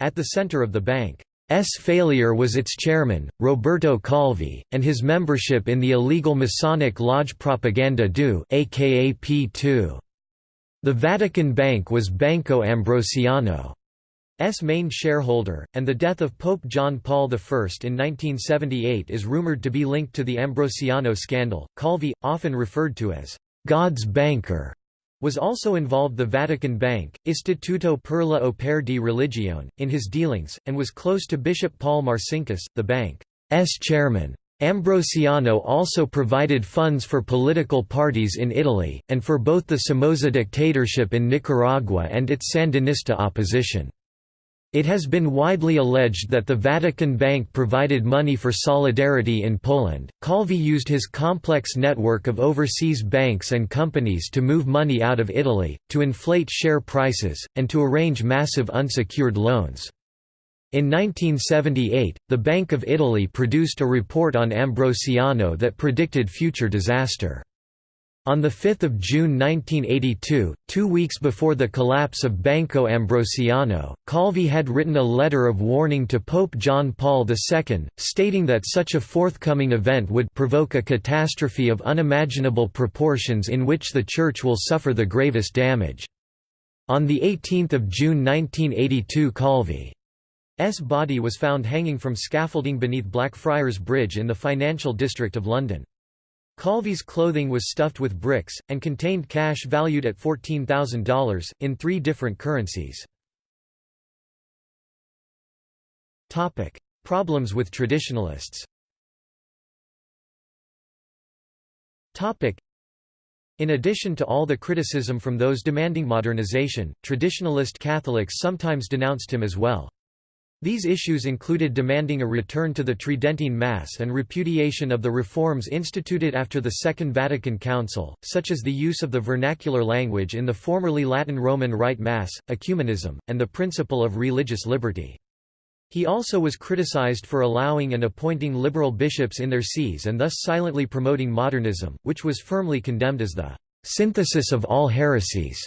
[SPEAKER 1] At the center of the bank S failure was its chairman, Roberto Calvi, and his membership in the illegal Masonic Lodge Propaganda Due aka P2. The Vatican Bank was Banco Ambrosiano. S main shareholder, and the death of Pope John Paul I in 1978 is rumored to be linked to the Ambrosiano scandal. Calvi, often referred to as God's banker, was also involved the Vatican Bank, Istituto per le Opere di Religione, in his dealings, and was close to Bishop Paul Marcinkus, the bank's chairman. Ambrosiano also provided funds for political parties in Italy, and for both the Somoza dictatorship in Nicaragua and its Sandinista opposition. It has been widely alleged that the Vatican Bank provided money for solidarity in Poland. Calvi used his complex network of overseas banks and companies to move money out of Italy, to inflate share prices, and to arrange massive unsecured loans. In 1978, the Bank of Italy produced a report on Ambrosiano that predicted future disaster. On 5 June 1982, two weeks before the collapse of Banco Ambrosiano, Calvi had written a letter of warning to Pope John Paul II, stating that such a forthcoming event would provoke a catastrophe of unimaginable proportions in which the Church will suffer the gravest damage. On 18 June 1982 Calvi's body was found hanging from scaffolding beneath Blackfriars Bridge in the financial district of London. Calvi's clothing was stuffed with bricks, and contained cash valued at $14,000, in three different currencies. Problems with traditionalists in addition to all the criticism from those demanding modernization, traditionalist Catholics sometimes denounced him as well. These issues included demanding a return to the Tridentine Mass and repudiation of the reforms instituted after the Second Vatican Council, such as the use of the vernacular language in the formerly Latin Roman Rite Mass, ecumenism, and the principle of religious liberty. He also was criticized for allowing and appointing liberal bishops in their sees and thus silently promoting modernism, which was firmly condemned as the synthesis of all heresies.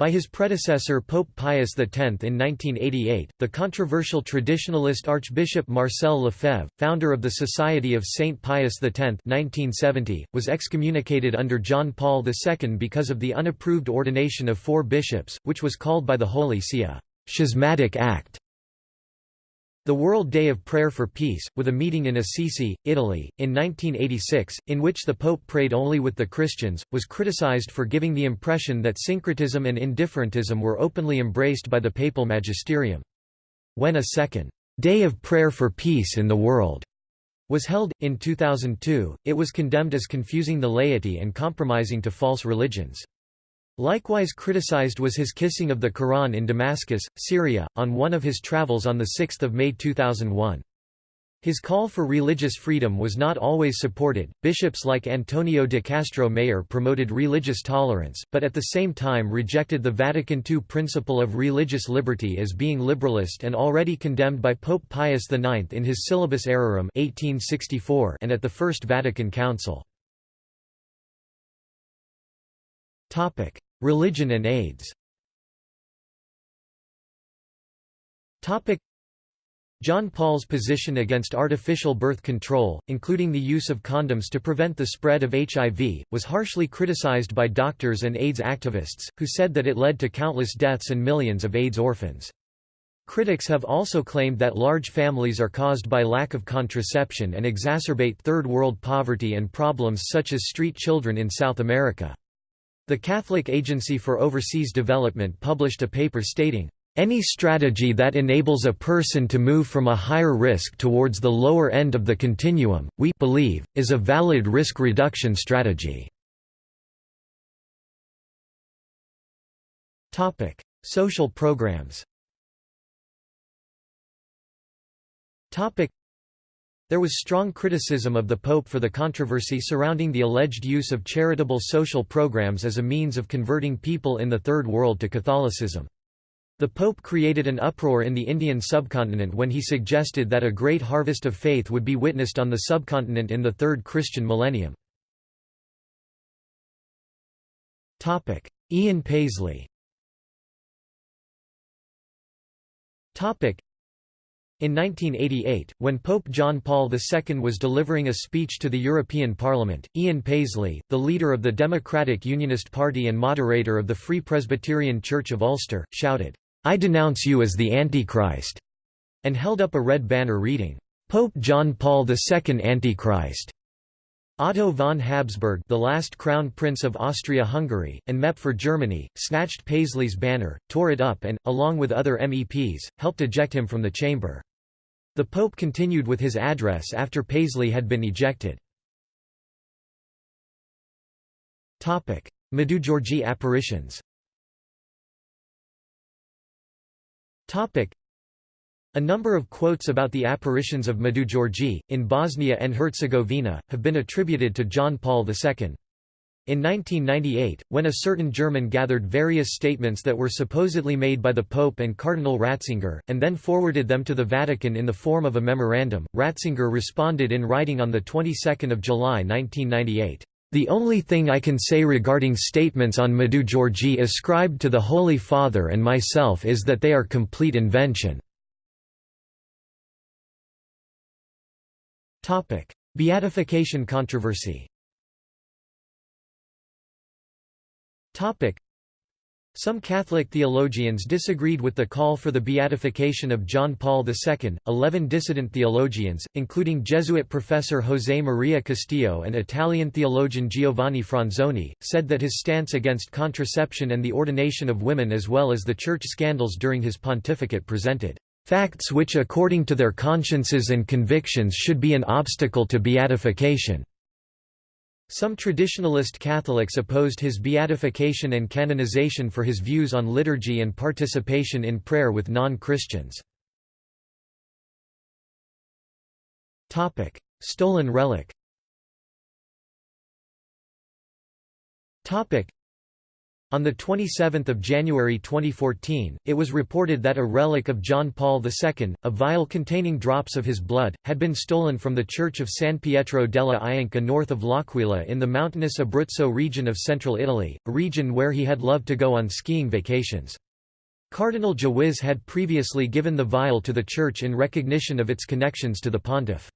[SPEAKER 1] By his predecessor Pope Pius X in 1988, the controversial traditionalist Archbishop Marcel Lefebvre, founder of the Society of St. Pius X 1970, was excommunicated under John Paul II because of the unapproved ordination of four bishops, which was called by the Holy See a «schismatic act». The World Day of Prayer for Peace, with a meeting in Assisi, Italy, in 1986, in which the Pope prayed only with the Christians, was criticized for giving the impression that syncretism and indifferentism were openly embraced by the papal magisterium. When a second Day of Prayer for Peace in the World was held, in 2002, it was condemned as confusing the laity and compromising to false religions. Likewise criticized was his kissing of the Quran in Damascus, Syria, on one of his travels on 6 May 2001. His call for religious freedom was not always supported. Bishops like Antonio de Castro Mayer promoted religious tolerance, but at the same time rejected the Vatican II principle of religious liberty as being liberalist and already condemned by Pope Pius IX in his Syllabus Errorum 1864 and at the First Vatican Council. Topic: Religion and AIDS Topic: John Paul's position against artificial birth control, including the use of condoms to prevent the spread of HIV, was harshly criticized by doctors and AIDS activists, who said that it led to countless deaths and millions of AIDS orphans. Critics have also claimed that large families are caused by lack of contraception and exacerbate Third World poverty and problems such as street children in South America. The Catholic Agency for Overseas Development published a paper stating, any strategy that enables a person to move from a higher risk towards the lower end of the continuum, we believe, is a valid risk reduction strategy. Social programs there was strong criticism of the Pope for the controversy surrounding the alleged use of charitable social programs as a means of converting people in the Third World to Catholicism. The Pope created an uproar in the Indian subcontinent when he suggested that a great harvest of faith would be witnessed on the subcontinent in the Third Christian millennium. Ian Paisley in 1988, when Pope John Paul II was delivering a speech to the European Parliament, Ian Paisley, the leader of the Democratic Unionist Party and moderator of the Free Presbyterian Church of Ulster, shouted, "'I denounce you as the Antichrist' and held up a red banner reading, "'Pope John Paul II Antichrist' Otto von Habsburg the last crown prince of Austria-Hungary, and MEP for Germany, snatched Paisley's banner, tore it up and, along with other MEPs, helped eject him from the chamber. The Pope continued with his address after Paisley had been ejected. Medjugorje apparitions a number of quotes about the apparitions of Medjugorje, in Bosnia and Herzegovina, have been attributed to John Paul II. In 1998, when a certain German gathered various statements that were supposedly made by the Pope and Cardinal Ratzinger, and then forwarded them to the Vatican in the form of a memorandum, Ratzinger responded in writing on the 22nd of July 1998. The only thing I can say regarding statements on Medjugorje ascribed to the Holy Father and myself is that they are complete invention. Beatification controversy Some Catholic theologians disagreed with the call for the beatification of John Paul II. Eleven dissident theologians, including Jesuit professor José Maria Castillo and Italian theologian Giovanni Franzoni, said that his stance against contraception and the ordination of women as well as the church scandals during his pontificate presented facts which according to their consciences and convictions should be an obstacle to beatification. Some traditionalist Catholics opposed his beatification and canonization for his views on liturgy and participation in prayer with non-Christians. Stolen relic on 27 January 2014, it was reported that a relic of John Paul II, a vial containing drops of his blood, had been stolen from the church of San Pietro della Ianca north of L'Aquila in the mountainous Abruzzo region of central Italy, a region where he had loved to go on skiing vacations. Cardinal Dziwisz had previously given the vial to the church in recognition of its connections to the pontiff.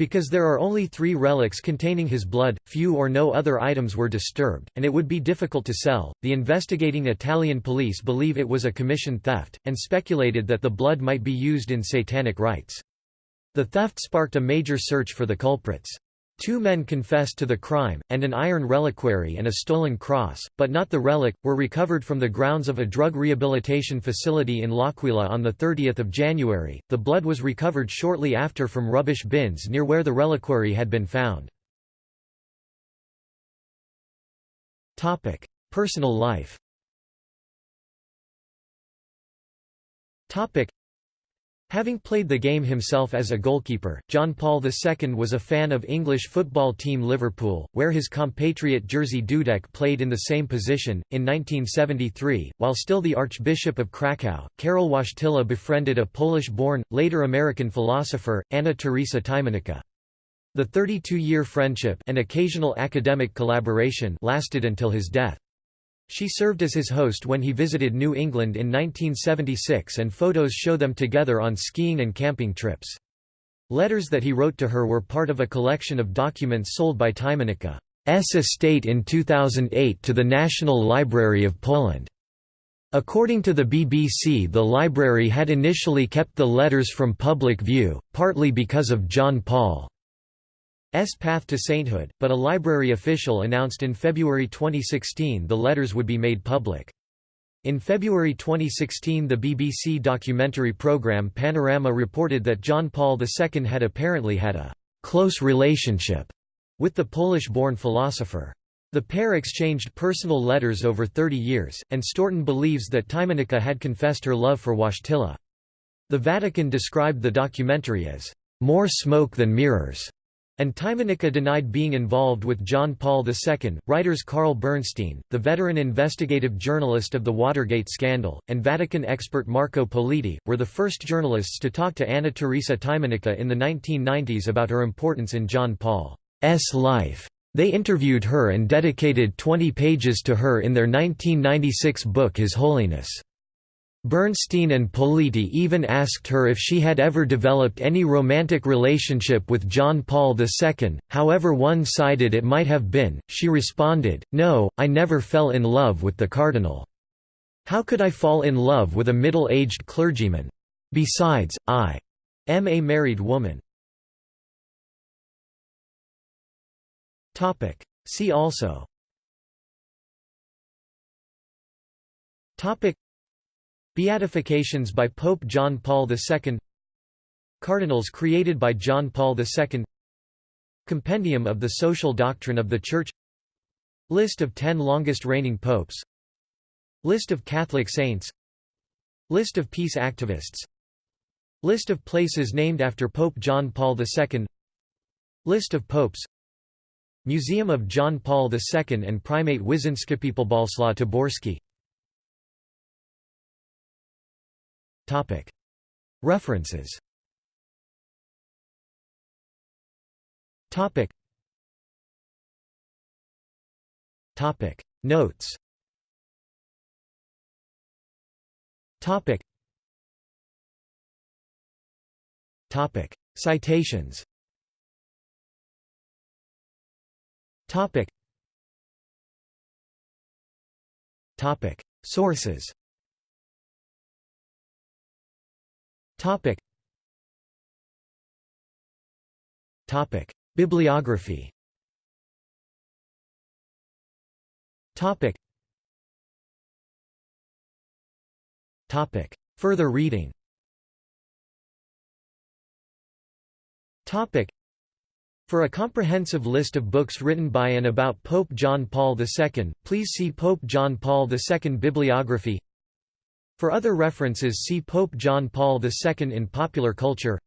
[SPEAKER 1] Because there are only three relics containing his blood, few or no other items were disturbed, and it would be difficult to sell. The investigating Italian police believe it was a commission theft, and speculated that the blood might be used in satanic rites. The theft sparked a major search for the culprits. Two men confessed to the crime, and an iron reliquary and a stolen cross, but not the relic, were recovered from the grounds of a drug rehabilitation facility in L'Aquila on 30 January. The blood was recovered shortly after from rubbish bins near where the reliquary had been found. Personal life Having played the game himself as a goalkeeper, John Paul II was a fan of English football team Liverpool, where his compatriot Jerzy Dudek played in the same position. In 1973, while still the Archbishop of Krakow, Karol Wojtyla befriended a Polish-born, later American philosopher, Anna Teresa Tymieniecka. The 32-year friendship and occasional academic collaboration lasted until his death. She served as his host when he visited New England in 1976 and photos show them together on skiing and camping trips. Letters that he wrote to her were part of a collection of documents sold by Tymieniecka's estate in 2008 to the National Library of Poland. According to the BBC the library had initially kept the letters from public view, partly because of John Paul. S path to sainthood, but a library official announced in February 2016 the letters would be made public. In February 2016 the BBC documentary programme Panorama reported that John Paul II had apparently had a «close relationship» with the Polish-born philosopher. The pair exchanged personal letters over 30 years, and Stourton believes that Tymieniecka had confessed her love for Wojtyla. The Vatican described the documentary as «more smoke than mirrors» And Tymieniecka denied being involved with John Paul II. Writers Carl Bernstein, the veteran investigative journalist of the Watergate scandal, and Vatican expert Marco Politi, were the first journalists to talk to Anna Teresa Tymieniecka in the 1990s about her importance in John Paul's life. They interviewed her and dedicated 20 pages to her in their 1996 book His Holiness. Bernstein and Politi even asked her if she had ever developed any romantic relationship with John Paul II, however one-sided it might have been. She responded, No, I never fell in love with the cardinal. How could I fall in love with a middle-aged clergyman? Besides, I am a married woman. See also Beatifications by Pope John Paul II Cardinals created by John Paul II Compendium of the Social Doctrine of the Church List of 10 longest reigning popes List of Catholic saints List of peace activists List of places named after Pope John Paul II List of popes Museum of John Paul II and Primate Wyszynskipiepolbalslaw Taborski References. Notes. Citations. Sources Topic. Topic. Bibliography Topic. Topic. Further reading Topic. For a comprehensive list of books written by and about Pope John Paul II, please see Pope John Paul II Bibliography for other references see Pope John Paul II in popular culture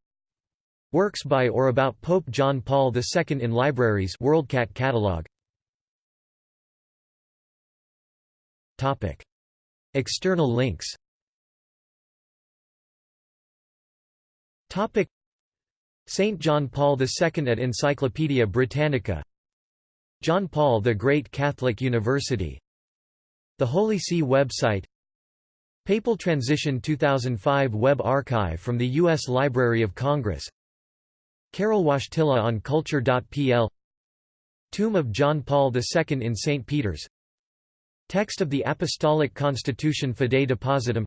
[SPEAKER 1] Works by or about Pope John Paul II in libraries WorldCat catalog Topic. External links Topic. St. John Paul II at Encyclopaedia Britannica John Paul the Great Catholic University The Holy See website Papal Transition 2005 Web Archive from the U.S. Library of Congress Karol Wojtyla on culture.pl Tomb of John Paul II in St. Peter's Text of the Apostolic Constitution Fidei Depositum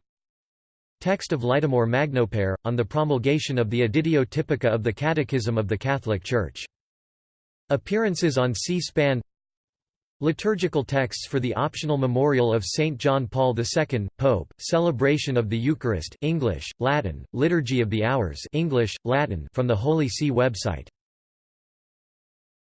[SPEAKER 1] Text of Laetamur Magnopere, on the promulgation of the Editio Typica of the Catechism of the Catholic Church. Appearances on C-SPAN Liturgical texts for the optional memorial of St. John Paul II, Pope, Celebration of the Eucharist English, Latin, Liturgy of the Hours English, Latin from the Holy See website